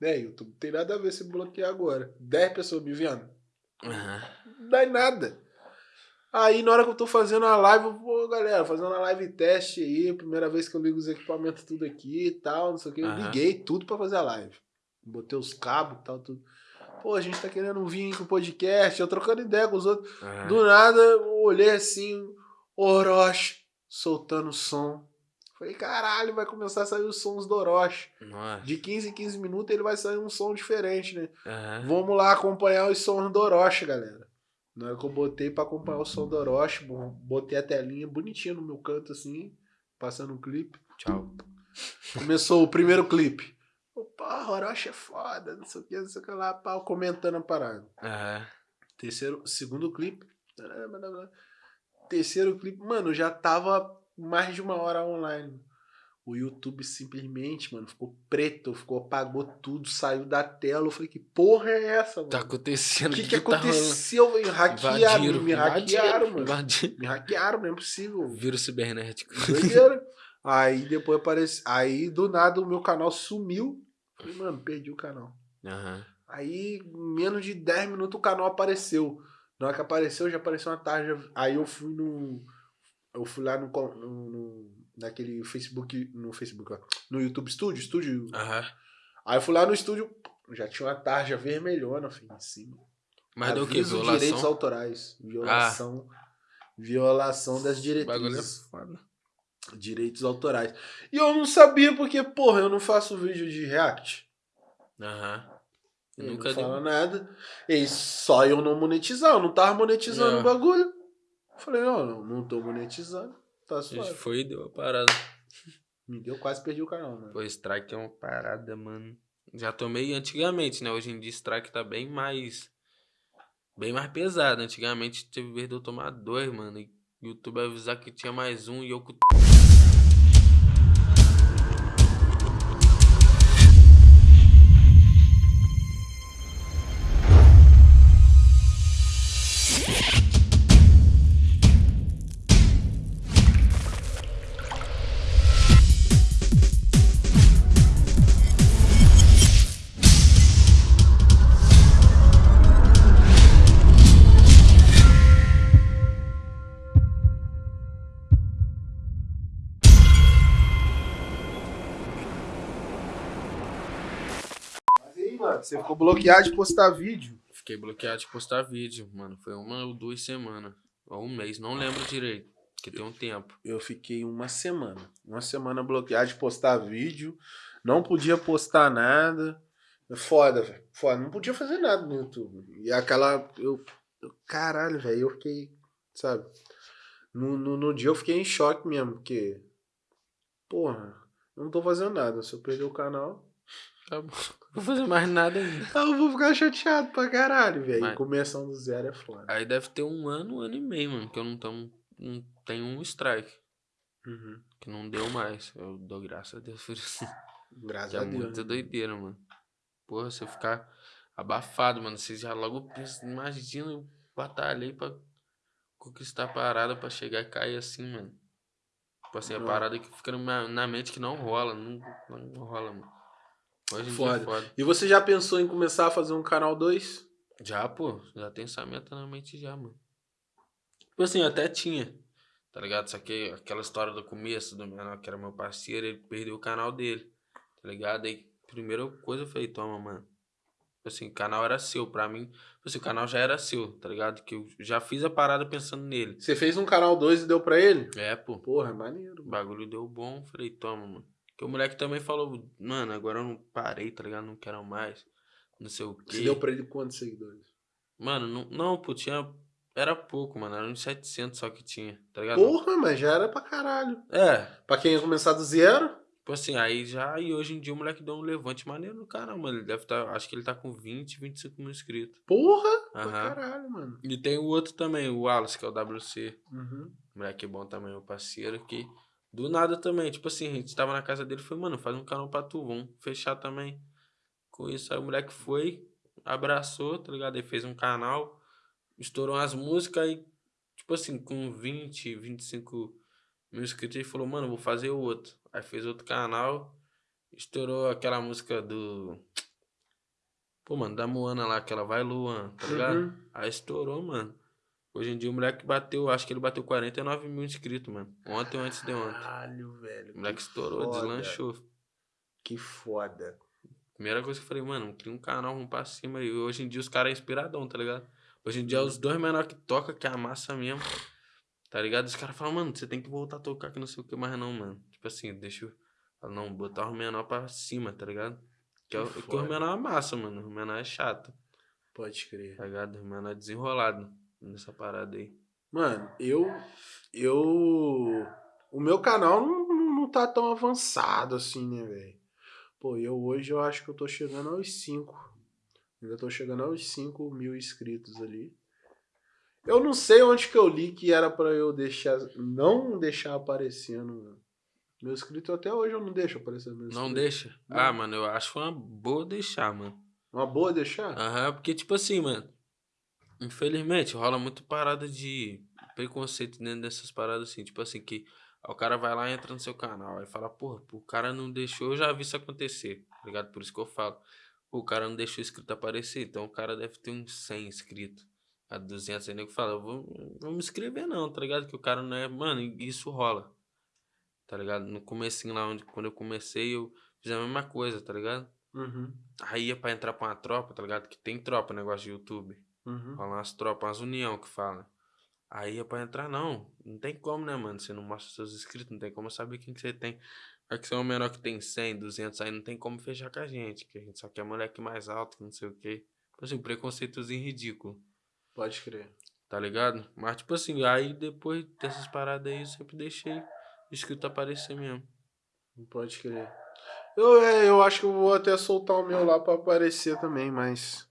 [SPEAKER 1] Né, YouTube, não tem nada a ver se bloquear agora. 10 pessoas me vendo.
[SPEAKER 2] Aham.
[SPEAKER 1] Não dá em nada. Aí na hora que eu tô fazendo a live, eu, pô, galera, fazendo a live teste aí, primeira vez que eu ligo os equipamentos tudo aqui e tal, não sei o que. Eu
[SPEAKER 2] Aham.
[SPEAKER 1] liguei tudo pra fazer a live. Botei os cabos e tal, tudo. Pô, a gente tá querendo vir pro podcast, eu trocando ideia com os outros.
[SPEAKER 2] aham.
[SPEAKER 1] Do nada, eu olhei assim, Orochi soltando som. Falei, caralho, vai começar a sair os sons do Orochi.
[SPEAKER 2] Nossa.
[SPEAKER 1] De 15 em 15 minutos ele vai sair um som diferente, né?
[SPEAKER 2] Aham.
[SPEAKER 1] Vamos lá acompanhar os sons do Orochi, galera. Na hora que eu botei pra acompanhar o som do Orochi, botei a telinha bonitinha no meu canto assim, passando um clipe.
[SPEAKER 2] Tchau.
[SPEAKER 1] Começou o primeiro clipe. Opa, Orochi é foda, não sei o que, não sei o que lá, pau, comentando a parada.
[SPEAKER 2] Aham.
[SPEAKER 1] Terceiro, segundo clipe. Terceiro clipe, mano, já tava mais de uma hora online. O YouTube simplesmente, mano, ficou preto, ficou, apagou tudo, saiu da tela. Eu falei, que porra é essa, mano?
[SPEAKER 2] Tá acontecendo.
[SPEAKER 1] O que, que
[SPEAKER 2] tá rolando?
[SPEAKER 1] aconteceu, velho? Hackearam,
[SPEAKER 2] Invadiram,
[SPEAKER 1] me hackearam, mano.
[SPEAKER 2] Invadiram.
[SPEAKER 1] Me hackearam, não é possível.
[SPEAKER 2] Vírus cibernético.
[SPEAKER 1] Doideira. Aí depois aparece. Aí do nada o meu canal sumiu. Falei, mano, perdi o canal.
[SPEAKER 2] Aham.
[SPEAKER 1] Aí, em menos de 10 minutos, o canal apareceu. Na hora que apareceu, já apareceu uma tarja. Aí eu fui no. Eu fui lá no. no- no- naquele Facebook. No Facebook, ó. No YouTube Studio, estúdio. Aí eu fui lá no estúdio. Já tinha uma tarja vermelhona, filho, em cima.
[SPEAKER 2] Mas deu o quê?
[SPEAKER 1] Aviso direitos
[SPEAKER 2] Violação?
[SPEAKER 1] autorais. Violação. Violação das
[SPEAKER 2] O bagulho é
[SPEAKER 1] diretrizes. Direitos autorais. E eu não sabia porque, porra, eu não faço vídeo de react.
[SPEAKER 2] Aham. Eu
[SPEAKER 1] Ele
[SPEAKER 2] nunca
[SPEAKER 1] não fala nada. E só eu não monetizar, eu não tava monetizando o bagulho. Falei, não, não, não tô monetizando. Tá
[SPEAKER 2] A gente
[SPEAKER 1] suave.
[SPEAKER 2] foi e deu a parada.
[SPEAKER 1] Me deu, quase perdi o canal, mano.
[SPEAKER 2] Pô, strike é uma parada, mano. Já tomei antigamente, né? Hoje em dia strike tá bem mais. Bem mais pesado. Antigamente teve vez de eu tomar dois, mano. E o YouTube avisar que tinha mais um e eu
[SPEAKER 1] ficou bloqueado de postar vídeo.
[SPEAKER 2] Fiquei bloqueado de postar vídeo, mano. Foi uma ou duas semanas. Ou um mês, não lembro direito. Porque tem um tempo.
[SPEAKER 1] Eu fiquei uma semana. Uma semana bloqueado de postar vídeo. Não podia postar nada. Foda, velho. Foda. Não podia fazer nada no YouTube. E aquela. Eu, eu- caralho, velho. Eu fiquei. Sabe? No, no, no dia eu fiquei em choque mesmo. Porque. Porra. eu Não tô fazendo nada. Se eu perder o canal.
[SPEAKER 2] Acabou. Não vou fazer mais nada ainda.
[SPEAKER 1] Eu vou ficar chateado pra caralho, velho.
[SPEAKER 2] Mas-
[SPEAKER 1] Começando do zero é foda.
[SPEAKER 2] Aí deve ter um ano, um ano e meio, mano. Que eu não, tamo, não tenho um strike.
[SPEAKER 1] Uhum.
[SPEAKER 2] Que não deu mais. Eu dou graças a Deus por isso.
[SPEAKER 1] Graças
[SPEAKER 2] Que é
[SPEAKER 1] a Deus.
[SPEAKER 2] muita
[SPEAKER 1] né?
[SPEAKER 2] doideira, mano. Porra, se eu ficar abafado, mano, você já logo pensa, imagina eu batalhei pra conquistar a parada pra chegar e cair assim, mano. Tipo assim, a
[SPEAKER 1] Não.
[SPEAKER 2] parada que fica na, na mente que não rola, não, não rola, mano. Hoje
[SPEAKER 1] Foda.
[SPEAKER 2] é foda.
[SPEAKER 1] E você já pensou em começar a fazer um canal 2?
[SPEAKER 2] Já, pô, já tem essa meta na mente já, mano. Tipo assim, eu até tinha, tá ligado? Só que aquela história do começo do menor, que era meu parceiro, ele perdeu o canal dele, tá ligado? Aí, primeira coisa eu falei, toma, mano. Tipo assim, o canal era seu, pra mim, tipo assim, o canal já era seu, tá ligado? Que eu já fiz a parada pensando nele.
[SPEAKER 1] Você fez um canal 2 e deu pra ele?
[SPEAKER 2] É, pô,
[SPEAKER 1] Porra, é maneiro.
[SPEAKER 2] o
[SPEAKER 1] mano.
[SPEAKER 2] bagulho deu bom, falei, toma, mano. Porque o moleque também falou, mano, agora eu não parei, tá ligado? Não quero mais, não sei o quê.
[SPEAKER 1] Você deu pra ele quantos seguidores?
[SPEAKER 2] Mano, não, não, pô, tinha. Era pouco, mano. Era uns 700 só que tinha, tá ligado?
[SPEAKER 1] Porra, mas já era pra caralho.
[SPEAKER 2] É,
[SPEAKER 1] Pra quem ia começar do zero,
[SPEAKER 2] tipo assim, aí já. E hoje em dia o moleque deu um levante maneiro no canal, mano. Ele deve estar. acho que ele tá com 20, 25 mil inscritos.
[SPEAKER 1] porra, pra
[SPEAKER 2] Aham.
[SPEAKER 1] caralho, mano.
[SPEAKER 2] E tem o outro também, o Wallace, que é o WC.
[SPEAKER 1] Uhum.
[SPEAKER 2] Moleque bom também, meu parceiro, que. Do nada também, tipo assim, a gente tava na casa dele e falou, mano, faz um canal pra tu, vamos fechar também. Com isso, aí o moleque foi, abraçou, tá ligado? Aí fez um canal, estourou as músicas e, tipo assim, com 20, 25 mil inscritos, ele falou, mano, vou fazer outro. aí fez outro canal, estourou aquela música do. Pô, mano, da Moana lá, aquela Vai Luan, tá ligado?
[SPEAKER 1] Uhum.
[SPEAKER 2] Aí estourou, mano. Hoje em dia o moleque bateu, acho que ele bateu 49 mil inscritos, mano. Ontem ou antes de ontem.
[SPEAKER 1] Caralho, velho.
[SPEAKER 2] O moleque
[SPEAKER 1] que
[SPEAKER 2] estourou,
[SPEAKER 1] foda.
[SPEAKER 2] deslanchou.
[SPEAKER 1] Que foda.
[SPEAKER 2] Primeira coisa que eu falei, mano, cria um canal, vamos pra cima. E hoje em dia os caras é inspiradão, tá ligado? Hoje em dia os dois menores que toca, que é a massa mesmo. Tá ligado? Os caras falam, mano, você tem que voltar a tocar que não sei o que mais não, mano. Tipo assim, deixa eu. falo, Não, botar o menor pra cima, tá ligado? Que, é, o-
[SPEAKER 1] Que
[SPEAKER 2] que o
[SPEAKER 1] foda.
[SPEAKER 2] menor é massa, mano. O menor é chato,
[SPEAKER 1] Pode crer.
[SPEAKER 2] tá ligado? O menor é desenrolado nessa parada aí.
[SPEAKER 1] Mano, eu. Eu. O meu canal não, não, não tá tão avançado assim, né, velho? Pô, eu hoje eu acho que eu tô chegando aos 5. Ainda tô chegando aos 5 mil inscritos ali. Eu não sei onde que eu li que era pra eu deixar. Não deixar aparecendo. mano. Meu inscrito até hoje eu não deixo aparecer meu
[SPEAKER 2] Não deixa?
[SPEAKER 1] Não.
[SPEAKER 2] Ah, mano, eu acho uma boa deixar, mano.
[SPEAKER 1] Uma boa deixar?
[SPEAKER 2] Aham, porque, tipo assim, mano. Infelizmente, rola muito parada de preconceito dentro dessas paradas assim. Tipo assim, que o cara vai lá e entra no seu canal. Aí fala, porra, o cara não deixou, eu já vi isso acontecer. Tá ligado? Por isso que eu falo. Pô, o cara não deixou o inscrito aparecer. Então o cara deve ter uns 100 inscritos. A 200 aí nego fala, vou, vou me inscrever não, tá ligado? Que o cara não é. Mano, isso rola. Tá ligado? No comecinho lá, onde, quando eu comecei, eu fiz a mesma coisa, tá ligado?
[SPEAKER 1] Uhum.
[SPEAKER 2] Aí ia pra entrar pra uma tropa, tá ligado? Que tem tropa, negócio de YouTube.
[SPEAKER 1] Uhum.
[SPEAKER 2] Rola umas tropas, umas união que fala. Aí ia pra entrar, não. Não tem como, né, mano? Você não mostra seus inscritos, não tem como saber quem que você tem. Vai que você é um menor que tem 100, 200, aí não tem como fechar com a gente. Que a gente só quer moleque mais alto, que não sei o quê. Tipo assim, preconceitozinho ridículo,
[SPEAKER 1] Pode crer.
[SPEAKER 2] tá ligado? Mas, tipo assim, aí depois dessas paradas aí, eu sempre deixei o inscrito aparecer mesmo.
[SPEAKER 1] Pode crer. Eu, é, eu acho que eu vou até soltar o meu lá pra aparecer também, mas.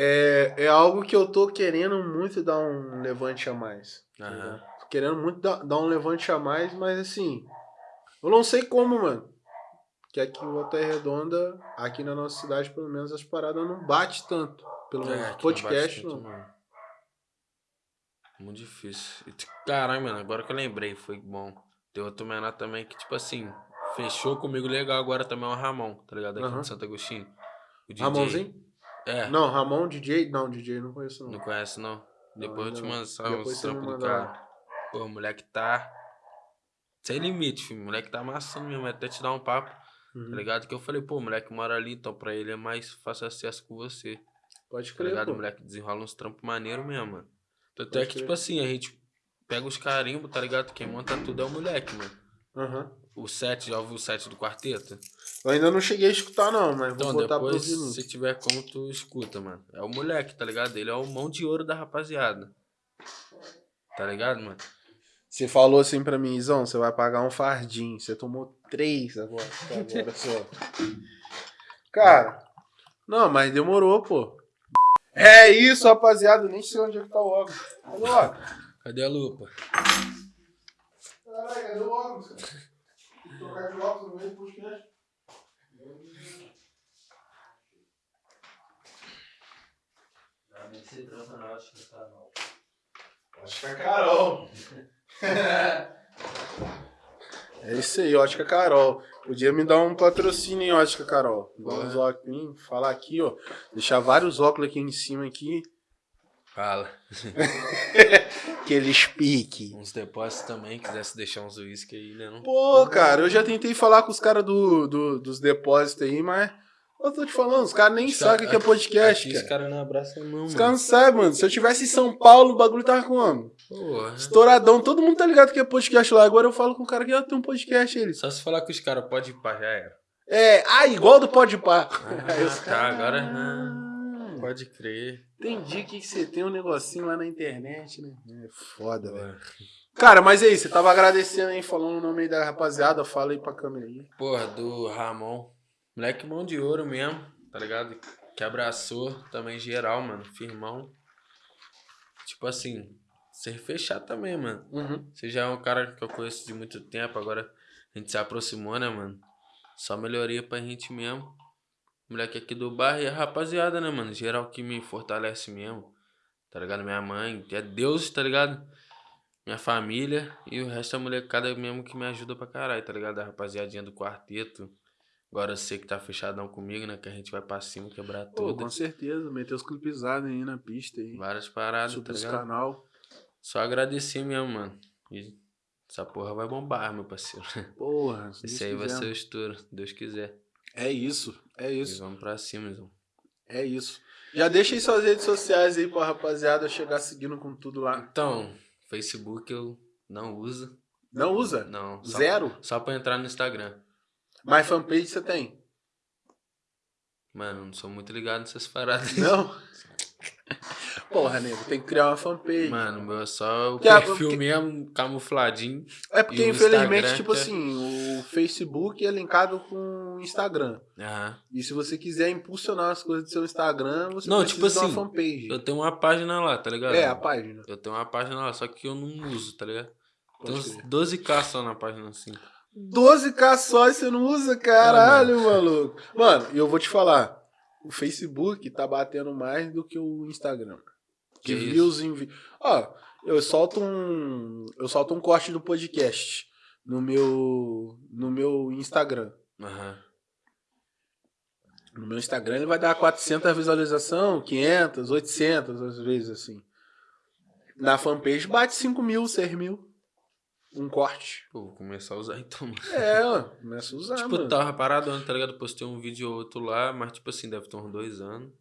[SPEAKER 1] É, é algo que eu tô querendo muito dar um levante a mais. Tô querendo muito dar, dar um levante a mais, mas assim. Eu não sei como, mano. Que aqui em Volta Redonda, aqui na nossa cidade, pelo menos, as paradas não bate tanto. Pelo menos
[SPEAKER 2] É,
[SPEAKER 1] podcast,
[SPEAKER 2] não. tanto. Muito difícil. Caralho, mano, agora que eu lembrei, foi bom. Tem outro menor também que, tipo assim, fechou comigo legal agora também é o Ramon, tá ligado? Aqui
[SPEAKER 1] Aham.
[SPEAKER 2] de Santo Agostinho. O DJ.
[SPEAKER 1] Ramonzinho?
[SPEAKER 2] É,
[SPEAKER 1] Não, Ramon, DJ. Não, DJ não conheço, não.
[SPEAKER 2] não conhece não? Depois eu te mando uns
[SPEAKER 1] você me
[SPEAKER 2] trampos do cara. Pô, o moleque tá. Sem limite, filho. O moleque tá amassando mesmo, até te dar um papo,
[SPEAKER 1] Uhum.
[SPEAKER 2] tá ligado? Que eu falei, pô, o moleque mora ali, então pra ele é mais fácil acesso com você.
[SPEAKER 1] Pode
[SPEAKER 2] Tá
[SPEAKER 1] crer,
[SPEAKER 2] ligado?
[SPEAKER 1] pô.
[SPEAKER 2] O moleque desenrola uns trampos maneiros mesmo, mano. Tanto
[SPEAKER 1] Pode
[SPEAKER 2] é que,
[SPEAKER 1] crer.
[SPEAKER 2] tipo assim, a gente pega os carimbos, tá ligado? Quem monta tudo é o moleque, mano.
[SPEAKER 1] Aham.
[SPEAKER 2] O set, já ouviu o set do quarteto?
[SPEAKER 1] Eu ainda não cheguei a escutar, não, mas
[SPEAKER 2] Então,
[SPEAKER 1] vou botar
[SPEAKER 2] depois,
[SPEAKER 1] pro
[SPEAKER 2] se tiver como, tu escuta, mano. É o moleque, tá ligado? Ele é o mão de ouro da rapaziada. Tá ligado, mano?
[SPEAKER 1] Você falou assim pra mim, Izão, você vai pagar um fardinho. Você tomou três agora, agora só. Cara, não, mas demorou, pô. É isso, rapaziada. Nem sei onde é que tá o óculos. Cadê o óculos?
[SPEAKER 2] Cadê a lupa?
[SPEAKER 1] Caralho, cadê o óculos, cara? Trocar de óculos no meio do podcast. Acho que é Carol. É isso aí, Ótica Carol. Podia me dar um patrocínio em Ótica Carol. Dar uns óculos, falar aqui, ó. Deixar vários óculos aqui em cima aqui.
[SPEAKER 2] Fala.
[SPEAKER 1] Que eles piquem.
[SPEAKER 2] Uns depósitos também, quisesse deixar uns uísque aí, né? Não?
[SPEAKER 1] Pô, cara, eu já tentei falar com os caras do, do- dos depósitos aí, mas. Eu tô te falando, os caras nem
[SPEAKER 2] Os
[SPEAKER 1] sabem o que é podcast,
[SPEAKER 2] Aqui os
[SPEAKER 1] cara.
[SPEAKER 2] caras não abraçam não,
[SPEAKER 1] Os caras não sabem, mano. Se eu tivesse em São Paulo, o bagulho tava como?
[SPEAKER 2] Porra.
[SPEAKER 1] Estouradão. Todo mundo tá ligado que é podcast lá. Agora eu falo com o cara que já tem um podcast eles.
[SPEAKER 2] Só se falar com os caras, pode ir pra já era.
[SPEAKER 1] É, ah, igual do Pode. Aí os
[SPEAKER 2] Ah, tá,
[SPEAKER 1] caras-
[SPEAKER 2] agora. ah, Pode crer.
[SPEAKER 1] Entendi que, você tem um negocinho lá na internet, né? É foda, velho. Cara, mas aí, você tava agradecendo aí, falando o nome aí da rapaziada, fala aí pra câmera aí.
[SPEAKER 2] Porra, do Ramon. Moleque mão de ouro mesmo, tá ligado? Que abraçou também geral, mano. Firmão. Tipo assim, ser fechado também, mano.
[SPEAKER 1] Uhum.
[SPEAKER 2] Você já é um cara que eu conheço de muito tempo, agora a gente se aproximou, né, mano? Só melhoria pra gente mesmo. Moleque aqui do bairro e a rapaziada, né, mano? Geral que me fortalece mesmo. Tá ligado? Minha mãe, é Deus, tá ligado? minha família e o resto é a molecada mesmo que me ajuda pra caralho, tá ligado? A rapaziadinha do quarteto. Agora eu sei que tá fechadão comigo, né? Que a gente vai pra cima quebrar tudo.
[SPEAKER 1] com certeza, meter os clipezados aí na pista aí.
[SPEAKER 2] Várias paradas,
[SPEAKER 1] Subir
[SPEAKER 2] tá ligado?
[SPEAKER 1] canal.
[SPEAKER 2] Só agradecer mesmo, mano. E essa porra vai bombar, meu parceiro.
[SPEAKER 1] Porra, se
[SPEAKER 2] Esse aí vai
[SPEAKER 1] quiser.
[SPEAKER 2] ser o estouro, se Deus quiser.
[SPEAKER 1] É isso, é
[SPEAKER 2] E
[SPEAKER 1] isso,
[SPEAKER 2] vamos pra cima, Zão.
[SPEAKER 1] é isso. Já deixa aí suas redes sociais aí pra rapaziada chegar seguindo com tudo lá.
[SPEAKER 2] Então, Facebook eu não uso.
[SPEAKER 1] Não usa?
[SPEAKER 2] Não. Só,
[SPEAKER 1] Zero?
[SPEAKER 2] Só pra entrar no Instagram.
[SPEAKER 1] Mas fanpage você tem?
[SPEAKER 2] Mano, não sou muito ligado nessas paradas.
[SPEAKER 1] Não? Porra, nego, tem que criar uma fanpage.
[SPEAKER 2] Mano, meu é só o
[SPEAKER 1] Que
[SPEAKER 2] perfil
[SPEAKER 1] que-
[SPEAKER 2] mesmo, camufladinho.
[SPEAKER 1] é porque, infelizmente,
[SPEAKER 2] Instagram
[SPEAKER 1] tipo
[SPEAKER 2] é-
[SPEAKER 1] assim, o Facebook é linkado com o Instagram.
[SPEAKER 2] Aham.
[SPEAKER 1] E se você quiser impulsionar as coisas do seu Instagram, você
[SPEAKER 2] Não,
[SPEAKER 1] precisa
[SPEAKER 2] tipo
[SPEAKER 1] de uma
[SPEAKER 2] assim,
[SPEAKER 1] fanpage.
[SPEAKER 2] Eu tenho uma página lá, tá ligado?
[SPEAKER 1] É, a página.
[SPEAKER 2] Eu tenho uma página lá, só que eu não uso, tá ligado? Tem uns
[SPEAKER 1] crer.
[SPEAKER 2] 12k só na página assim.
[SPEAKER 1] 12k só e você não usa, caralho, maluco. Mano, e eu vou te falar. O Facebook tá batendo mais do que o Instagram.
[SPEAKER 2] Que
[SPEAKER 1] De views em Ó, eu solto um. Eu solto um corte do podcast no meu. No meu Instagram.
[SPEAKER 2] Aham.
[SPEAKER 1] No meu Instagram ele vai dar 400 visualização, 500, 800 às vezes assim. Na fanpage bate 5 mil, 6 mil. Um corte.
[SPEAKER 2] Pô, vou começar a usar então, mano.
[SPEAKER 1] É, ó, começa a usar,
[SPEAKER 2] tipo,
[SPEAKER 1] mano.
[SPEAKER 2] tava parado, tá ligado? Postei um vídeo ou outro lá, mas tipo assim, deve ter uns dois anos.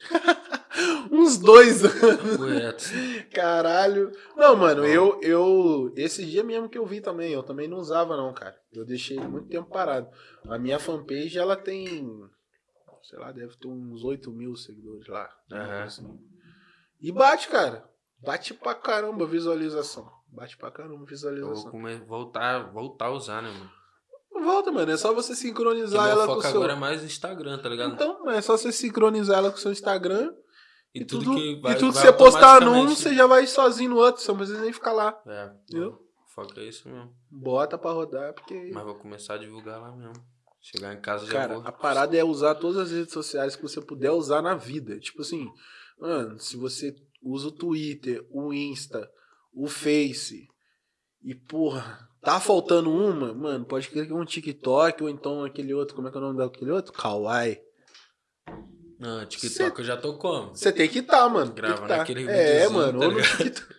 [SPEAKER 1] Uns dois anos.
[SPEAKER 2] Correto.
[SPEAKER 1] Caralho. Não, mano, eu, eu. Esse dia mesmo que eu vi também, eu também não usava, não, cara. Eu deixei muito tempo parado. A minha fanpage, ela tem. Sei lá, deve ter uns 8 mil seguidores lá.
[SPEAKER 2] Aham.
[SPEAKER 1] assim. E bate, cara. Bate pra caramba a visualização. Bate pra caramba a
[SPEAKER 2] Eu vou
[SPEAKER 1] visualização.
[SPEAKER 2] come- voltar, voltar a usar, né, mano?
[SPEAKER 1] Volta, mano. É só você sincronizar ela com o seu.
[SPEAKER 2] agora é mais Instagram, tá ligado?
[SPEAKER 1] Então, é só você sincronizar ela com o seu Instagram.
[SPEAKER 2] e,
[SPEAKER 1] E
[SPEAKER 2] tudo,
[SPEAKER 1] tudo,
[SPEAKER 2] que vai,
[SPEAKER 1] e tudo
[SPEAKER 2] vai
[SPEAKER 1] você postar num,
[SPEAKER 2] automaticamente-
[SPEAKER 1] você já vai sozinho no outro. Você não precisa nem ficar lá.
[SPEAKER 2] É,
[SPEAKER 1] Entendeu?
[SPEAKER 2] o foco é isso mesmo.
[SPEAKER 1] Bota pra rodar, porque.
[SPEAKER 2] Mas vou começar a divulgar lá mesmo. Chegar em casa já
[SPEAKER 1] Cara,
[SPEAKER 2] vou.
[SPEAKER 1] a parada é usar todas as redes sociais que você puder usar na vida. Tipo assim, mano, se você usa o Twitter, o Insta, o Face, e porra, tá faltando uma, mano, pode crer que é um TikTok ou então aquele outro, como é que é o nome daquele outro? Kawaii.
[SPEAKER 2] Não, TikTok eu já tô como?
[SPEAKER 1] Você tem que tá, mano.
[SPEAKER 2] Gravando
[SPEAKER 1] que tá.
[SPEAKER 2] aquele
[SPEAKER 1] É,
[SPEAKER 2] videozinho,
[SPEAKER 1] mano,
[SPEAKER 2] tá
[SPEAKER 1] ou no? TikTok.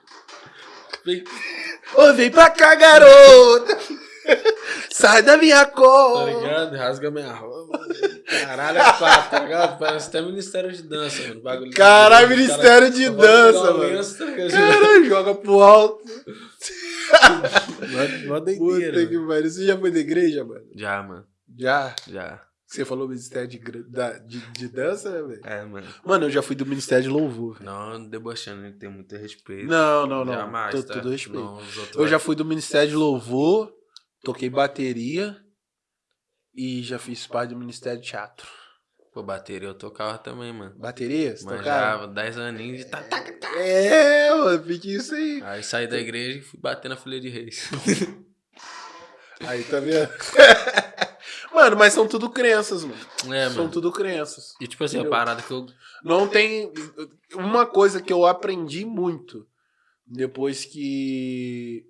[SPEAKER 1] Ô, vem pra cá, garota! Sai da minha
[SPEAKER 2] Tá
[SPEAKER 1] cor!
[SPEAKER 2] ligado? Rasga minha roupa. Caralho, é quatro, tá ligado? Parece até Ministério de Dança, mano. Bagulho
[SPEAKER 1] Caralho,
[SPEAKER 2] Cara,
[SPEAKER 1] Ministério de
[SPEAKER 2] eu vou pegar
[SPEAKER 1] Dança, mano.
[SPEAKER 2] lenço, tá ligado?
[SPEAKER 1] Cara, joga pro alto.
[SPEAKER 2] Mó- Mó
[SPEAKER 1] Puta
[SPEAKER 2] doideira.
[SPEAKER 1] que
[SPEAKER 2] mano.
[SPEAKER 1] pariu. Você já foi da igreja, mano?
[SPEAKER 2] Já, mano.
[SPEAKER 1] Já.
[SPEAKER 2] Já.
[SPEAKER 1] Você falou ministério de, da- de, de dança, né, velho?
[SPEAKER 2] É, mano.
[SPEAKER 1] Mano, eu já fui do ministério de louvor. velho.
[SPEAKER 2] Não debochando, ele tem muito respeito.
[SPEAKER 1] Não, não, não.
[SPEAKER 2] Jamais,
[SPEAKER 1] Tô-
[SPEAKER 2] tá?
[SPEAKER 1] Tudo respeito.
[SPEAKER 2] Não,
[SPEAKER 1] Eu já fui do ministério de louvor, toquei bateria e já fiz parte do ministério de teatro.
[SPEAKER 2] Pô, bateria eu tocava também, mano.
[SPEAKER 1] Bateria? Você?
[SPEAKER 2] Manjava, 10 aninhos de tá, tá, tá.
[SPEAKER 1] É, mano, fique isso aí.
[SPEAKER 2] Aí saí da igreja e fui bater na folha de reis.
[SPEAKER 1] Aí, tá vendo? mano, mas são tudo crenças, mano.
[SPEAKER 2] É,
[SPEAKER 1] São
[SPEAKER 2] mano.
[SPEAKER 1] tudo crenças.
[SPEAKER 2] E tipo assim, a
[SPEAKER 1] Entendeu?
[SPEAKER 2] parada que eu.
[SPEAKER 1] Não tem. Uma coisa que eu aprendi muito depois que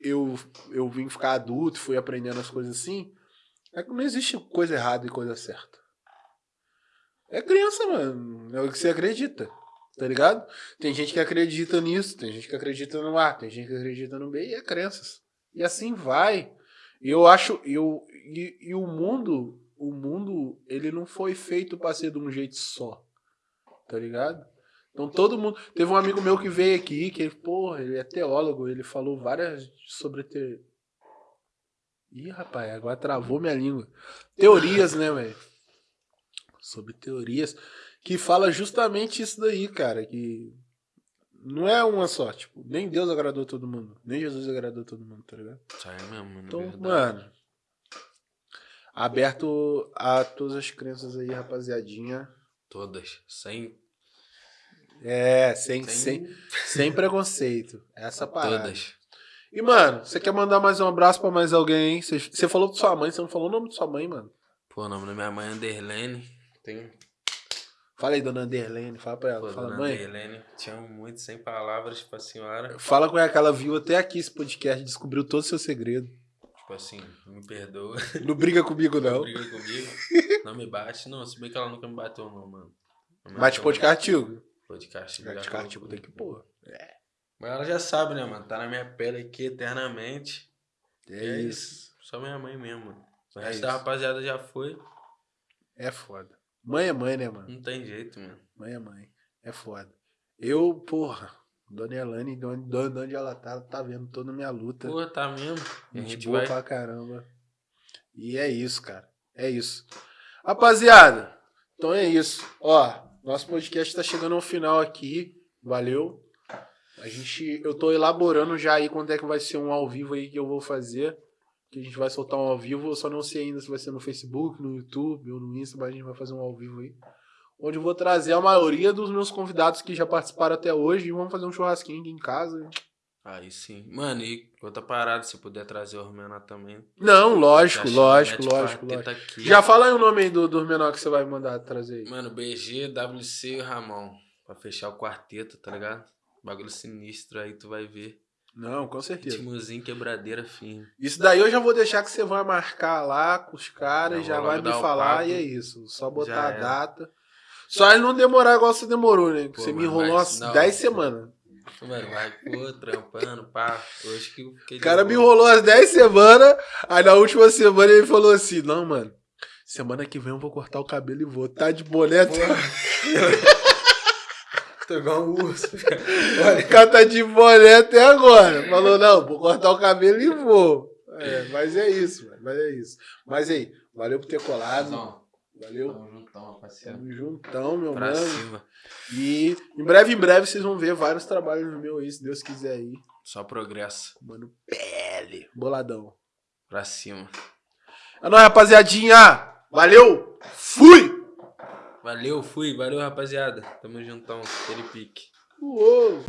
[SPEAKER 1] eu, eu vim ficar adulto, fui aprendendo as coisas assim, é que não existe coisa errada e coisa certa. É crença, mano. É o que você acredita. Tá ligado? Tem gente que acredita nisso, tem gente que acredita no A, tem gente que acredita no B, e é crenças. E assim vai. E eu acho. Eu, e, e o mundo, o mundo, ele não foi feito pra ser de um jeito só tá ligado? Então todo mundo. Teve um amigo meu que veio aqui, que ele, porra, ele é teólogo, ele falou várias sobre ter. Ih, rapaz, agora travou minha língua. Teorias, né, velho? Sobre teorias. Que fala justamente isso daí, cara. Que não é uma só. Tipo, nem Deus agradou todo mundo. Nem Jesus agradou todo mundo, tá ligado?
[SPEAKER 2] Sai mesmo, mano.
[SPEAKER 1] Então,
[SPEAKER 2] verdade.
[SPEAKER 1] mano. Aberto a todas as crenças aí, rapaziadinha.
[SPEAKER 2] Todas. Sem.
[SPEAKER 1] É, sem, sem,
[SPEAKER 2] sem
[SPEAKER 1] sem preconceito. Essa parada.
[SPEAKER 2] todas.
[SPEAKER 1] E, mano, você quer mandar mais um abraço pra mais alguém? Você, você falou de sua mãe, você não falou o nome de sua mãe, mano.
[SPEAKER 2] Pô, o nome da minha mãe é Anderlene. Tem
[SPEAKER 1] Fala aí, dona Anderlene, fala pra ela.
[SPEAKER 2] Pô,
[SPEAKER 1] fala,
[SPEAKER 2] dona
[SPEAKER 1] mãe.
[SPEAKER 2] Helene, te amo muito, sem palavras pra senhora.
[SPEAKER 1] Fala com ela que ela viu até aqui esse podcast, descobriu todo o seu segredo.
[SPEAKER 2] Tipo assim, me perdoa.
[SPEAKER 1] Não briga comigo,
[SPEAKER 2] Não
[SPEAKER 1] não.
[SPEAKER 2] briga comigo. Não me bate. Não, se bem que ela nunca me bateu, não, mano.
[SPEAKER 1] Bate
[SPEAKER 2] bateu,
[SPEAKER 1] pô de castigo.
[SPEAKER 2] Pô de castigo. Já
[SPEAKER 1] tem que
[SPEAKER 2] comigo.
[SPEAKER 1] pôr.
[SPEAKER 2] Mas ela já sabe, né, mano? Tá na minha pele aqui eternamente.
[SPEAKER 1] É isso.
[SPEAKER 2] Só minha mãe mesmo, mano. O
[SPEAKER 1] É
[SPEAKER 2] resto
[SPEAKER 1] isso.
[SPEAKER 2] da rapaziada já foi.
[SPEAKER 1] É foda. Mãe é mãe, né, mano?
[SPEAKER 2] Não tem jeito, mano.
[SPEAKER 1] Mãe é mãe. É foda. Eu, porra, Dona Elane, de onde, de onde ela tá, tá vendo toda a minha luta.
[SPEAKER 2] Porra, tá mesmo. A
[SPEAKER 1] Gente
[SPEAKER 2] gente
[SPEAKER 1] boa
[SPEAKER 2] vai.
[SPEAKER 1] pra caramba. E é isso, cara. É isso. Rapaziada, então é isso. Ó, nosso podcast tá chegando ao final aqui. Valeu. A gente, eu tô elaborando já aí quando é que vai ser um ao vivo aí que eu vou fazer. Que a gente vai soltar um ao vivo. Eu só não sei ainda se vai ser no Facebook, no YouTube ou no Insta, mas a gente vai fazer um ao vivo aí. Onde eu vou trazer a maioria dos meus convidados que já participaram até hoje e vamos fazer um churrasquinho aqui em casa.
[SPEAKER 2] Aí sim. Mano, e outra parada, se puder trazer o Romena também.
[SPEAKER 1] Não, lógico, lógico, lógico, lógico.
[SPEAKER 2] aqui.
[SPEAKER 1] Já fala aí o nome aí do, do menor que você vai mandar trazer aí.
[SPEAKER 2] Mano, BG, WC e Ramon. Pra fechar o quarteto, tá ligado? Bagulho sinistro aí, tu vai ver.
[SPEAKER 1] Não, com certeza.
[SPEAKER 2] Ritmozinho, quebradeira firme.
[SPEAKER 1] Isso daí eu já vou deixar que você vai marcar lá com os caras,
[SPEAKER 2] Já
[SPEAKER 1] vai me falar
[SPEAKER 2] papo.
[SPEAKER 1] e é isso. Só botar a
[SPEAKER 2] era.
[SPEAKER 1] data. Só ele não demorar igual você demorou, né?
[SPEAKER 2] Pô,
[SPEAKER 1] você me
[SPEAKER 2] mas
[SPEAKER 1] enrolou umas
[SPEAKER 2] não.
[SPEAKER 1] 10 semanas.
[SPEAKER 2] Mano, vai, pô, trampando, pá. Hoje que
[SPEAKER 1] O cara me enrolou umas 10 semanas, aí na última semana ele falou assim: Não, mano, semana que vem eu vou cortar o cabelo e vou. Tá de boné.
[SPEAKER 2] Tô igual um urso.
[SPEAKER 1] O cara tá de boné até agora. Falou, não, vou cortar o cabelo e vou. É, mas é isso, mano. Mas é isso. Mas aí, valeu por ter colado.
[SPEAKER 2] Não,
[SPEAKER 1] Valeu.
[SPEAKER 2] tamo juntão, rapaziada.
[SPEAKER 1] Tamo juntão, meu
[SPEAKER 2] Pra
[SPEAKER 1] mano.
[SPEAKER 2] cima.
[SPEAKER 1] E em breve, em breve, vocês vão ver vários trabalhos no meu aí, se Deus quiser aí.
[SPEAKER 2] Só progresso.
[SPEAKER 1] Mano, pele. Boladão.
[SPEAKER 2] Pra cima.
[SPEAKER 1] É nóis, rapaziadinha. Valeu. Fui.
[SPEAKER 2] Valeu, fui. Valeu, rapaziada. Tamo juntão. Aquele pique.
[SPEAKER 1] Uou.